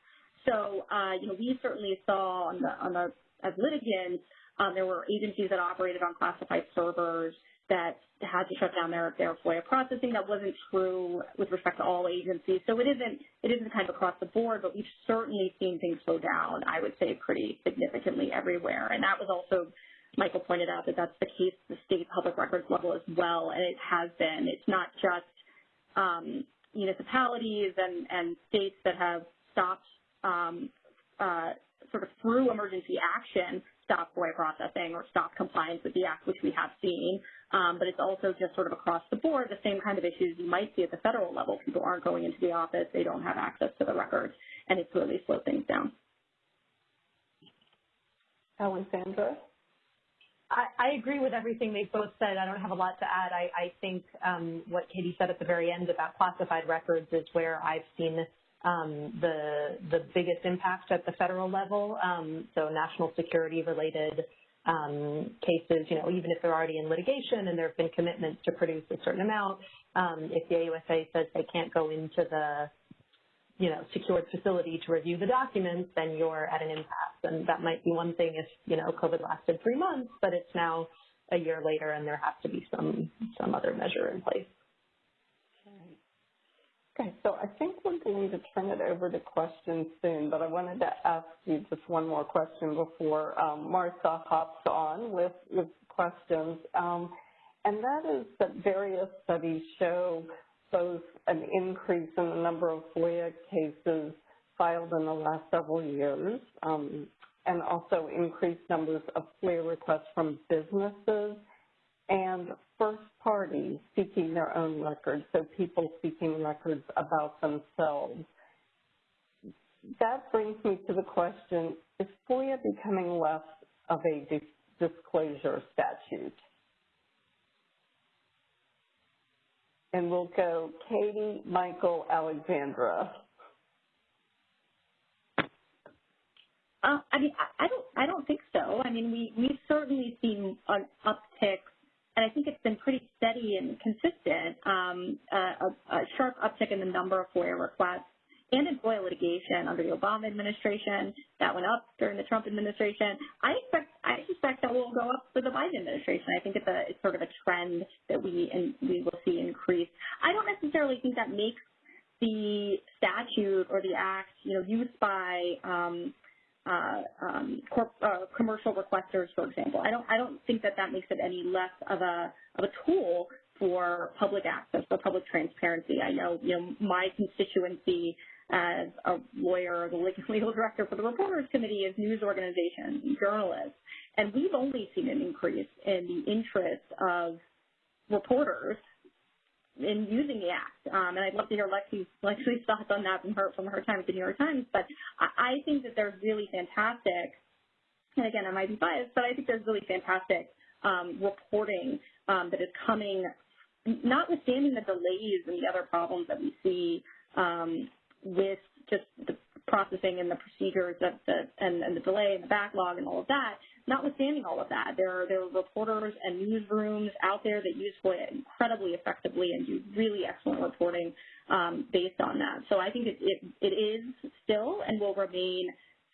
So, uh, you know, we certainly saw on the, on the, as litigants, um, there were agencies that operated on classified servers that had to shut down their, their FOIA processing. That wasn't true with respect to all agencies. So it isn't, it isn't kind of across the board, but we've certainly seen things slow down, I would say, pretty significantly everywhere. And that was also, Michael pointed out that that's the case at the state public records level as well, and it has been. It's not just um, municipalities and, and states that have stopped um, uh, sort of through emergency action stop FOIA processing or stop compliance with the act, which we have seen. Um, but it's also just sort of across the board, the same kind of issues you might see at the federal level. People aren't going into the office, they don't have access to the records, and it's really slowed things down. Alexandra? I, agree with everything they've both said. I don't have a lot to add. I, I think um, what Katie said at the very end about classified records is where I've seen um, the the biggest impact at the federal level. Um, so national security related um, cases, you know, even if they're already in litigation and there have been commitments to produce a certain amount, um, if the AUSA says they can't go into the, you know, secured facility to review the documents, then you're at an impasse. And that might be one thing if, you know, COVID lasted three months, but it's now a year later and there has to be some, some other measure in place. Okay, so I think we're going to turn it over to questions soon, but I wanted to ask you just one more question before um, Martha hops on with, with questions. Um, and that is that various studies show both an increase in the number of FOIA cases filed in the last several years, um, and also increased numbers of FOIA requests from businesses and first parties seeking their own records, so people seeking records about themselves. That brings me to the question, is FOIA becoming less of a disclosure statute? And we'll go Katie, Michael, Alexandra. Uh, I mean, I, don't, I don't think so. I mean, we we've certainly seen an uptick and I think it's been pretty steady and consistent, um, a, a, sharp uptick in the number of FOIA requests and in FOIA litigation under the Obama administration. That went up during the Trump administration. I expect I suspect that will go up for the Biden administration. I think it's a it's sort of a trend that we and we will see increase. I don't necessarily think that makes the statute or the act, you know, used by um, uh, um, corp, uh, commercial requesters, for example. I don't, I don't think that that makes it any less of a, of a tool for public access, for public transparency. I know, you know, my constituency as a lawyer, the (laughs) legal director for the Reporters Committee is news organizations journalists. And we've only seen an increase in the interest of reporters in using the act. Um, and I'd love to hear Lexi's, (laughs) Lexi's thoughts on that from her from her time at the New York Times. But I, I think that there's really fantastic, and again, I might be biased, but I think there's really fantastic um, reporting um, that is coming, notwithstanding the delays and the other problems that we see um, with just the processing and the procedures that the, and, and the delay and the backlog and all of that, notwithstanding all of that, there are, there are reporters and newsrooms out there that use FOIA incredibly effectively and do really excellent reporting um, based on that. So I think it, it, it is still and will remain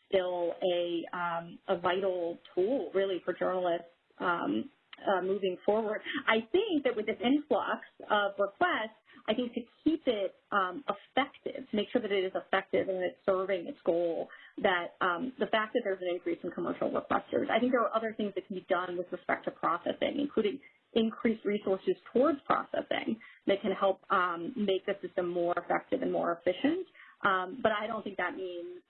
still a, um, a vital tool really for journalists um, uh, moving forward. I think that with this influx of requests, I think to keep it um, effective, to make sure that it is effective and that it's serving its goal, that um, the fact that there's an increase in commercial requesters, I think there are other things that can be done with respect to processing, including increased resources towards processing that can help um, make the system more effective and more efficient. Um, but I don't think that means,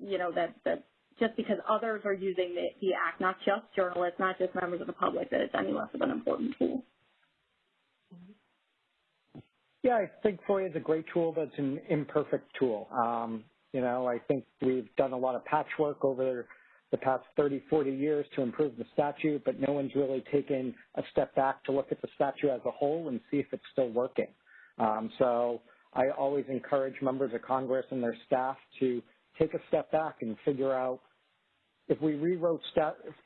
you know, that, that just because others are using the, the act, not just journalists, not just members of the public, that it's any less of an important tool. Yeah, I think FOIA is a great tool, but it's an imperfect tool. Um, you know, I think we've done a lot of patchwork over the past 30, 40 years to improve the statute, but no one's really taken a step back to look at the statute as a whole and see if it's still working. Um, so I always encourage members of Congress and their staff to take a step back and figure out if we rewrote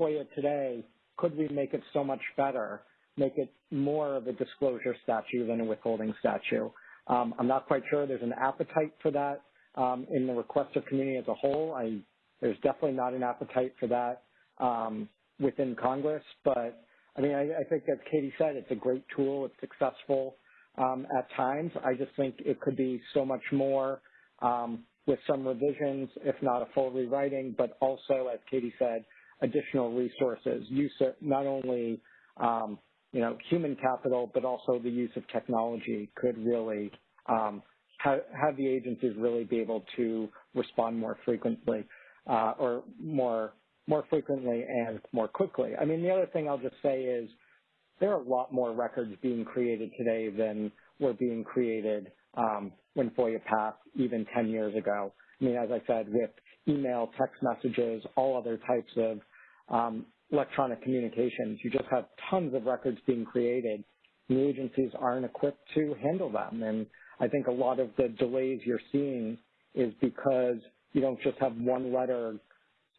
FOIA today, could we make it so much better make it more of a disclosure statute than a withholding statute. Um, I'm not quite sure there's an appetite for that um, in the requester community as a whole. I, there's definitely not an appetite for that um, within Congress, but I mean, I, I, think as Katie said, it's a great tool. It's successful um, at times. I just think it could be so much more um, with some revisions, if not a full rewriting, but also, as Katie said, additional resources. Use not only um, you know, human capital, but also the use of technology could really um, have, have, the agencies really be able to respond more frequently uh, or more more frequently and more quickly. I mean, the other thing I'll just say is there are a lot more records being created today than were being created um, when FOIA passed even 10 years ago. I mean, as I said, with email, text messages, all other types of um, electronic communications. You just have tons of records being created. The agencies aren't equipped to handle them. And I think a lot of the delays you're seeing is because you don't just have one letter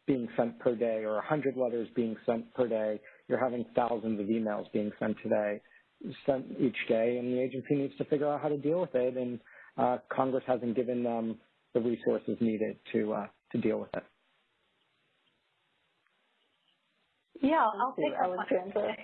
being sent per day or 100 letters being sent per day. You're having thousands of emails being sent today, sent each day, and the agency needs to figure out how to deal with it. And uh, Congress hasn't given them the resources needed to uh, to deal with it. Yeah, I'll take Alexandra.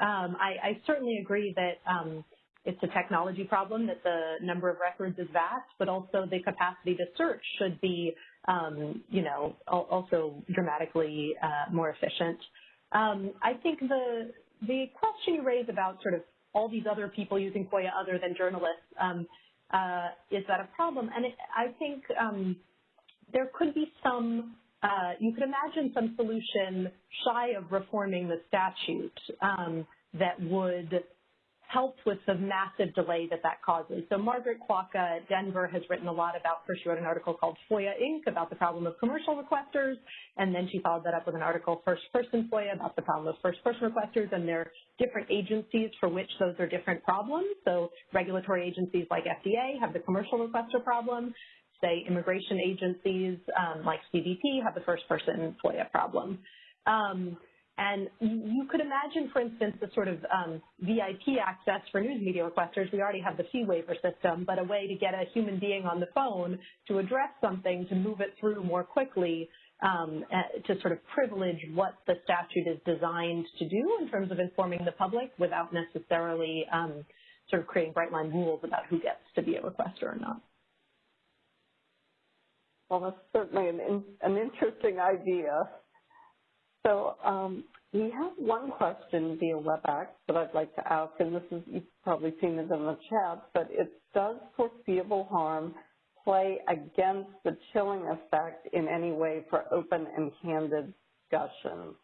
Um, I, I, certainly agree that um, it's a technology problem, that the number of records is vast, but also the capacity to search should be, um, you know, also dramatically uh, more efficient. Um, I think the the question you raise about sort of all these other people using FOIA other than journalists, um, uh, is that a problem? And it, I think um, there could be some uh, you could imagine some solution shy of reforming the statute um, that would help with the massive delay that that causes. So Margaret Kwoka at Denver has written a lot about, first she wrote an article called FOIA Inc. about the problem of commercial requesters, and then she followed that up with an article, First Person FOIA, about the problem of first person requesters, and there are different agencies for which those are different problems. So regulatory agencies like FDA have the commercial requester problem say immigration agencies um, like CBP have the first person FOIA problem. Um, and you could imagine, for instance, the sort of um, VIP access for news media requesters. We already have the fee waiver system, but a way to get a human being on the phone to address something, to move it through more quickly, um, to sort of privilege what the statute is designed to do in terms of informing the public without necessarily um, sort of creating bright line rules about who gets to be a requester or not. Well, that's certainly an, an interesting idea. So um, we have one question via WebEx that I'd like to ask, and this is, you've probably seen it in the chat, but it does foreseeable harm play against the chilling effect in any way for open and candid discussions?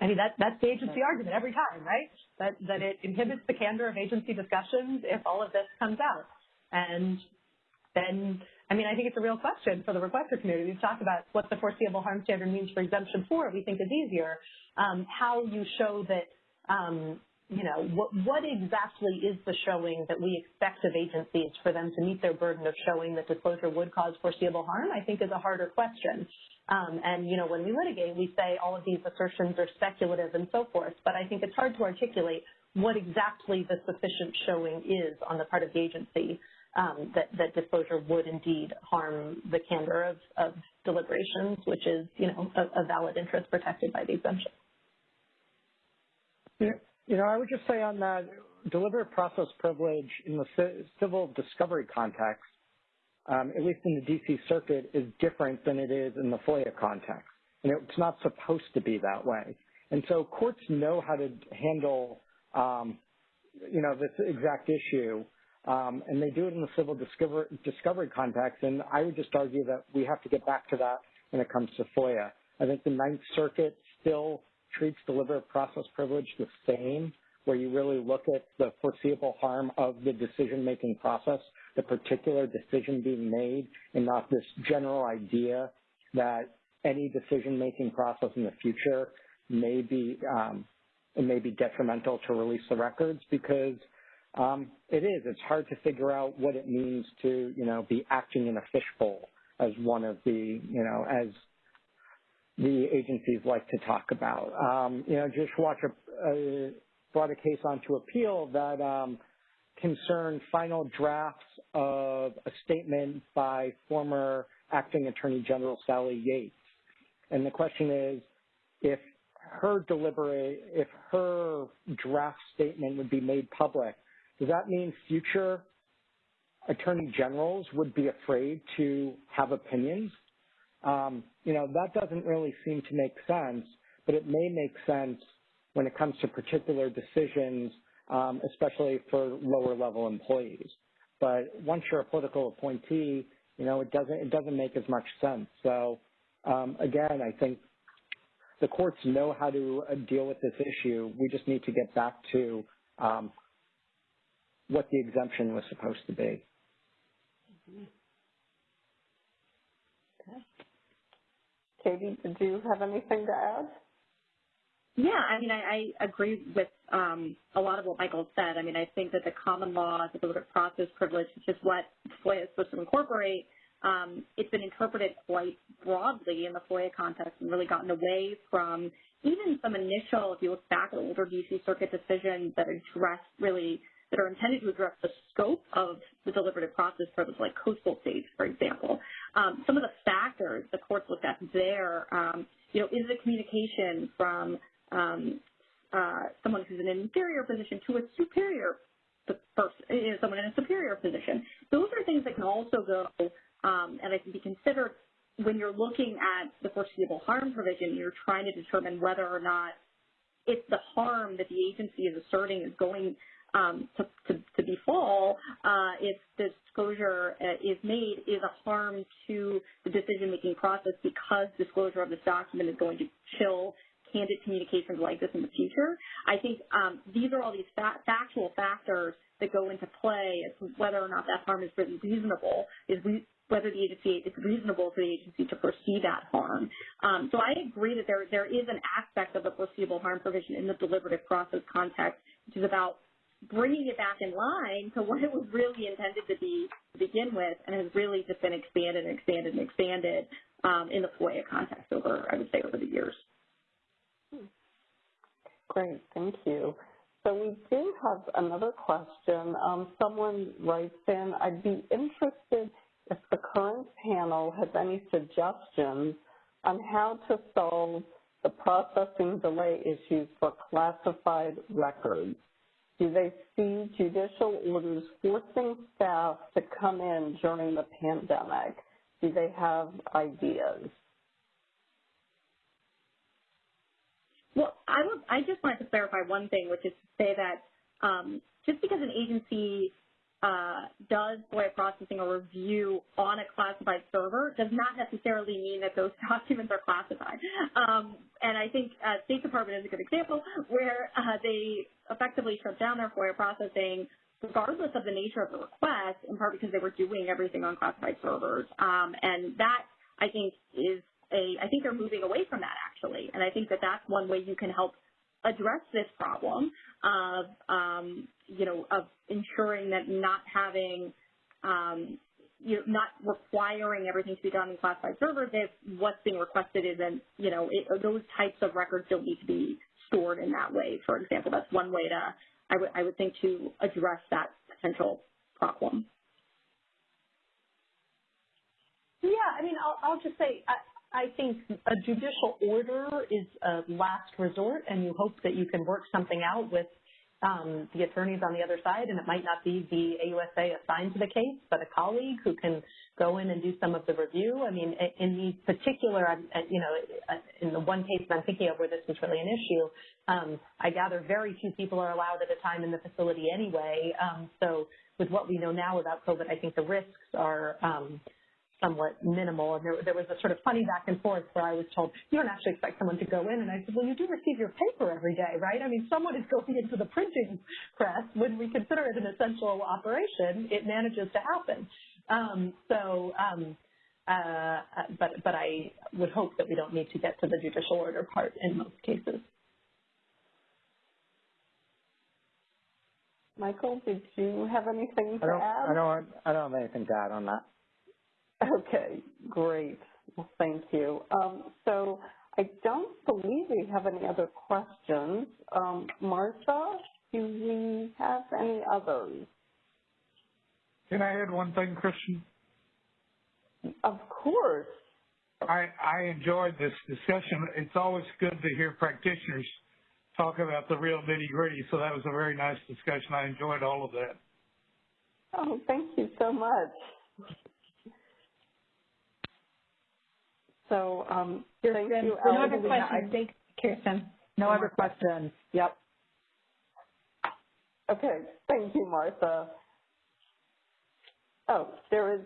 I mean, that, that's the agency argument every time, right? That, that it inhibits the candor of agency discussions if all of this comes out. And then I mean, I think it's a real question for the requester community. We've talked about what the foreseeable harm standard means for exemption four. We think is easier. Um, how you show that, um, you know, what, what exactly is the showing that we expect of agencies for them to meet their burden of showing that disclosure would cause foreseeable harm, I think is a harder question. Um, and, you know, when we litigate, we say all of these assertions are speculative and so forth, but I think it's hard to articulate what exactly the sufficient showing is on the part of the agency um, that, that, disclosure would indeed harm the candor of, of deliberations, which is, you know, a, a, valid interest protected by the exemption. You know, I would just say on that, deliberative process privilege in the civil discovery context, at least in the D.C. Circuit, is different than it is in the FOIA context. And it's not supposed to be that way. And so courts know how to handle, um, you know, this exact issue um, and they do it in the civil discover, discovery context. And I would just argue that we have to get back to that when it comes to FOIA. I think the Ninth Circuit still treats deliberative process privilege the same, where you really look at the foreseeable harm of the decision-making process, the particular decision being made, and not this general idea that any decision-making process in the future may be um, may be detrimental to release the records because um, it is. It's hard to figure out what it means to, you know, be acting in a fishbowl as one of the, you know, as the agencies like to talk about. Um, you know, Judicial Watch a, a, brought a case onto appeal that um, concerned final drafts of a statement by former acting Attorney General Sally Yates. And the question is, if her deliberate, if her draft statement would be made public, does that mean future attorney generals would be afraid to have opinions? Um, you know, that doesn't really seem to make sense, but it may make sense when it comes to particular decisions, um, especially for lower level employees. But once you're a political appointee, you know, it doesn't it doesn't make as much sense. So um, again, I think the courts know how to uh, deal with this issue. We just need to get back to um, what the exemption was supposed to be. Okay. Katie, did you have anything to add? Yeah, I mean, I, I agree with a lot of what Michael said. I mean, I think that the common law, the deliberative process privilege, which is what FOIA is supposed to incorporate, um, it's been interpreted quite broadly in the FOIA context and really gotten away from even some initial, if you look back at older D.C. Circuit decisions that address really that are intended to address the scope of the deliberative process privilege, like coastal states, for example. Um, some of the factors the courts looked at there, um, you know, is the communication from um, someone who's in an inferior position to a superior person, you know, someone in a superior position. Those are things that can also go, um, and I can be considered when you're looking at the foreseeable harm provision, you're trying to determine whether or not if the harm that the agency is asserting is going um, to, to, to, befall uh, if the disclosure uh, is made is a harm to the decision-making process because disclosure of this document is going to chill candid communications like this in the future. I think um, these are all these fa factual factors that go into play as to whether or not that harm is really reasonable, is re whether the agency it's reasonable for the agency to foresee that harm. Um, so I agree that there there is an aspect of the foreseeable harm provision in the deliberative process context, which is about bringing it back in line to what it was really intended to be to begin with and has really just been expanded and expanded and expanded um, in the FOIA context over, I would say, over the years. Great, thank you. So we do have another question. Um, someone writes in, I'd be interested if the current panel has any suggestions on how to solve the processing delay issues for classified records do they see judicial orders forcing staff to come in during the pandemic? Do they have ideas? Well, I would. I just wanted to clarify one thing, which is to say that um, just because an agency uh, does FOIA processing or review on a classified server does not necessarily mean that those (laughs) documents are classified. Um, and I think uh, State Department is a good example where uh, they effectively shut down their FOIA processing regardless of the nature of the request, in part because they were doing everything on classified servers. Um, and that, I think, is a, I think they're moving away from that actually. And I think that that's one way you can help address this problem of, um, you know, of ensuring that not having, um, you know, not requiring everything to be done in classified servers if what's being requested isn't, you know, it, those types of records don't need to be stored in that way. For example, that's one way to, I would, I would think to address that potential problem. Yeah, I mean, I'll, I'll just say, I, I think a judicial order is a last resort, and you hope that you can work something out with um, the attorneys on the other side, and it might not be the AUSA assigned to the case, but a colleague who can go in and do some of the review. I mean, in the particular, you know, in the one case that I'm thinking of where this was really an issue, um, I gather very few people are allowed at a time in the facility anyway. Um, so with what we know now about COVID, I think the risks are um, somewhat minimal. And there, there was a sort of funny back and forth where I was told, you don't actually expect someone to go in. And I said, well, you do receive your paper every day, right? I mean, someone is going into the printing press. When we consider it an essential operation, it manages to happen. Um, so, um, uh, but, but I would hope that we don't need to get to the judicial order part in most cases. Michael, did you have anything to I don't, add? I don't, I don't have anything to add on that. Okay, great. Well, thank you. Um, so I don't believe we have any other questions. Um, Martha, do we have any others? Can I add one thing, Christian? Of course. I, I enjoyed this discussion. It's always good to hear practitioners talk about the real nitty gritty. So that was a very nice discussion. I enjoyed all of that. Oh, thank you so much. So um, thank you, no other questions. I think, Kirsten. No other questions. Yep. Okay. Thank you, Martha. Oh, there is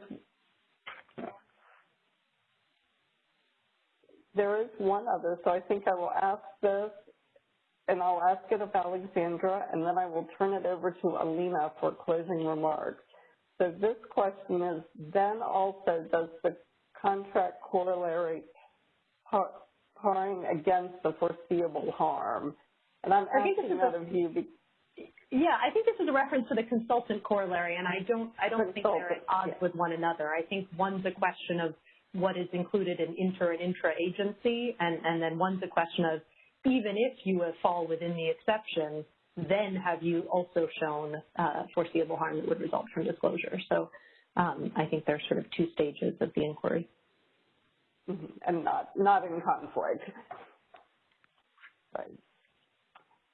there is one other, so I think I will ask this, and I'll ask it of Alexandra, and then I will turn it over to Alina for closing remarks. So this question is, then also does the contract corollary parring against the foreseeable harm? And I'm asking that of you. Yeah, I think this is a reference to the consultant corollary, and I don't, I don't think they're at odds with one another. I think one's a question of what is included in inter and intra-agency, and, and then one's a question of even if you fall within the exception, then have you also shown uh, foreseeable harm that would result from disclosure. So um, I think there's sort of two stages of the inquiry. Mm-hmm. And not, not in conflict. Right.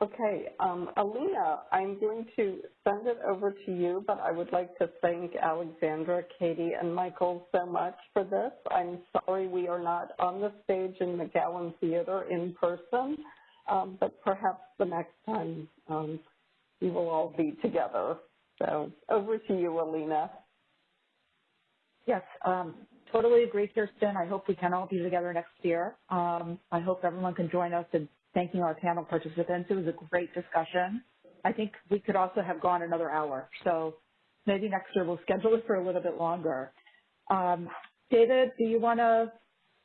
Okay, um, Alina, I'm going to send it over to you, but I would like to thank Alexandra, Katie, and Michael so much for this. I'm sorry we are not on the stage in McGowan Theater in person, um, but perhaps the next time um, we will all be together. So over to you, Alina. Yes, um, totally agree, Kirsten. I hope we can all be together next year. Um, I hope everyone can join us in thanking our panel participants. It was a great discussion. I think we could also have gone another hour. So maybe next year we'll (laughs) schedule it for a little bit longer. Um, David, do you want to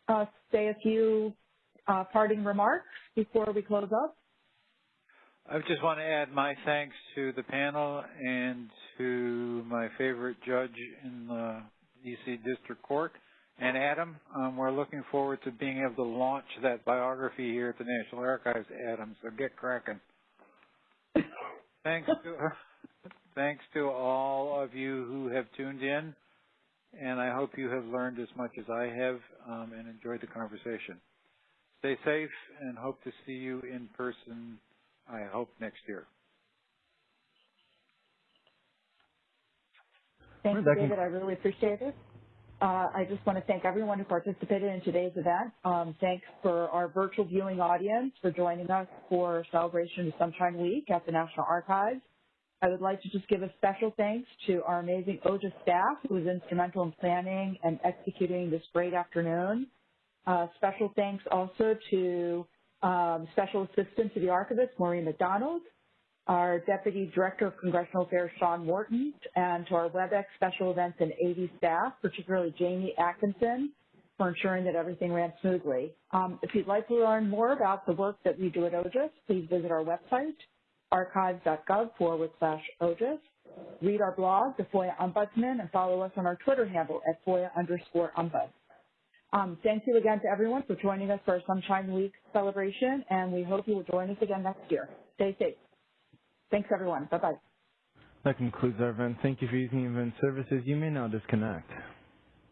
uh, say a few uh, parting remarks before we close up? I just want to add my thanks to the panel and to my favorite judge in the D.C. District Court. And Adam, um, we're looking forward to being able to launch that biography here at the National Archives, Adam, so get cracking. thanks to (laughs) thanks to all of you who have tuned in, and I hope you have learned as much as I have um, and enjoyed the conversation. Stay safe and hope to see you in person, I hope, next year. Thank you, David. I really appreciate it. Uh, I just want to thank everyone who participated in today's event. Um, thanks for our virtual viewing audience for joining us for celebration of Sunshine Week at the National Archives. I would like to just give a special thanks to our amazing OGIS staff who was instrumental in planning and executing this great afternoon. Uh, special thanks also to um, Special Assistant to the Archivist, Maureen McDonald, our Deputy Director of Congressional Affairs, Sean Morton, and to our WebEx Special Events and AV staff, particularly Jamie Atkinson, for ensuring that everything ran smoothly. Um, if you'd like to learn more about the work that we do at OGIS, please visit our website, archives.gov forward slash OGIS. Read our blog, The FOIA Ombudsman, and follow us on our Twitter handle at FOIA underscore ombud. Um, thank you again to everyone for joining us for our Sunshine Week celebration, and we hope you will join us again next year. Stay safe. Thanks, everyone. Bye-bye. That concludes our event. Thank you for using Event Services. You may now disconnect.